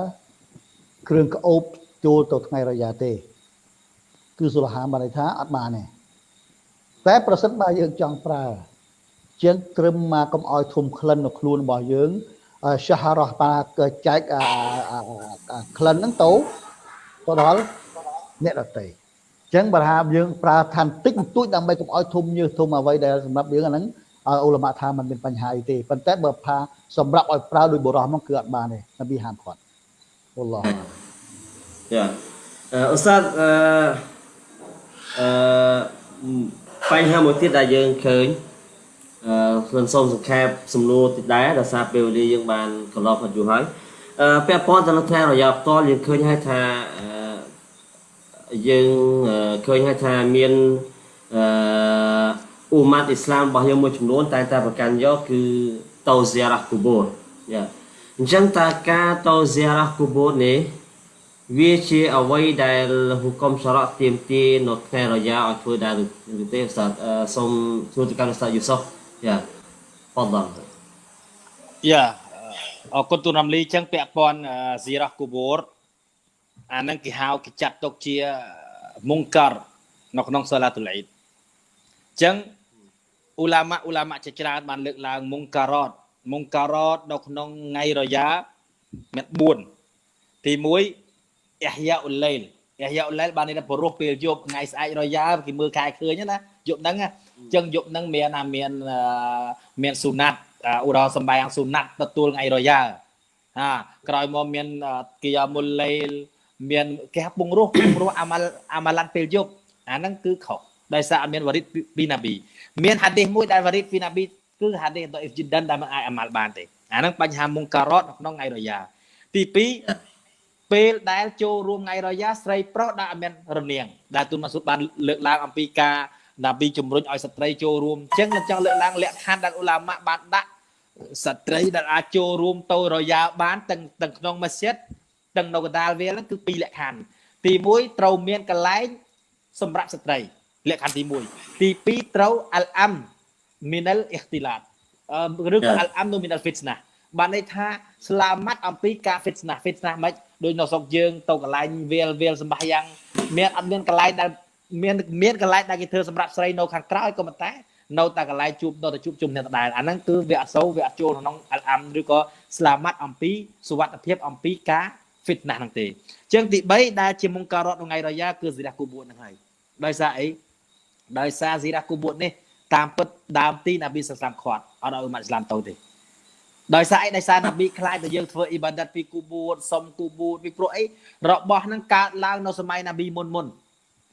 គ្រឿងក្អូបចូលទៅថ្ងៃរយ៉ាទេ គឺសុលហាមបានន័យថាអត់បានទេតែប្រសិនបើយើងចង់ប្រើជាងត្រឹមមកកុំឲ្យធុំក្លិននៅខ្លួនរបស់យើងអឺសាហារ៉ះបាចែកអាអាអាក្លិនហ្នឹងទៅទៅដល់អ្នកដតីអញ្ចឹងបើថាយើងប្រើថាបន្តិចបន្តួចដើម្បីកុំឲ្យធុំញើសធុំអ្វីដែលសម្រាប់យើងអាហ្នឹងឲ្យអ៊ុលម៉ាថាมันមានបញ្ហាអីទេប៉ុន្តែបើថាសម្រាប់ឲ្យប្រើដោយបុរសមកគឺអត់បានទេនប៊ីហាមគាត់អល់ឡោះយ៉ាអឺឧស្សាហ៍អឺអឺបញ្ហាមួយទៀតដែលយើងឃើញអឺខ្ញុំសូមសង្ខេបសំណួរតិចដែរដោយសារពេលវេលាយើងបានកន្លងផុតយូរហើយអឺពាក់ព័ន្ធទៅនឹងថ្ងៃរយៈផ្ទាល់យើងឃើញហើយថាអឺ យើងអឺឃើញហើយថាមានអឺអ៊ូម៉ាត់អ៊ីស្លាមរបស់យើងមួយចំនួន តែតែប្រកាន់យកគឺតូហ្ស៊ីរ៉ាគូបូរយ៉ាអញ្ចឹងតើការតូហ្ស៊ីរ៉ាគូបូរនេះវាជាអ្វីដែលហុគមសារ៉ាទៀមទានៅថ្ងៃរយ៉ាឲ្យធ្វើដែរឬទេឧស្សាហ៍សូមសួរទៅកាន់ឧស្សាហ៍យូសុហ្វយ៉ាបដលយ៉ាអរគុណទូនរំលីចឹងពាក់ព័ន្ធស៊ីរ៉ាគូបូរ អាហ្នឹងគេហៅគេចាត់ទុកជាមុងការនៅក្នុងសាឡាតុលអ៊ីដអញ្ចឹងអ៊ូឡាម៉ាអ៊ូឡាម៉ាជាច្រើនបានលើកឡើងមុងការ៉តមុងការ៉តនៅក្នុងថ្ងៃរយ៉ាមាន4ទី1អ៊ីហយ៉ាអ៊ុលឡៃលអ៊ីហយ៉ាអ៊ុលឡៃលបាននេះព្រោះពេលយប់ថ្ងៃស្អែករយ៉ាគេមើលខែឃើញណាយប់ហ្នឹងអញ្ចឹងយប់ហ្នឹងមានណាមានមានស៊ូណាត់ឧទាហរណ៍សំបែងស៊ូណាត់ទទួលថ្ងៃរយ៉ាហាក្រោយមកមានគីយ៉ាមុលឡៃល មានគេពងរស់ពងរស់អាម៉ាល់អាម៉ាឡាន់ពេលយប់អាហ្នឹងគឺខុសដោយសារអត់មានវរិតពីណាប៊ីមានហាឌីសមួយដែលវរិតពីណាប៊ីគឺហាឌីសដអ៊ីហ្វជីដិនដែលមិនអាចអាម៉ាល់បានទេអាហ្នឹងបញ្ហាមុងការ៉តក្នុងថ្ងៃរយ៉ាទី2ពេលដែលចូលរួមថ្ងៃរយ៉ាស្រីប្រុសដែលអត់មានរនាងដែលទូនម៉ាស៊ូតបានលើកឡើងអំពីការណាប៊ីជំរុញឲ្យស្ត្រីចូលរួមអញ្ចឹងខ្ញុំចង់លើកឡើងលក្ខខណ្ឌដែលអ៊ូឡាម៉ាបានដាក់ស្ត្រីដែលអាចចូលរួមទៅរយ៉ាបានទាំងទាំងក្នុងម៉ាស៊ីត ទាំងនៅកណ្ដាលវាលហ្នឹងគឺពីរលក្ខខណ្ឌទី1ត្រូវមានកន្លែងសម្រាប់ស្ត្រី លក្ខខណ្ឌទី1ទី2ត្រូវអលអាំមីនលអ៊ីខ្ទីឡាតឬក៏អលអាំនូមីនលហ្វីតណាបានន័យថាស្លាមាត់អំពីការហ្វីតណាហ្វីតណាមិនដូចនៅស្រុកយើងទៅកន្លែងវាលវាលសម្បះយ៉ាងមានអត់មានកន្លែងដែលមានមានកន្លែងដែលគេធ្វើសម្រាប់ស្រីនៅខាងក្រៅក៏ប៉ុន្តែនៅតែកន្លែងជួបនៅតែជួបជុំគ្នាដដែលអាហ្នឹងគឺវាអសូវវាអត់ចូលក្នុងអលអាំឬក៏ស្លាមាត់អំពីសុវត្ថិភាពអំពីការ fitnah ហ្នឹងទេអញ្ចឹងទី3ដែលជាមុងការ៉តថ្ងៃរយ៉ាគឺស៊ីរ៉ាគូបួតហ្នឹងហើយដោយសារអីដោយសារស៊ីរ៉ាគូបួតនេះតាមពិតដើមទីណាប៊ីសាសាំខាត់អត់ឲ្យម៉ាត់អ៊ីស្លាមទៅទេដោយសារអីដោយសារណាប៊ីខ្លាចទៅយើងធ្វើអ៊ីបាដាតពីគូបួតសុំគូបួតពីព្រោះអីរបស់ហ្នឹងកើតឡើងនៅសម័យណាប៊ីមុនមុន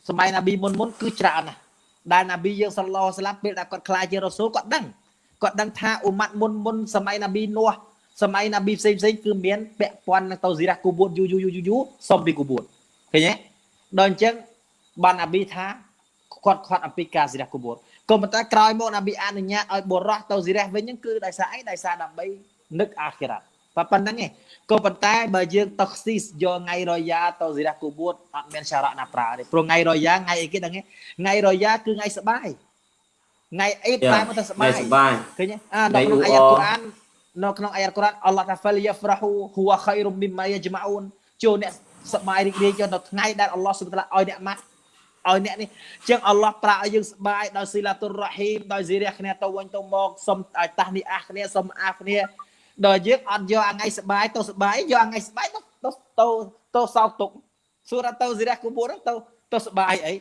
សម័យណាប៊ីមុនមុនគឺច្រើនណាស់ដែលណាប៊ីយើងសល្លោស្លាប់ពេលដែលគាត់ខ្លាចជារ៉ូស៊ូលគាត់ដឹងគាត់ដឹងថាអ៊ុម៉ាត់មុនមុនសម័យណាប៊ីនោះ សម័យណាប៊ីផ្សេងផ្សេងគឺមានពាក់ព័ន្ធនឹងទៅស៊ីរ៉ាគូបួតយូយូយូយូសុំពីគូបួតឃើញទេដល់អញ្ចឹងបានណាប៊ីថាគាត់ខាត់អំពីការស៊ីរ៉ាគូបួតក៏ប៉ុន្តែក្រោយមកណាប៊ីអនុញ្ញាតឲ្យបុរសទៅស៊ីរ៉ាវិញហ្នឹងគឺដោយសារអីដោយសារដើម្បីនឹកអាខិរ៉ាត់តែប៉ុណ្្នឹងឯងក៏ប៉ុន្តែបើយើងតខ្ស៊ីសយកថ្ងៃរយ៉ាទៅស៊ីរ៉ាគូបួតអត់មានសារៈណាប្រើទេព្រោះថ្ងៃរយ៉ាថ្ងៃអីគេដឹងទេថ្ងៃរយ៉ាគឺថ្ងៃសបាយថ្ងៃអ៊ីតតែមកទៅសបាយឃើញទេអានៅក្នុងអាយ៉ាកូរ៉ាន នៅក្នុងអាយ៉ាកូរ៉ានអល់ឡោះតាហ្វាលយ៉ាហ្វ្រាហ៊ូហ៊ូវខៃរុមមីម៉ាយ៉ាជ្ម៉ាអ៊ូនចូលអ្នកសបាយរីករាយយកនៅថ្ងៃដែលអល់ឡោះសុបតាឲ្យអ្នកម៉ាត់ឲ្យអ្នកនេះចឹងអល់ឡោះប្រាក់ឲ្យយើងស្បាយដោយស៊ីឡាតុររ៉ហ៊ីមដោយស៊ីរះគ្នាទៅវិញទៅមកសុំឲ្យតាស់នេះអាគ្នាសុំអាគ្នាដល់យើងអត់យកអាថ្ងៃស្បាយទៅស្បាយយកអាថ្ងៃស្បាយទៅទៅទៅសោកទុកសួរទៅស៊ីរះគូបួតទៅទៅស្បាយអី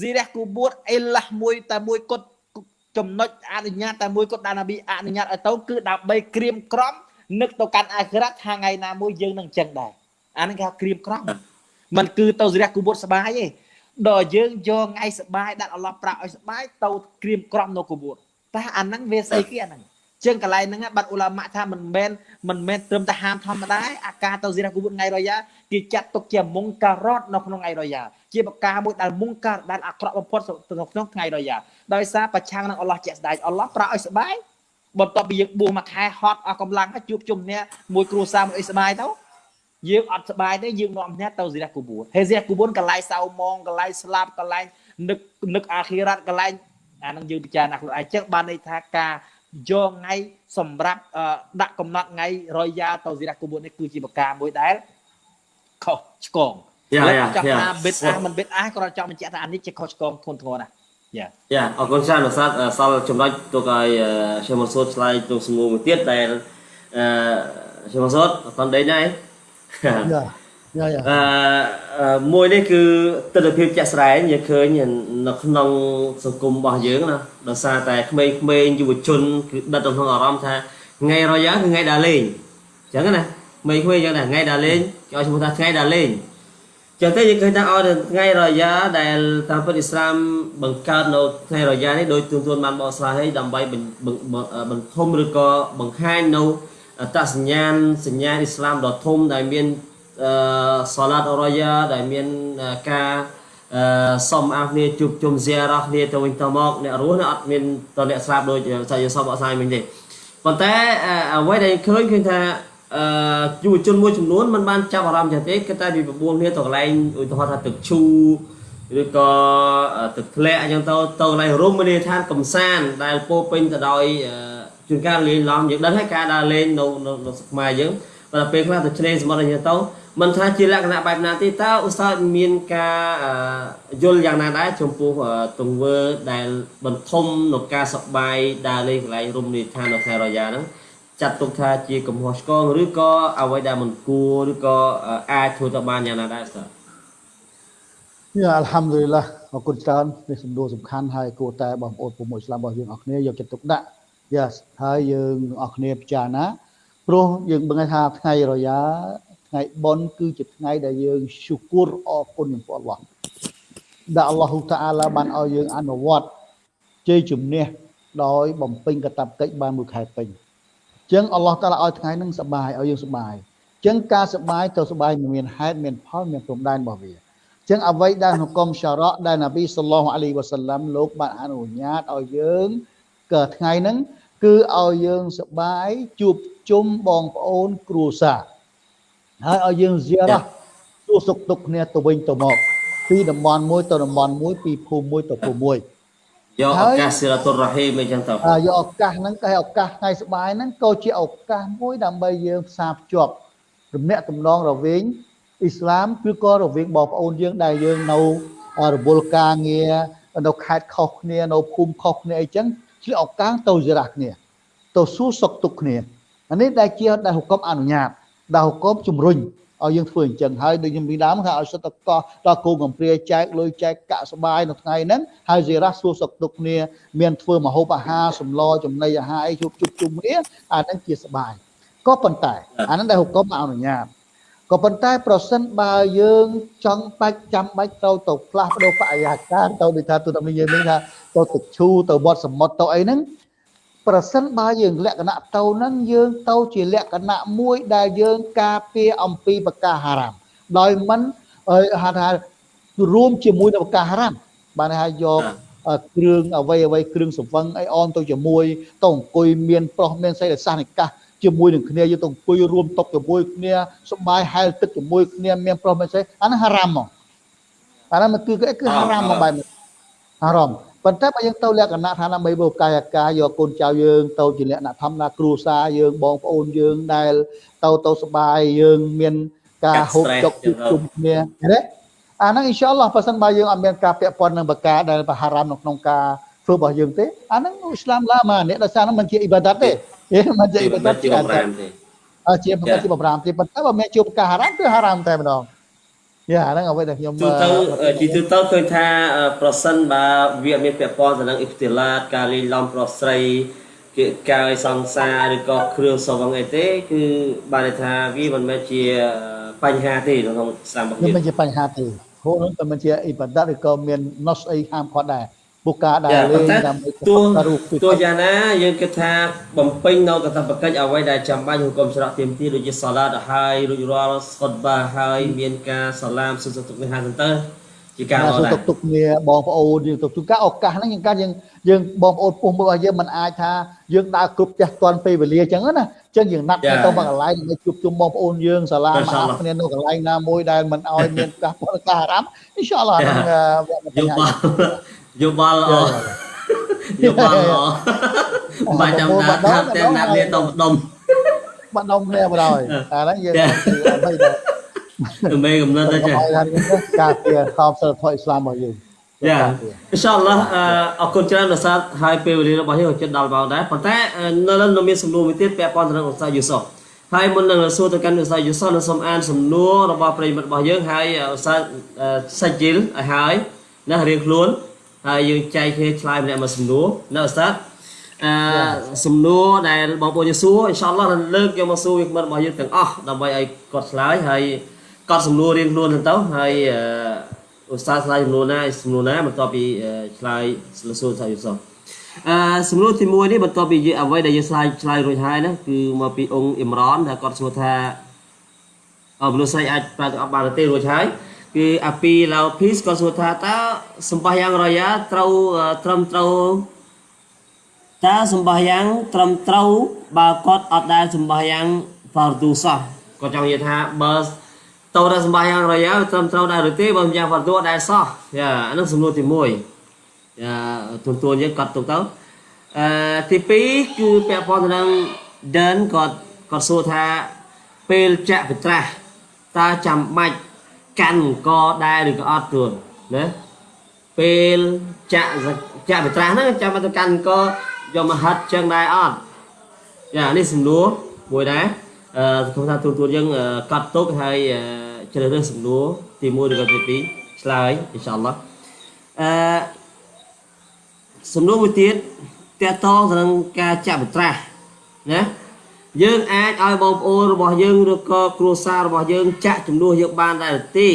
ស៊ីរះគូបួតអេឡាស់មួយតែមួយគត់ ចំណុចអនុញ្ញាតតែមួយគត់ដែលនប៊ីអនុញ្ញាតឲ្យទៅគឺដើម្បីក្រៀមក្រំនឹកទៅកាន់អាខិរ៉ាត់ថាថ្ងៃណាមួយយើងនឹងអញ្ចឹងដែរអានេះគេហៅក្រៀមក្រំมันគឺទៅស៊ីរះគូបួតស្បាយទេដល់យើងយកថ្ងៃសបាយដាក់អល់ឡោះប្រាក់ឲ្យសបាយទៅក្រៀមក្រំនៅគបួតតែអាហ្នឹងវាស្អីគេអាហ្នឹង ចឹងកន្លែងហ្នឹងបាត់អ៊ូឡាម៉ាក់ថាមិនមែនមិនមែនត្រឹមតែហាមធម្មតាអាការទៅសេរះគូវុតថ្ងៃរយ៉ាគេចាត់ទុកជាមុងការ៉ុតនៅក្នុងថ្ងៃរយ៉ាជាបកាមួយដែលមុងការដែលអាក្រក់បំផុតនៅក្នុងថ្ងៃរយ៉ាដោយសារប្រឆាំងនឹងអល់ឡោះជាស្ដេចអល់ឡោះប្រោសឲ្យស្បាយបន្ទាប់ពីយើងបួសមួយខែហត់អស់កម្លាំងជួបជុំគ្នាមួយគ្រួសារមួយអីស្បាយទៅយើងអត់ស្បាយទេយើងនាំគ្នាទៅសេរះគូវុតហើយសេរះគូវុតកន្លែងសៅម៉ងកន្លែងស្លាប់កន្លែងនឹកនឹកអាខិរ៉ាត់កន្លែងអានឹងយើងពិចារណាខ្លួនឯងចឹងបានន័យថាការ យកថ្ងៃសម្រាប់ដាក់កំណត់ថ្ងៃរយយ៉ាទៅស៊ីរះគូបួននេះគឺជាប្រការមួយដែលខុសឆ្គងយ៉ាយ៉ាចង់ថាបិទអាមិនបិទអាគ្រាន់ចង់បញ្ជាក់ថាអានេះជាខុសឆ្គងធ្ងន់ធ្ងរណាស់យ៉ាយ៉ាអរគុណច្រើនលោកសាស្ត្រសល់ចំណុចទុកឲ្យឈឹមសូតឆ្លើយទៅសំណួរមួយទៀតដែលអឺឈឹមសូតអត់តដេញដែរយ៉ាយ៉ា អឺមួយនេះគឺទស្សនវិជ្ជាជាក់ស្ដែងយើងឃើញនៅក្នុងសង្គមរបស់យើងណាដោយសារតែក្មេងៗយុវជនគឺដិតក្នុងអារម្មណ៍ថាថ្ងៃរយ៉ាគឺថ្ងៃដើរលេងអញ្ចឹងណាក្មេងៗអញ្ចឹងណាថ្ងៃដើរលេងគេឲ្យឈ្មោះថាថ្ងៃដើរលេងចឹងទៅយើងឃើញថាឲ្យថ្ងៃរយ៉ាដែលតាមពុទ្ធអ៊ីស្លាមបង្កើតនៅថ្ងៃរយ៉ានេះដោយទូនទូនបានបកស្រាយឲ្យដើម្បីបន្ថុំឬក៏បង្ហាញនៅអត្តសញ្ញាណសញ្ញាអ៊ីស្លាមដ៏ធំដែលមានអឺ សាឡាតអរយ៉ាដែលមានការអឺសុំអាគ្នាជួបជុំហ្សារ៉ាគ្នាទៅវិញទៅមកអ្នករស់នៅអត់មានតអ្នកស្លាប់ដូចសាយសុំអត់សាយមិញទេប៉ុន្តែអ្វីដែលឃើញគឺថាអឺយុវជនមួយចំនួនมันបានចាប់អារម្មណ៍ចឹងទេគឺតែវាបបួលគ្នាទៅកន្លែងឧទាហរណ៍ថាទឹកឈូឬក៏ទឹកធ្លាក់អញ្ចឹងទៅទៅកន្លែងរមណីយដ្ឋានកំសាន្តដែលពោពេញទៅដោយជួនកាលលេងឡំយើងដឹងហើយការដើរលេងនៅនៅខ្មែរយើង បើពេលខ្លះទៅឆ្លេងសមុទ្រអីទៅមិនថាជាលក្ខណៈបែបណាទេតើឧស្សាហ៍មានការយល់យ៉ាងណាដែរចំពោះទង្វើដែលបន្ថុំនៅការសបាយដើរលេងកន្លែងរមណីយដ្ឋាននៅខេត្តរយ៉ាហ្នឹងចាត់ទុកថាជាកំហុសឆ្គងឬក៏អ្វីដែលមិនគួរឬក៏អាចធ្វើទៅបានយ៉ាងណាដែរស្ទើយ៉ាអัลហាំឌុលីឡាអរគុណច្រើននេះសំណួរសំខាន់ហើយគួរតែបងប្អូនពុំអ៊ីស្លាមរបស់យើងអរគ្នាយកចិត្តទុកដាក់យ៉ាហើយយើងអរគ្នាពិចារណា ព្រោះយើងដឹងថាថ្ងៃរយ៉ាថ្ងៃបុណ្យគឺជាថ្ងៃដែលយើងឈូគូរអរគុណចំពោះអល់ឡោះដែលអល់ឡោះតាអាឡាបានឲ្យយើងអនុវត្តជ័យជំនះដោយបំពេញកតបកិច្ចបានមួយខែពេញអញ្ចឹងអល់ឡោះតាឡាឲ្យថ្ងៃហ្នឹងសបាយឲ្យយើងសបាយអញ្ចឹងការសបាយទៅសបាយមានហេតុមានផលមានព្រំដែនរបស់វាចឹងអ្វីដែលហុកុំសារ៉ាដែលនប៊ីសល្លោះអាឡៃវ៉ាសាឡាំលោកបានអនុញ្ញាតឲ្យយើងក៏ថ្ងៃហ្នឹង គឺឲ្យយើងសបាយជួបជុំបងប្អូនគ្រួសារហើយឲ្យយើងជារ៉ាសួរសុខទុក្ខគ្នាទៅវិញទៅមកពីតំបន់មួយទៅតំបន់មួយពីភូមិមួយទៅភូមិមួយយកឱកាសសិរតុរ៉ហ៊ីមអីចឹងទៅយកឱកាសហ្នឹងគេឱកាសថ្ងៃស្បាយហ្នឹងក៏ជាឱកាសមួយដើម្បីយើងផ្សារភ្ជាប់រំនាក់ទំនងរវាងអ៊ីស្លាមគឺក៏រវាងបងប្អូនយើងដែលយើងនៅរវល់ការងារនៅខេត្តខុសគ្នានៅភូមិខុសគ្នាអីចឹង ជាឱកាសទៅចរះគ្នា ទៅសួរសុខទុក្ខគ្នាអានេះដែលជាដែលហុកមអនុញ្ញាតដែលហុកមជំរុញឲ្យយើងធ្វើអញ្ចឹងហើយដូចខ្ញុំពីដើមថាឲ្យសិតតកោះដល់គោកំព្រាចែកលុយចែកកាក់សបាយនៅថ្ងៃហ្នឹងហើយសេរ៉ាសួរសុខទុក្ខគ្នាមានធ្វើមហូបអាហារសម្លចំណីអាហារអីជួបជុំជុំគ្នាអាហ្នឹងជាសបាយក៏ប៉ុន្តែអាហ្នឹងដែលហុកមអនុញ្ញាត ក៏ប៉ុន្តែប្រសិនបើយើងចង់បាច់ចាំបាច់ទៅទៅផ្លាស់ប្ដូរបរិយាកាសទៅដូចថាទូតាមយើងនេះថាទៅទឹកឈូទៅវត្តសមុទ្រទៅអីហ្នឹងប្រសិនបើយើងលក្ខណៈទៅហ្នឹងយើងទៅជាលក្ខណៈមួយដែលយើងការពារអំពីបកាហារ៉ាមដោយមិនហៅថារួមជាមួយនឹងបកាហារ៉ាមបានថាយកគ្រឿងអ្វីអ្វីគ្រឿងសង្វឹងអីអនទៅជាមួយទៅអង្គុយមានប្រុសមានស្រីដែលសាសនិកាស ជាមួយនឹងគ្នាយើងទៅអង្គុយរួមតុជាមួយគ្នាសបាយហែលទឹកជាមួយគ្នាមានប្រុសមានស្រីអានោះហារ៉ាមហ្មងអានោះគឺគឺហារ៉ាមមកបែបហារ៉ាមប៉ុន្តែបើយើងទៅលក្ខណៈថាដើម្បីបុកាយអាការយកកូនចៅយើងទៅជាលក្ខណៈធម្មតាគ្រួសារយើងបងប្អូនយើងដែលទៅទៅសបាយយើងមានការហូបចុកជួបជុំគ្នាណាអាហ្នឹងអ៊ីនសាអល់ឡោះបើសិនបើយើងអត់មានការពាក់ព័ន្ធនឹងបកាដែលបហារ៉ាមនៅក្នុងការធ្វើរបស់យើងទេអាហ្នឹងអ៊ីស្លាមឡាម៉ានេះដោយសារហ្នឹងមិនជាអ៊ីបាដាតទេ មិនជាអ៊ីបាដាតជាបំរាមទេអើជាមិនជាបំរាមទេប៉ុន្តែបើមានជួបការហារ៉ាមគឺហារ៉ាមតែម្ដងយ៉ាហ្នឹងអ្វីដែលខ្ញុំទូទៅជាទូទៅឃើញថាប្រសិនបើវាមានពាក់ព័ន្ធទៅនឹងអ៊ីផ្ទីឡាតការលីឡំប្រុសស្រីគៀកកាយសង្សារឬក៏គ្រឿងសង្វឹងអីទេ គឺបានន័យថាវាមិនមែនជាបញ្ហាទេក្នុងសាមគ្គីមិនជាបញ្ហាទេហូរនឹងក៏មិនជាអ៊ីបាដាតឬក៏មានណុសអីហាមគាត់ដែរ ពុការដើរលេងដើម្បីទោះទោះយ៉ាងណាយើងគិតថាបំពេញនៅកតបកិច្ចអ្វីដែលចាំបាច់ហុគមច្រកទៀមទីដូចជាសាឡាតហើយរួចរាល់ស្កុតបាហើយមានការសាឡាមសុសុទុកនេះហាទៅទៅជាការល្អដែរសុទុកគ្នាបងប្អូនយើងទុកការឱកាសហ្នឹងយើងកាយើងយើងបងប្អូនពុះមើលរបស់យើងមិនអាចថាយើងដើរគ្រប់ផ្ទះទាន់ពេលវេលាអញ្ចឹងណាអញ្ចឹងយើងណាត់ទៅមកកន្លែងដើម្បីជួបជុំបងប្អូនយើងសាឡាមអាគ្នានៅកន្លែងណាមួយដែលមិនឲ្យមានការពលការអារម្មណ៍អ៊ីនសាអល់ឡោះនឹង យកមកយោបល់ល្អយោបល់ល្អបាច់ចាំដាថាតែណាត់លាទៅម្ដុំបាត់ដុំគ្នាបណ្ដោយអាហ្នឹងយើងអ្វីដែរមេកំណត់ទៅចាការពារខោសិលធម៌អ៊ីស្លាមរបស់យើងយ៉ាអ៊ីនសាអល់ឡោះអរគុណច្រើនដល់សាទហើយពេលវេលារបស់យើងចិត្តដល់មកដែរប៉ុន្តែនៅនៅមានសំណួរមួយទៀតពាក់ព័ន្ធទៅនឹងឧស្សាហ៍យូសុហើយមុននឹងសួរទៅកាន់ឧស្សាហ៍យូសុនឹងសូមអានសំណួររបស់ប្រិយមិត្តរបស់យើងហើយឧស្សាហ៍សាច់ជីលឲ្យហើយណារៀងខ្លួន ហើយយើងចែកគ្នាឆ្លើយម្នាក់មួយសំណួរនៅឧស្សាហ៍អឺសំណួរដែលបងប្អូនយើងសួរអ៊ីនសាអល់ឡោះលើកយកមកសួរវាគ្មិនរបស់យើងទាំងអស់ដើម្បីឲ្យគាត់ឆ្លើយហើយកត់សំណួររៀងខ្លួនទៅហើយឧស្សាហ៍ឆ្លើយសំណួរណាសំណួរណាបន្ទាប់ពីឆ្លើយសួរសាយុសអឺសំណួរទី1នេះបន្ទាប់ពីអ្វីដែលយើងឆ្លើយឆ្លើយរួចហើយណាគឺមកពីអង្គអ៊ីមរ៉នដែលគាត់សួរថាអមនុស្សស្រីអាចប្រើទៅអត់បានទេរួចហើយ គឺអាពីឡៅភីសក៏សួរថាតើសម្បាយ៉ាងរយ៉ាត្រូវត្រឹមត្រូវតើសម្បាយ៉ាងត្រឹមត្រូវបើគាត់អត់ដែលសម្បាយ៉ាងហ្វារឌូសោះគាត់ចង់និយាយថាបើតើដល់សម្បាយ៉ាងរយ៉ាត្រឹមត្រូវដែរឬទេបើយ៉ាងហ្វារឌូអត់ដែលសោះយ៉ាអានោះសំណួរទី1យ៉ាទូទួលយើងគាត់ទុកទៅអឺទី2គឺពាក់ព័ន្ធទៅនឹង Dan គាត់គាត់សួរថាពេលចាក់វិត្រាស់តើចាំបាច់ កាន់អង្គដែរឬក៏អត់ទួនណាពេលចាក់ចាក់វិត្រាស់ហ្នឹងចាំបាច់ទៅកាន់អង្គយកមកហិតចឹងដែរអត់ចានេះសំណួរមួយដែរអឺខ្ញុំថាទូទួលយើងកត់ទុកហើយជ្រើសរើសសំណួរទី1ឬក៏ទី2ឆ្លើយអ៊ីនសាអល់ឡោះអឺសំណួរមួយទៀតតកតងទៅនឹងការចាក់វិត្រាស់ណា យើងអាចឲ្យបងប្អូនរបស់យើងឬក៏គ្រួសាររបស់យើងចាក់ចំនួនយើងបានដែរទេ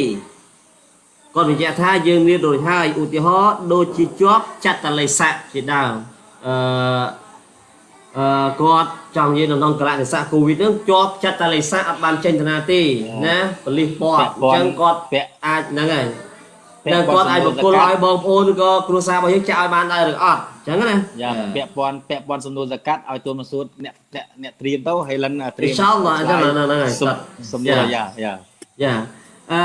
គាត់បញ្ជាក់ថាយើងមានដូចហើយឧទាហរណ៍ដូចជាជាប់ចតលេស័កជាដើមអឺអឺគាត់ចង់និយាយនៅក្នុងកលៈទេសៈកូវីដហ្នឹងជាប់ចតលេស័កអត់បានចេញទៅណាទេណាបលិសពតអញ្ចឹងគាត់អាចហ្នឹងហើយតែគាត់អាចបកគលឲ្យបងប្អូនឬក៏គ្រួសាររបស់យើងចាក់ឲ្យបានដែរឬអត់អញ្ចឹងណាយ៉ាពាក់ព័ន្ធពាក់ព័ន្ធសំណួរសកាត់ឲ្យទូនមសួតអ្នកអ្នកអ្នកត្រៀមទៅហើយលិនត្រៀមអ៊ីនសាអល់ឡោះអញ្ចឹងហ្នឹងហើយសំណួរយ៉ាយ៉ាយ៉ាអឺ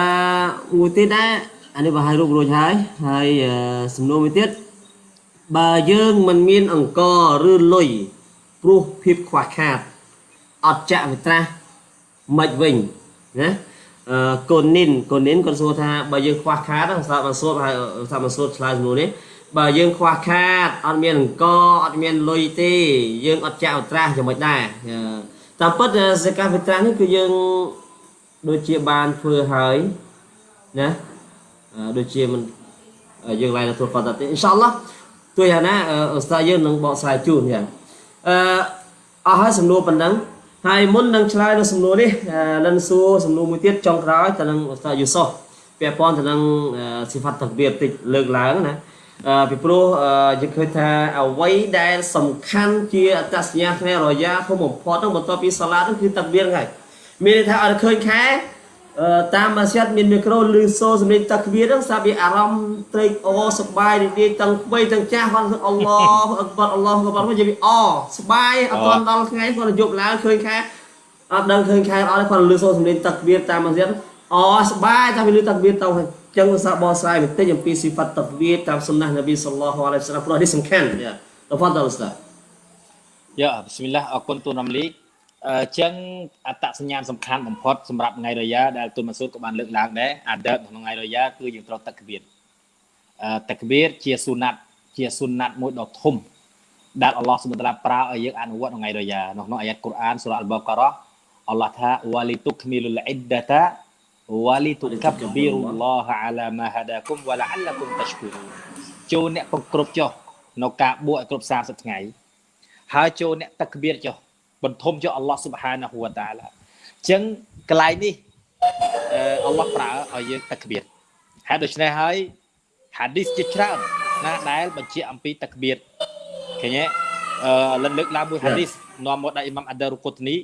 មួយទៀតដែរអានេះបើឲ្យរូបរួចហើយហើយសំណួរមួយទៀតបើយើងមិនមានអង្គឬលុយព្រោះភាពខ្វះខាតអត់ចាក់វិត្រាស់មិនវិញណាអឺកូនីនកូនីនគាត់សួរថាបើយើងខ្វះខាតហ្នឹងស្រាប់បានសួរហើយស្រាប់បានសួរឆ្លើយសំណួរនេះ បើយើងខ្វះខាតអត់មានអង្គអត់មានលុយទេយើងអត់ចាក់វិត្រាស់យ៉ាងម៉េចដែរតាមពិតសេកាវិត្រាស់នេះគឺយើងដូចជាបានធ្វើហើយណាដូចជាមិនយើងឡើងទទួលគាត់ទេអ៊ីនសាអល់ឡោះទោះយ៉ាងណាឧស្សាហ៍យើងនឹងបកស្រាយជូនយ៉ាងអឺអស់ហើយសំណួរប៉ុណ្ណឹងហើយមុននឹងឆ្លើយនៅសំណួរនេះលិនសួរសំណួរមួយទៀតចុងក្រោយទៅនឹងឧស្សាហ៍យូសុសពាក់ព័ន្ធទៅនឹងសិផាត់តាគបៀរតិចលើកឡើងណា ពីព្រោះយើងឃើញថាអ្វីដែលសំខាន់ជាអត្តសញ្ញាណផ្នែករយ៉ាធំបំផុតហ្នឹងបន្ទាប់ពីសាឡាហ្នឹងគឺតាគបៀរហ្នឹងហើយមានន័យថាឲ្យឃើញខែតាមម៉ាស៊ីតមានមីក្រូឬសូសម្លេងតាគបៀរហ្នឹងស្រាប់វាអារម្មណ៍ត្រេកអរសប្បាយរីករាយទាំងក្មេងទាំងចាស់គាត់អល់ឡោះអក្បរអល់ឡោះអក្បរមកនិយាយអសប្បាយអត់ទាន់ដល់ថ្ងៃគាត់យប់ឡើងឃើញខែអត់ដឹងឃើញខែអត់គាត់លឺសូសម្លេងតាគបៀរតាមម៉ាស៊ីតអសប្បាយតែវាលឺតាគបៀរទៅហើយ ចឹងសាបោស្រាយបន្តិចអំពីស៊ីហ្វាត់តាគបៀរតាមសុណានប៊ីសល្លោះអាឡៃហ៊ីវសឡាមព្រោះនេះសំខាន់យ៉ាតហ្វាដលស្តាយ៉ាប៊ីស្មិលឡាហ៍អរគុណទូនរំលីអញ្ចឹងអត្តសញ្ញាណសំខាន់បំផុតសម្រាប់ថ្ងៃរយ៉ាដែលទូនម៉ាស៊ូតក៏បានលើកឡើងដែរអាដឺតក្នុងថ្ងៃរយ៉ាគឺយើងត្រូវតាគបៀរអឺតាគបៀរជាស៊ូណាត់ជាស៊ូណាត់មួយដ៏ធំដែលអល់ឡោះសុបតាឡាប្រើឲ្យយើងអនុវត្តក្នុងថ្ងៃរយ៉ានៅក្នុងអាយ៉ាតកូរ៉ានសូរ៉ាអល់បករ៉ាអល់ឡោះថាវ៉ាលីតុកមីលុលអ៊ីដតា walitukabiru Allah ala ma hadakum wa la'allakum tashkurun ចូលអ្នកប្រគ្រប់ចុះនៅការបួសឲ្យគ្រប់30ថ្ងៃហើយចូលអ្នកតក្បៀរចុះបន្ថុំចុះអល់ឡោះស៊ុបហានាហ៊ូវតាឡាអញ្ចឹងកន្លែងនេះអល់ឡោះប្រើឲ្យយើងតក្បៀរហើយដូច្នេះហើយហាឌីសជាច្រើនណាដែលបញ្ជាក់អំពីតក្បៀរឃើញទេអឺលលើកឡើងមួយហាឌីសនាំមកដល់អ៊ីម៉ាំអាដារុកូតនី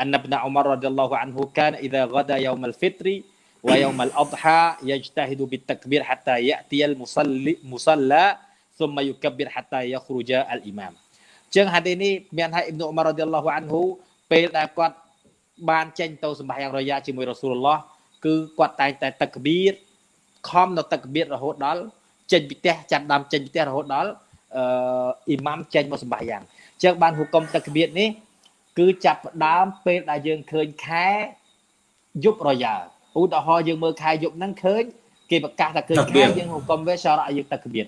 أن ابن عمر رضي الله عنه كان إذا غدا يوم الفطر ويوم الأضحى يجتهد بالتكبير حتى يأتي المصلي مصلى ثم يكبر حتى يخرج الإمام ចឹងហាឌីនេះមានឲ្យអ៊ីប្នុអ៊ុមាររ៉ាឌីយ៉ាឡោះអានហ៊ូពេលដែលគាត់បានចេញទៅសម្បាយ៉ាងរយ៉ាជាមួយរ៉ាស៊ូលឡោះគឺគាត់តែងតែតកបៀរខំនៅតកបៀររហូតដល់ចេញពីផ្ទះចាប់ដើមចេញពីផ្ទះរហូតដល់អឺអ៊ីម៉ាំចេញមកសម្បាយ៉ាងចឹងបានហុកុំតកបៀរនេះ គឺចាប់ផ្ដើមពេលដែលយើងឃើញខែយប់រយ៉ាឧទាហរណ៍យើងមើលខែយប់ហ្នឹងឃើញគេប្រកាសថាឃើញខែយើងហុកុំវាសារៈយើងទឹកកបៀត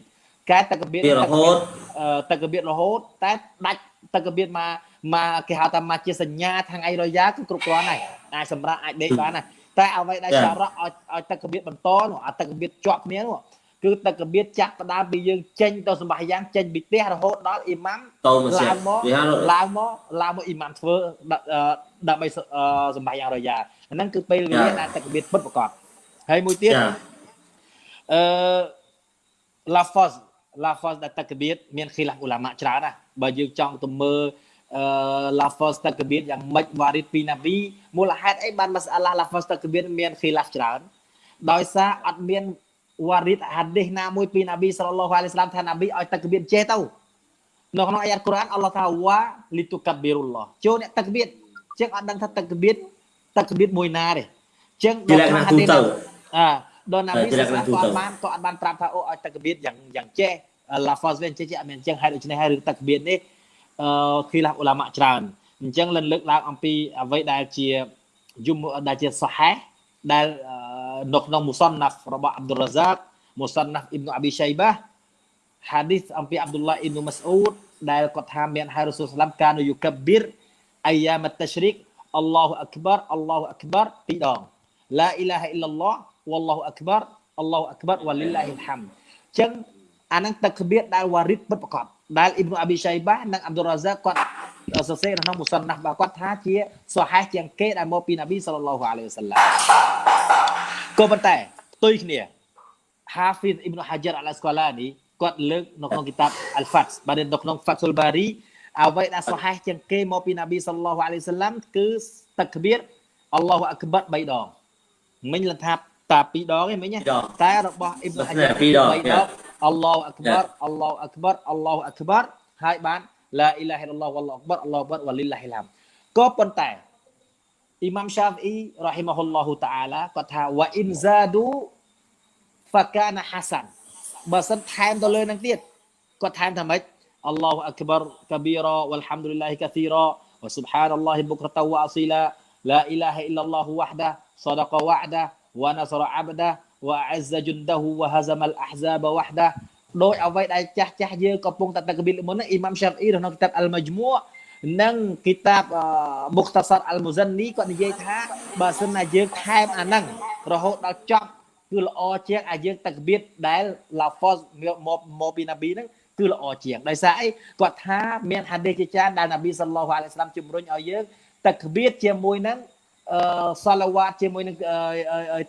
កែទឹកកបៀតរហូតទឹកកបៀតរហូតតែដាច់ទឹកកបៀតមកមកគេហៅថាមកជាសញ្ញាខាងអីរយ៉ាគឺគ្រប់គ្រាន់ហើយអាចសម្រាប់អាចដេកបានហើយតែអ្វីដែលសារៈឲ្យឲ្យទឹកកបៀតបន្តនោះអាទឹកកបៀតជាប់គ្នានោះ គឺទឹកកបៀតចាក់ផ្ដើមពីយើងចេញទៅសម្បាយ៉ាងចេញពីផ្ទះរហូតដល់អ៊ីម៉ាំឡើងមកឡើងមកឡើងមកអ៊ីម៉ាំធ្វើដើម្បីសម្បាយ៉ាងរយ៉ាហ្នឹងគឺពេលវេលាដែលទឹកកបៀតពិតប្រកបហើយមួយទៀតអឺ lafaz lafaz ដែលទឹកកបៀតមានខីឡាហ្វអ៊ូឡាម៉ាច្រើនណាបើយើងចង់ទៅមើលអឺ lafaz ទឹកកបៀតយ៉ាងម៉េចវ៉ារីតពីណាវីមូលហេតុអីបានម៉ាសាឡា lafaz ទឹកកបៀតមានខីឡាហ្វច្រើនដោយសារអត់មាន វ៉ារីតហាឌីសណាមួយពីណាប៊ីសល្លឡោះអាឡៃសាឡាមថាណាប៊ីឲ្យទឹកកបៀតចេះទៅនៅក្នុងអាយ៉ាតកូរ៉ានអល់ឡោះថាវ៉ាលីតុកាប៊ីរុលឡោះចូលអ្នកទឹកកបៀតជាងអត់ដឹងថាទឹកកបៀតទឹកកបៀតមួយណាទេចឹងដល់ក្នុងហាឌីសអាដល់ណាប៊ីសល្លឡោះក៏អត់បានក៏អត់បានប្រាប់ថាអូឲ្យទឹកកបៀតយ៉ាងយ៉ាងចេះឡាហ្វាសវិញចេះចេះអត់មានចឹងហើយដូច្នេះហើយរឿងទឹកកបៀតនេះអឺឃីឡាអ៊ូឡាម៉ាច្រើនអញ្ចឹងលិនលើកឡើងអំពីអ្វីដែលជាយុំដែលជាសហេដែល នៅក្នុងមុសនណាហ្វរបស់អាប់ឌុលរ៉ាហ្សាកមុសនណាហ្វអ៊ីប៊ុអាប៊ីឆៃបាហាឌីសអំពីអាប់ឌុលឡាអ៊ីប៊ុម៉ាស្អ៊ូដដែលគាត់ថាមានហើយរ៉ូស៊ូលសាឡាំកានយុកប៊ីរអាយ៉ាមត શ્ រិកអល់ឡោះអក្បារអល់ឡោះអក្បារពីរដងឡាអ៊ីឡាហអ៊ីឡឡោះវ៉ាឡោះអក្បារអល់ឡោះអក្បារវ៉ាលីឡាហ៊ីលហាំចឹងអានឹងទឹកកបៀតដែលវ៉ារីតពិតប្រកបដែលអ៊ីប៊ុអាប៊ីឆៃបានិងអាប់ឌុលរ៉ាហ្សាកគាត់សរសេរក្នុងមុសនណាស់គាត់ថាជាសហេះជាងគេដែលមកពីនប៊ីសល្លឡោះអាឡៃហ៊ីវសល្លាម ក៏ប៉ុន្តែផ្ទុយគ្នា Hafiz Ibn Hajar Al-Asqalani គាត់លើកនៅក្នុងគីតាប Al-Fath បាទនៅក្នុង Fathul Bari អ្វីដែលសហេះជាងគេមកពីនប៊ីសល្លឡោះអាឡៃហ៊ីវសល្លាមគឺតក្បៀរអល់ឡោះអក្បារ3ដងមិញលថាតា2ដងឯងមិញតែរបស់ Ibn Hajar 2ដង3ដងអល់ឡោះអក្បារអល់ឡោះអក្បារអល់ឡោះអក្បារហើយបានឡាអ៊ីឡាហិលឡោះវ៉ាឡោះអក្បារអល់ឡោះអក្បារវ៉ាលីឡាហ៊ីឡាមក៏ប៉ុន្តែ Imam Syafi'i rahimahullahu taala គាត់ថាវ៉ាអ៊ីនហ្សាឌូហ្វាកាណាហាសានបើសិនថែមទៅលើនឹងទៀតគាត់ថែមថាម៉េចអល់ឡោះអាក់បារកាប៊ីរ៉ាវលហាំឌុលឡាហ៊ីកាស៊ីរ៉ាវ៉ាស៊ុបហានអល់ឡោះបុក្រតវ៉ាអស៊ីឡាឡាអ៊ីឡាហ៊ីអ៊ីឡាឡោះវ៉ាហ្ដាសដកវ៉ាដាវ៉ាណាសរអាបដាវ៉ាអ៊ីហ្សាជុនដាហ៊ូវ៉ាហាហ្សាមលអាហ្សាបវ៉ាហ្ដាដោយអ្វីដែលចាស់ចាស់យើងកំពុងតែតកប៊ីលមុនអ៊ីម៉ាំស្យាហ្វីរបស់ក្នុងគីតាបអលម៉ាជមូ និងគីតាបមុខតាសាត់អលមូសិននីគាត់និយាយថាបើសិនណាយើងថែមអាហ្នឹងរហូតដល់ចប់គឺល្អជាងអាយើងតកបៀតដែលឡាហ្វសមកមកពីណាប៊ីហ្នឹងគឺល្អជាងដោយសារអីគាត់ថាមានហាឌីសជាច្រើនដែលណាប៊ីសល្លោះអាឡៃហ៊ីវសាឡាមជំរុញឲ្យយើងតកបៀតជាមួយនឹងអឺសាឡាវ៉ាតជាមួយនឹង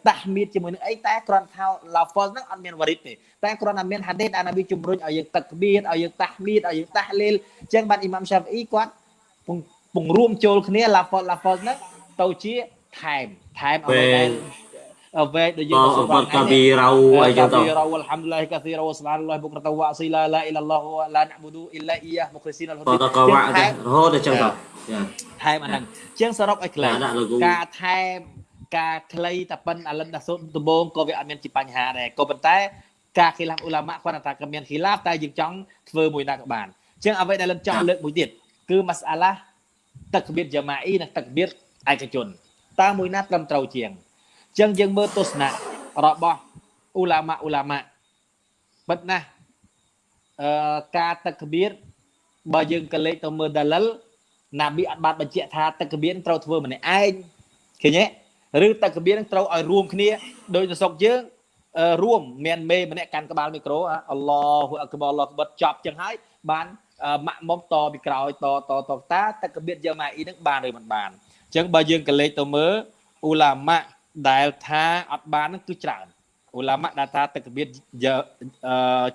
តាហ្មៀតជាមួយនឹងអីតែគ្រាន់ថាឡាហ្វលហ្នឹងអត់មានវរិតទេតែគ្រាន់តែមានហាឌីសដែលនប៊ីជំរុញឲ្យយើងទឹកបៀតឲ្យយើងតាហ្មៀតឲ្យយើងតាហ្លីលអញ្ចឹងបានអ៊ីម៉ាំឆាហ្វីអ៊ីគាត់ ពង្រួមចូលគ្នាឡាហ្វលឡាហ្វលហ្នឹងទៅជាថែមថែមអ្វីដែលអ្វីដែលយើងសុបានកាប៊ីរ៉ាអីចឹងទៅកាប៊ីរ៉ាអល់ហាំឌុលឡាហ៊ីកាស៊ីរ៉ាវ៉ាសុបានឡោះបុក្រតវ៉ាស៊ីឡាឡាអ៊ីឡាឡោះឡាណាប៊ូឌូអ៊ីឡាអ៊ីយ៉ាមុខរីស៊ីនអលហ៊ូឌីក៏វ៉ារហូតដល់ចឹងទៅថែមអាហ្នឹងជាងសរុបឲ្យខ្លីការថែមការខ្លីតែប៉ុនអលិនដាសូនដំបងក៏វាអត់មានជាបញ្ហាដែរក៏ប៉ុន្តែការខិលាហ្វអ៊ូឡាម៉ាគាត់ថាក៏មានខិលាហ្វតែយើងចង់ធ្វើមួយណាក៏បានជាងអ្វីដែលលិនចង់លើកមួយទៀត គឺម៉ាសាឡាទឹកបៀតយ៉ាម៉ាអ៊ីនិងទឹកបៀតឯកជនតើមួយណាត្រឹមត្រូវជាងចឹងយើងមើលទស្សនៈរបស់អ៊ូឡាម៉ាអ៊ូឡាម៉ាពិតណាស់អឺការទឹកបៀតបើយើងកលេចទៅមើលដាលិលណាប៊ីអត់បានបញ្ជាក់ថាទឹកកបៀនត្រូវធ្វើម្នាក់ឯងឃើញទេឬទឹកកបៀនត្រូវឲ្យរួមគ្នាដោយនៅស្រុកយើងរួមមានមេម្នាក់កាន់ក្បាលមីក្រូអល់ឡោះអក្បរអល់ឡោះក្បត់ចប់ចឹងហើយបាន ម៉ាក់មុំតពីក្រោយតតតតាទឹកកបៀនយកម៉ាអ៊ីនឹងបានឬមិនបានអញ្ចឹងបើយើងកលេចទៅមើលអ៊ូឡាម៉ាដែលថាអត់បាននឹងគឺច្រើនអ៊ូឡាម៉ាដែលថាទឹកកបៀន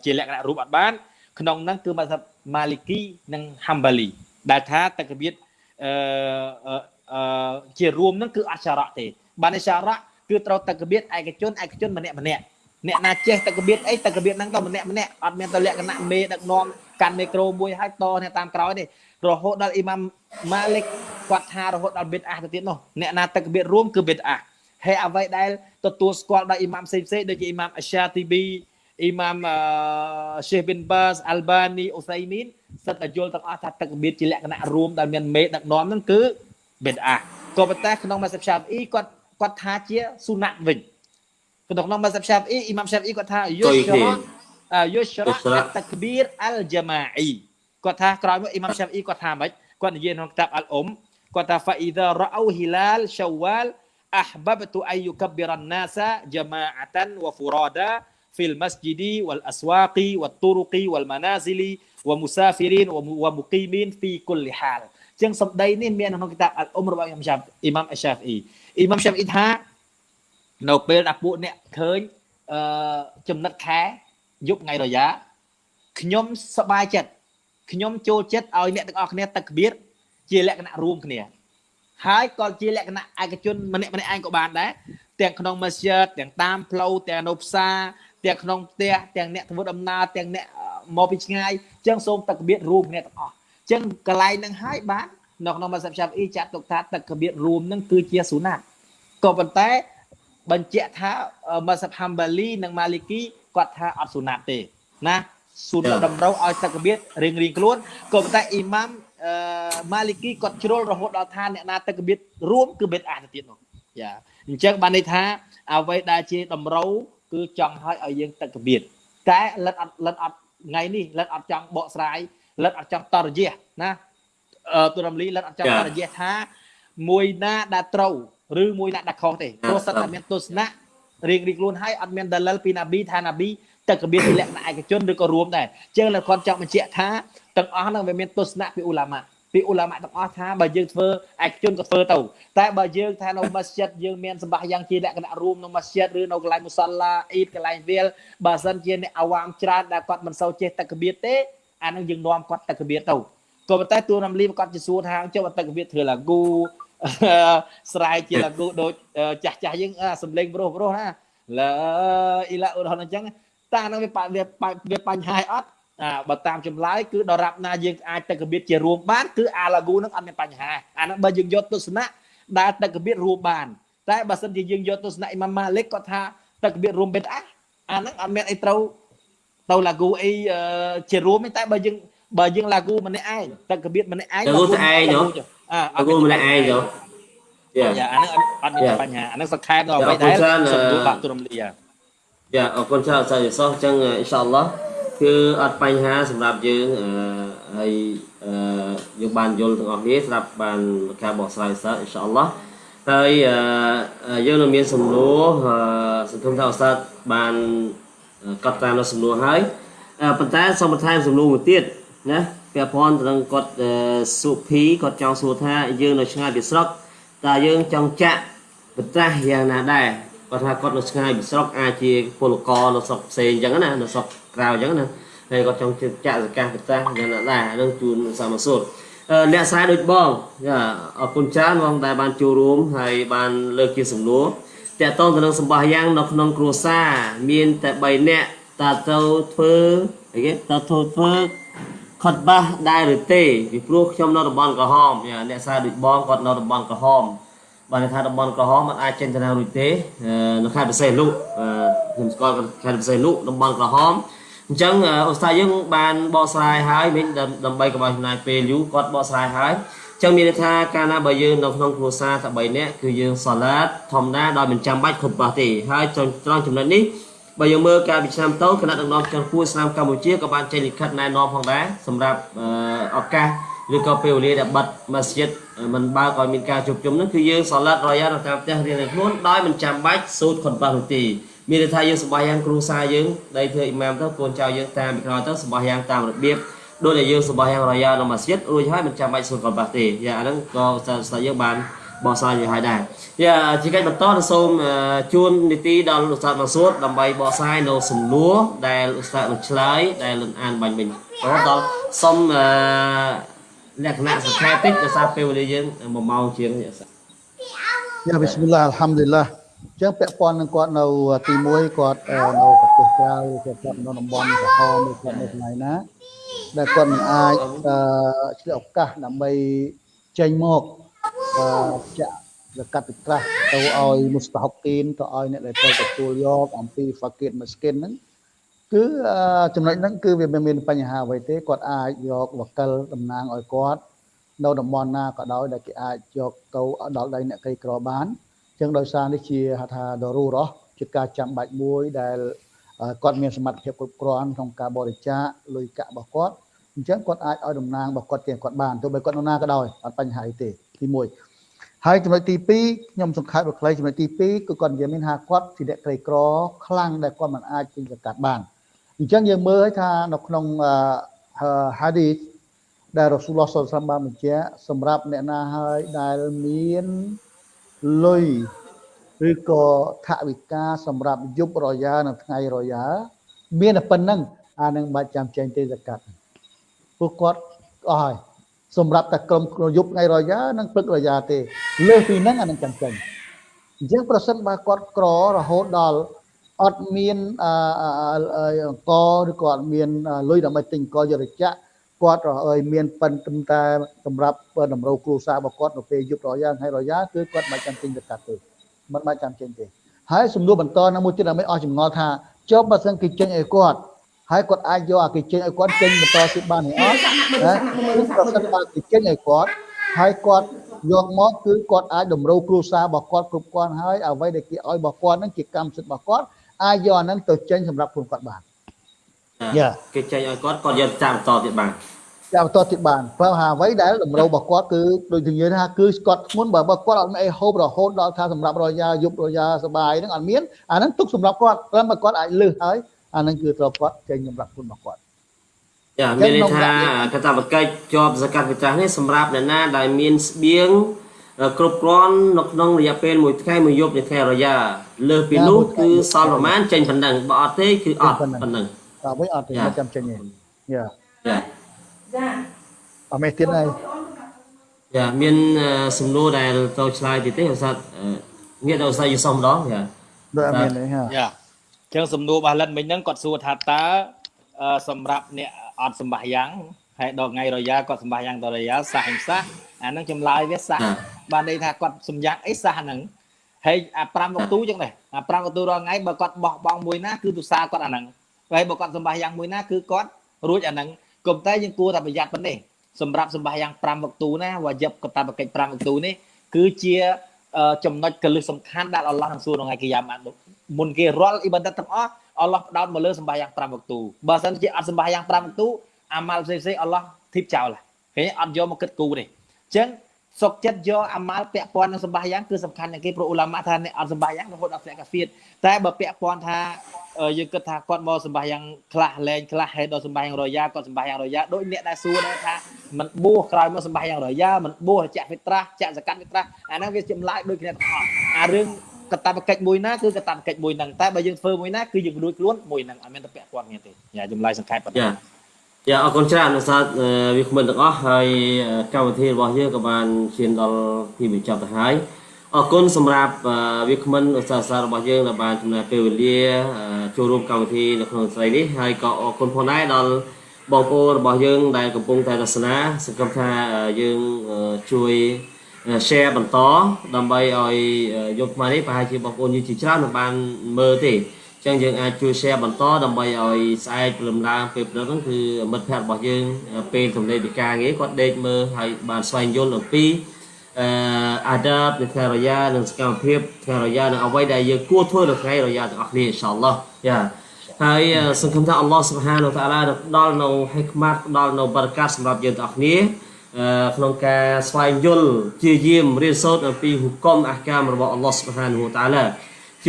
ជាលក្ខណៈរូបអត់បាន ក្នុងហ្នឹងគឺមកម៉ាលីគីនិងហាំបាលីដែលថាតកបៀតអឺអឺជារួមនឹងគឺអច្ឆរៈទេបានអច្ឆរៈគឺត្រូវតកបៀតឯកជនឯកជនម្នាក់ម្នាក់ អ្នកណាចេះតកបៀតអីតកបៀតហ្នឹងទៅម្នាក់ម្នាក់អត់មានទៅលក្ខណៈមេដឹកនាំកាន់មីក្រូមួយហើយតអ្នកតាមក្រោយទេរហូតដល់អ៊ីម៉ាំម៉ាលិកគាត់ថារហូតដល់ប៊ីតអាទៅទៀតនោះអ្នកណាតកបៀតរួមគឺប៊ីតអាហើយអ្វីដែលទទួលស្គាល់ដោយអ៊ីម៉ាំផ្សេងផ្សេងដូចជាអ៊ីម៉ាំអាសាទីប៊ីអ៊ីម៉ាំရှេប៊ីនបាសអាល់បានីអូសៃមីនសិតតែយល់ទាំងអស់ថាទឹកបៀតជាលក្ខណៈរួមដែលមានមេដឹកនាំហ្នឹងគឺបេតអាក៏ប៉ុន្តែក្នុងម៉ាសិបឆាបអ៊ីគាត់គាត់ថាជាស៊ូណាត់វិញ Ketua mazhab Syafi'i, Imam Syafi'i kata tha yushra uh, yushra takbir al-jama'i. Kata tha ក្រោយមក Imam Syafi'i គាត់ថាម៉េចគាត់និយាយក្នុងក្តាប់អល់អ៊ុមគាត់ថា fa idza ra'aw hilal syawal ahbabtu ayyukabbiran nasa jama'atan wa furada fil masjidi wal aswaqi wat turuqi wal manazili wa musafirin wa muqimin fi kulli hal. ជាងសម្ដីនេះមានក្នុងក្តាប់អល់អ៊ុមរបស់ Imam Syafi'i. Imam Syafi'i Imam Syafi'i ថា នៅពេលដែលពួកអ្នកឃើញអឺចំណិតខែយប់ថ្ងៃរយ៉ាខ្ញុំសប្បាយចិត្តខ្ញុំចូលចិត្តឲ្យអ្នកទាំងអស់គ្នាទឹកក្បៀតជាលក្ខណៈរួមគ្នាហើយក៏ជាលក្ខណៈឯកជនម្នាក់ម្នាក់ឯងក៏បានដែរទាំងក្នុងមស្ជីតទាំងតាមផ្លូវទាំងនៅផ្សារទាំងក្នុងផ្ទះទាំងអ្នកធ្វើដំណើរទាំងអ្នកមកពីឆ្ងាយអញ្ចឹងសូមទឹកកបៀតរួមគ្នាទាំងអស់អញ្ចឹងកន្លែងហ្នឹងហើយបាននៅក្នុងម៉ាសាប់ឆាប់អ៊ីចាត់ទុកថាទឹកកបៀតរួមហ្នឹងគឺជាស៊ូណាតក៏ប៉ុន្តែ បញ្ជាក់ថាម៉ាសាប់ហាំបាលីនិងម៉ាលីគីគាត់ថាអត់ស៊ូណាតទេណាស៊ូណាតតម្រូវឲ្យទឹកកបៀតរៀងរៀងខ្លួនក៏ប៉ុន្តែអ៊ីម៉ាំអអឺម៉ាលីគីគាត់ជ្រុលរហូតដល់ថាអ្នកណាទឹកកបៀតរួមគឺបេតអាទៅទៀតនោះយ៉ាអញ្ចឹងបានន័យថាអ្វីដែលជាតម្រូវគឺចង់ឲ្យឲ្យយើងទឹកកបៀតតែលិតអត់លិតអត់ថ្ងៃនេះលិតអត់ចង់បកស្រាយលិតអត់ចង់តរយះណាអឺទូរំលីលិតអត់ចង់តរយះថាមួយណាដែលត្រូវ ឬមួយណាដែលខុសទេព្រោះសិតតែមានទស្សនៈរៀងរៀងខ្លួនហើយអត់មានដលិលពីណាប៊ីថាណាប៊ីទឹកកបៀតជាលក្ខណៈឯកជនឬក៏រួមដែរអញ្ចឹងលោកគាត់ចង់បញ្ជាក់ថាទាំងអស់ហ្នឹងវាមានទស្សនៈពីអ៊ូឡាម៉ាពីអ៊ូឡាម៉ាទាំងអស់ថាបើយើងធ្វើឯកជនក៏ធ្វើទៅតែបើយើងថានៅម៉ាស្ជីតយើងមានសម្បាយ៉ាងជាលក្ខណៈរួមនៅម៉ាស្ជីតឬនៅកន្លែងមុសឡាអ៊ីតកន្លែងវាលបើសិនជាអ្នកអាវ៉ាមច្រើនដែលគាត់មិនសូវចេះទឹកកបៀតទេអានឹងយើងនាំគាត់ទឹកកបៀតទៅក៏ប៉ុន្តែទួលរំលីគាត់ជាសួរថាចុះទឹកកបៀតធ្វើឡាគូ ស្រែកជាឡាគូដូចចាស់ចាស់យើងសំលេងប្រុសប្រុសណាឡាអ៊ីឡាឧរហនអញ្ចឹងតានឹងវាវាបញ្ហាអត់អាបើតាមចម្លើយគឺដរាបណាយើងអាចទឹកកបៀតជារួមបានគឺអាឡាហ្គូនឹងអត់មានបញ្ហាអាហ្នឹងបើយើងយកទស្សនៈដែលទឹកកបៀតរួមបាន តែបើសិនជាយើងយកទស្សនៈអ៊ីម៉ាម៉ាលិកគាត់ថាទឹកកបៀតរួមបេតអាអាហ្នឹងអត់មានអីត្រូវទៅឡាហ្គូអីជារួមទេតែបើយើងបើយើងឡាហ្គូម្នាក់ឯងទឹកកបៀតម្នាក់ឯងឡាហ្គូស្អែកយោអាឡាហ្គូម្នាក់ឯងយោយ៉ាអាហ្នឹងអត់មានបញ្ហាអាហ្នឹងសង្ខេបដល់អ្វីដែលសំដួលបាក់ទុរំលីយ៉ាអរគុណច្រើនអស្ចារ្យសោះអញ្ចឹងអ៊ីនសាអល់ឡោះគឺអត់បញ្ហាសម្រាប់យើងហើយយើងបានយល់ទាំងអស់គ្នាស្រាប់បានការបកស្រាយសិស្សអ៊ីនសាអល់ឡោះហើយយើងនៅមានសំណួរសង្គមថាឧស្សាហ៍បានកត់តាមនៅសំណួរហើយប៉ុន្តែសូមបន្ថែមសំណួរមួយទៀតណា ពាក់ព័ន្ធទៅនឹងគាត់សុភីគាត់ចង់សួរថាយើងនៅឆ្ងាយពីស្រុកតើយើងចង់ចាក់បត្រាស់យ៉ាងណាដែរគាត់ថាគាត់នៅឆ្ងាយពីស្រុកអាចជាពលករនៅស្រុកផ្សេងអញ្ចឹងណានៅស្រុកក្រៅអញ្ចឹងណាហើយគាត់ចង់ចាក់សកាសប្រទេសយ៉ាងណាដែរនឹងជូនសាមសុទ្ធអ្នកខ្សែដូចបងចាអរគុណច្រើនបងដែលបានចូលរួមហើយបានលើកជាសំណួរតកតងទៅនឹងសម្បះយ៉ាងនៅក្នុងគ្រួសារមានតែ3នាក់តើទៅធ្វើអីគេតើធ្វើធ្វើ ខត់បាសដែរឬទេពីព្រោះខ្ញុំនៅតំបន់ក្រហមអ្នកខ្សែដូចបងគាត់នៅតំបន់ក្រហមបានថាតំបន់ក្រហមมันអាចចេញទៅណារួចទេនៅខេត្តបរសេលុខ្ញុំស្គាល់ខេត្តបរសេលុតំបន់ក្រហមអញ្ចឹងអូស្តាយើងបានបកស្រាយហើយមិញដើម្បីកុំឲ្យចំណាយពេលយូរគាត់បកស្រាយហើយអញ្ចឹងមានន័យថាកាលណាបើយើងនៅក្នុងគ្រួសារតែ3នាក់គឺយើងសាឡាតធម្មតាដោយមិនចាំបាច់គ្រប់បាសទេហើយត្រង់ចំណុចនេះ បើយើងមើលការវិឆ្នាំទៅគណៈដឹកនាំចុងពួរស្នាមកម្ពុជាក៏បានចេញលិខិតណែនាំផងដែរសម្រាប់ឱកាសឬក៏ពេលវេលាដែលបិទម៉ាស្ជីតមិនបើកឲ្យមានការជួបជុំនោះគឺយើងសាឡាត់រយ៉ានៅតាមផ្ទះរៀនឲ្យខ្លួនដោយមិនចាំបាច់សូត្រខុនបាសនោះទេមានន័យថាយើងសម្បាយ៉ាងគ្រូសាយើងដៃធ្វើអ៊ីម៉ាមទៅកូនចៅយើងតាមពីក្រោយទៅសម្បាយ៉ាងតាមរបៀបដូចដែលយើងសម្បាយ៉ាងរយ៉ានៅម៉ាស្ជីតរួចហើយមិនចាំបាច់សូត្រខុនបាសទេយ៉ាអាហ្នឹងក៏ស្ដាយយើងបាន បោះស្រាយយ៉ាងហើយដែរយ៉ាជាកិច្ចបន្តទៅសូមជូននីតិដល់លោកស្តាតមកសួតដើម្បីបកស្រាយនៅសំណួរដែលលោកស្តាតនឹងឆ្លើយដែលលន់អានបាញ់មិញដល់សូមអឺលក្ខណៈសង្ខេបតិចដោយសារពេលវេលាយើង1ម៉ោងជាងយ៉ាបិស្មិលឡាអល់ហាំឌុលឡាអញ្ចឹងពាក់ព័ន្ធនឹងគាត់នៅទី1គាត់នៅប្រទេសក្រៅគាត់គាត់នៅតំបន់ក្រហមឬគាត់នៅកន្លែងណាដែលគាត់មិនអាចឆ្លៀតឱកាសដើម្បីចេញមក ចាក់លកាត់ត្រាស់ទៅឲ្យមុស្តាហុកគីនទៅឲ្យអ្នកដែលទៅទទួលយកអំពីហ្វាគីតមស្គិនហ្នឹងគឺចំណុចហ្នឹងគឺវាមិនមានបញ្ហាអ្វីទេគាត់អាចយកវកិលតំណាងឲ្យគាត់នៅតំបន់ណាក៏ដោយដែលគេអាចយកទៅដល់ដៃអ្នកក្រីក្របានអញ្ចឹងដោយសារនេះជាហៅថាដរូរ៉ោះជាការចាំបាច់មួយដែលគាត់មានសមត្ថភាពគ្រប់គ្រាន់ក្នុងការបរិច្ចាគលុយកាក់របស់គាត់អញ្ចឹងគាត់អាចឲ្យតំណាងរបស់គាត់ជាគាត់បានទោះបីគាត់នៅណាក៏ដោយអត់បញ្ហាអីទេ ទី1ហើយចំណុចទី2ខ្ញុំសង្ខេបខ្លីចំណុចទី2គឺគាត់និយាយមានថាគាត់ជាអ្នកក្រីក្រខ្លាំងដែលគាត់មិនអាចពេញសកាត់បានអញ្ចឹងយើងមើលឲ្យថានៅក្នុង hadith ដែលរ៉ូស៊ូលឡោះសុលសាមបានបញ្ជាក់សម្រាប់អ្នកណាហើយដែលមានលុយឬក៏ថវិកាសម្រាប់យប់រយ៉ានៅថ្ងៃរយ៉ាមានតែប៉ុណ្្នឹងអានឹងបាច់ចាំចេញទេសកាត់ពួកគាត់អស់ហើយ សម្រាប់តែក្រុមយប់ថ្ងៃរយ៉ានិងព្រឹករយ៉ាទេលើសពីហ្នឹងអានឹងចាំចេញអញ្ចឹងប្រសិនបើគាត់ក្ររហូតដល់អត់មានអង្គឬក៏អត់មានលុយដើម្បីទិញអង្គយរចៈគាត់ឲ្យមានប៉ុនត្រឹមតែសម្រាប់តម្រូវគ្រួសាររបស់គាត់នៅពេលយប់រយ៉ាថ្ងៃរយ៉ាគឺគាត់មិនចាំទិញទៅកាត់ទេមិនបាច់ចាំចេញទេហើយសំណួរបន្តនៅមួយទៀតដើម្បីអស់ចម្ងល់ថាចុះបើសិនគេចេញឲ្យគាត់ ហើយគាត់អាចយកអាគេចេញឲ្យគាត់ចេញបន្តទៀតបានទេអត់ណាប្រសិនបើគេចេញឲ្យគាត់ហើយគាត់យកមកគឺគាត់អាចតម្រូវគ្រួសាររបស់គាត់គ្រប់គ្រាន់ហើយអ្វីដែលគេឲ្យរបស់គាត់ហ្នឹងជាកម្មសិទ្ធិរបស់គាត់អាចយកអាហ្នឹងទៅចេញសម្រាប់ខ្លួនគាត់បាន Yeah. គេចេញឲ្យគាត់គាត់យកតាមបន្តទៀតបានចាំបន្តទៀតបានព្រោះហាអ្វីដែលតម្រូវរបស់គាត់គឺដូចជាយើងថាគឺស្កត់ធ្ងន់បើបើគាត់អត់មានអីហូបរហូតដល់ថាសម្រាប់រយៈយប់រយៈសបាយហ្នឹងអត់មានអាហ្នឹងទុកសម្រាប់គាត់ព្រោះបើគាត់អាចលឺហើយ អាហ្នឹងគឺត្រូវគាត់ចេញសម្រាប់ខ្លួនរបស់គាត់យ៉ាមានន័យថាកតាបកិច្ចជាប់សកាត់វិទ្យានេះសម្រាប់អ្នកណាដែលមានស្បៀងគ្រប់គ្រាន់នៅក្នុងរយៈពេលមួយថ្ងៃមួយយប់នៃថ្ងៃរយ៉ាលើសពីនោះគឺសល់ប្រហែលចេញប៉ុណ្ណឹងបើអត់ទេគឺអត់ប៉ុណ្ណឹងតែវិញអត់ទេ Yeah. មិនចាំចេញទេយ៉ាយ៉ាអត់មានទៀតហើយយ៉ាមានអឺសំណួរដែលទៅឆ្លើយទៀតទេឧស្សាហ៍អឺងាកដល់ឧស្សាហ៍យូសុំម្ដងយ៉ាដូចអត់មានទេហាយ៉ាអញ្ចឹងសំណួររបស់លិនមិញហ្នឹងគាត់សួរថាតើអឺសម្រាប់អ្នកអត់សម្បះយ៉ាងហើយដល់ថ្ងៃរយ៉ាគាត់សម្បះយ៉ាងដល់រយ៉ាសះមិនសះអាហ្នឹងចម្លើយវាសះបានន័យថាគាត់សម្យ៉ាងអីសះហ្នឹងហើយអា5វកទូអញ្ចឹងដែរអា5វកទូរាល់ថ្ងៃបើគាត់បោះបង់មួយណាគឺទុសាគាត់អាហ្នឹងហើយបើគាត់សម្បះយ៉ាងមួយណាគឺគាត់រួចអាហ្នឹងគុំតែយើងគួរតែប្រយ័ត្នប៉ុណ្ណេះសម្រាប់សម្បះយ៉ាង5វកទូណាវាយប់កតាបកិច្ច5វកទូនេះគឺជាអឺ ចំណុចកលឹះសំខាន់ដែលអល់ឡោះនឹងសួរក្នុងថ្ងៃគីយ៉ាម៉ាត់នោះមុនគេរាល់អ៊ីបាដិតទាំងអស់អល់ឡោះផ្ដោតមកលើសម្បាយ៉ាង5វកទូបើសិនជាអត់សម្បាយ៉ាង5វកទូអាម៉ាល់ផ្សេងផ្សេងៗអល់ឡោះធីបចោលហើយឃើញអត់យកមកគិតគូរទេអញ្ចឹង សុកចិត្តយកអាម៉ាល់ពាក់ព័ន្ធនឹងសម្បាយ៉ាងគឺសំខាន់ជាងគេព្រោះអ៊ូឡាម៉ាថាអ្នកអត់សម្បាយ៉ាងរហូតដល់ធ្លាក់កាហ្វៀតតែបើពាក់ព័ន្ធថាអឺយើងគិតថាគាត់មកសម្បាយ៉ាងខ្លះលែងខ្លះហើយដល់សម្បាយ៉ាងរយ៉ាគាត់សម្បាយ៉ាងរយ៉ាដូចអ្នកដែលសួរដែរថាមិនបួសក្រោយមកសម្បាយ៉ាងរយ៉ាមិនបួសចាក់ហ្វិត្រាស់ចាក់សកាត់ហ្វិត្រាស់អាហ្នឹងវាចម្លើយដូចគ្នាទាំងអស់អារឿងកតាបកិច្ចមួយណាគឺកតាបកិច្ចមួយហ្នឹងតែបើយើងធ្វើមួយណាគឺយើងរួចខ្លួនមួយហ្នឹងអត់មានតែពាក់ព័ន្ធគ្នាទេញ៉ាចម្លើយសង្ខេបប៉ុណ្ណឹ យ៉ាងយ៉ាអរគុណច្រើនឧស្សាហ៍អឺវាគ្មិនទាំងអស់ហើយអឺកម្មវិធីរបស់យើងក៏បានឈានដល់ទីបញ្ចប់ទៅហើយអរគុណសម្រាប់អឺវាគ្មិនឧស្សាហ៍សាររបស់យើងដែលបានចំណាយពេលវេលាអឺចូលរួមកម្មវិធីនៅក្នុងស្រីនេះហើយក៏អរគុណផងដែរដល់បងប្អូនរបស់យើងដែលកំពុងតែទស្សនាសង្ឃឹមថាអឺយើងអឺជួយ share បន្តដើម្បីឲ្យយកមកនេះប្រហែលជាបងប្អូនយើងជាច្រើនមិនបានមើលទេអញ្ចឹងយើងអាចជួយ share បន្តដើម្បីឲ្យស្អែកព្រលឹមឡើងពេលព្រឹកហ្នឹងគឺមិត្តភ័ក្តិរបស់យើងពេលទំនេរពីការងារគាត់ដេកមើលហើយបានស្វែងយល់អំពីអឺអាដាបនៃថ្ងៃរយ៉ានិងសកម្មភាពថ្ងៃរយ៉ានិងអ្វីដែលយើងគួរធ្វើនៅថ្ងៃរយ៉ាទាំងអស់គ្នាអ៊ីនសាអល់ឡោះយ៉ាហើយសង្ឃឹមថាអល់ឡោះស៊ុបហានវតាអាឡានឹងផ្ដល់នៅហិកម៉ាត់ផ្ដល់នៅបរិកាសសម្រាប់យើងទាំងអស់គ្នាអឺក្នុងការស្វែងយល់ជាយាមរៀនសូត្រអំពីហុគមអះកាមរបស់អល់ឡោះស៊ុបហានហូតាឡា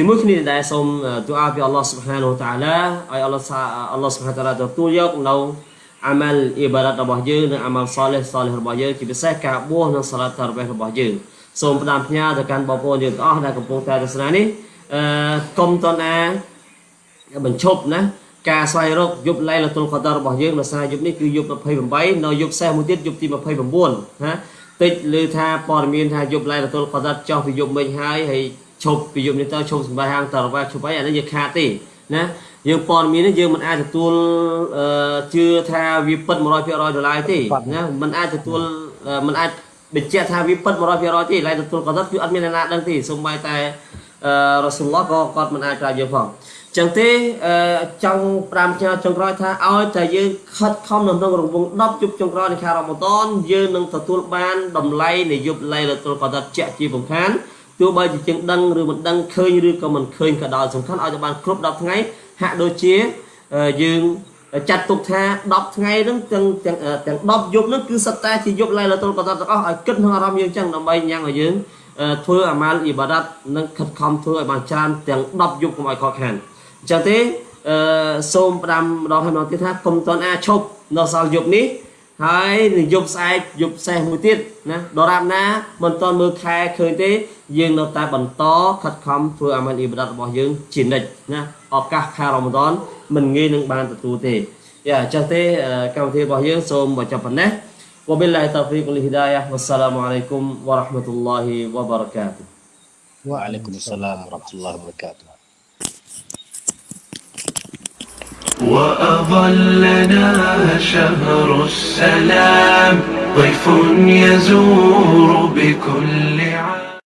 ជាមួយគ្នាដែរសូមទូអាពីអល់ឡោះស៊ុបហានហូតាឡាឲ្យអល់ឡោះសាអល់ឡោះស៊ុបហានតាឡាទទួលយកនៅអាម៉ាល់អ៊ីបារ៉ាតរបស់យើងនិងអាម៉ាល់សលេះសលេះរបស់យើងជាពិសេសការបួសនិងសាឡាត់តារ៉វេះរបស់យើងសូមផ្ដាំផ្ញើទៅកាន់បងប្អូនយើងទាំងអស់ដែលកំពុងតែទស្សនានេះអឺកុំតណាបញ្ឈប់ណាការស្វែងរកយប់ឡៃលតុលកដររបស់យើងដោយសារយប់នេះគឺយប់28នៅយប់សេះមួយទៀតយប់ទី29ណាតិចឮថាព័ត៌មានថាយប់ឡៃលតុលកដរចោះពីយប់មិញហើយហើយ ឈប់ពីយប់នេះទៅឈប់សម្រាប់ហាងតរវ៉ាឈប់អីអានេះយើងខាតទេណាយើងព័ត៌មាននេះយើងមិនអាចទទួលអឺជឿថាវាពិត100%ដុល្លារទេណាមិនអាចទទួលអឺមិនអាចបញ្ជាក់ថាវាពិត100%ទេឡៃលតុលកដរគឺអត់មានអ្នកណាដឹងទេសូម្បីតែអឺរ៉ាស៊ូលឡោះក៏គាត់មិនអាចប្រាប់យើងផងចឹងទេអឺចង់5ឆ្នាំចុងក្រោយថាឲ្យតែយើងខិតខំនៅក្នុងរង្វង់10យប់ចុងក្រោយនៃខែរ៉ាម៉ាដនយើងនឹងទទួលបានតម្លៃនៃយប់ឡៃលតុលកដាត់ជាក់ជាបំខាន ទោះបីជាជាងដឹងឬមិនដឹងឃើញឬក៏មិនឃើញក៏ដោយសំខាន់ឲ្យតែបានគ្រប់10ថ្ងៃហាក់ដូចជាអឺយើងចាត់ទុកថា10ថ្ងៃហ្នឹងទាំងទាំងទាំង10យប់ហ្នឹងគឺសិតតែជាយប់ឡៃលតុលកដាត់ទាំងអស់ឲ្យគិតក្នុងអារម្មណ៍យើងចឹងដើម្បីញ៉ាំងឲ្យយើងអឺធ្វើអាម៉ាល់អ៊ីបាដាតនិងខិតខំធ្វើឲ្យបានច្រើនទាំង10យប់កុំឲ្យខកខានអញ្ចឹងទេអឺសូមផ្ដាំម្ដងហើយម្ដងទៀតថាកុំតន់អាចឈប់នៅសល់យប់នេះ ហើយនឹងយប់ស្អែកយប់សេះមួយទៀតណាដរាបណាមិនតន់មើលខែឃើញទេ យើងនៅតែបន្តខិតខំធ្វើអាម៉ានអ៊ីបាដាតរបស់យើងជានិច្ចណាឱកាសខែរ៉ាម៉ាដនមិនងាយនឹងបានទទួលទេយ៉ាអញ្ចឹងទេអឺកម្មវិធីរបស់យើងសូមបញ្ចប់ប៉ុណ្ណេះ وبالله التوفيق والهداية والسلام عليكم ورحمة الله وبركاته វ៉ាអាឡៃគុំអ وأظلنا شهر السلام ضيف يزور بكل عام.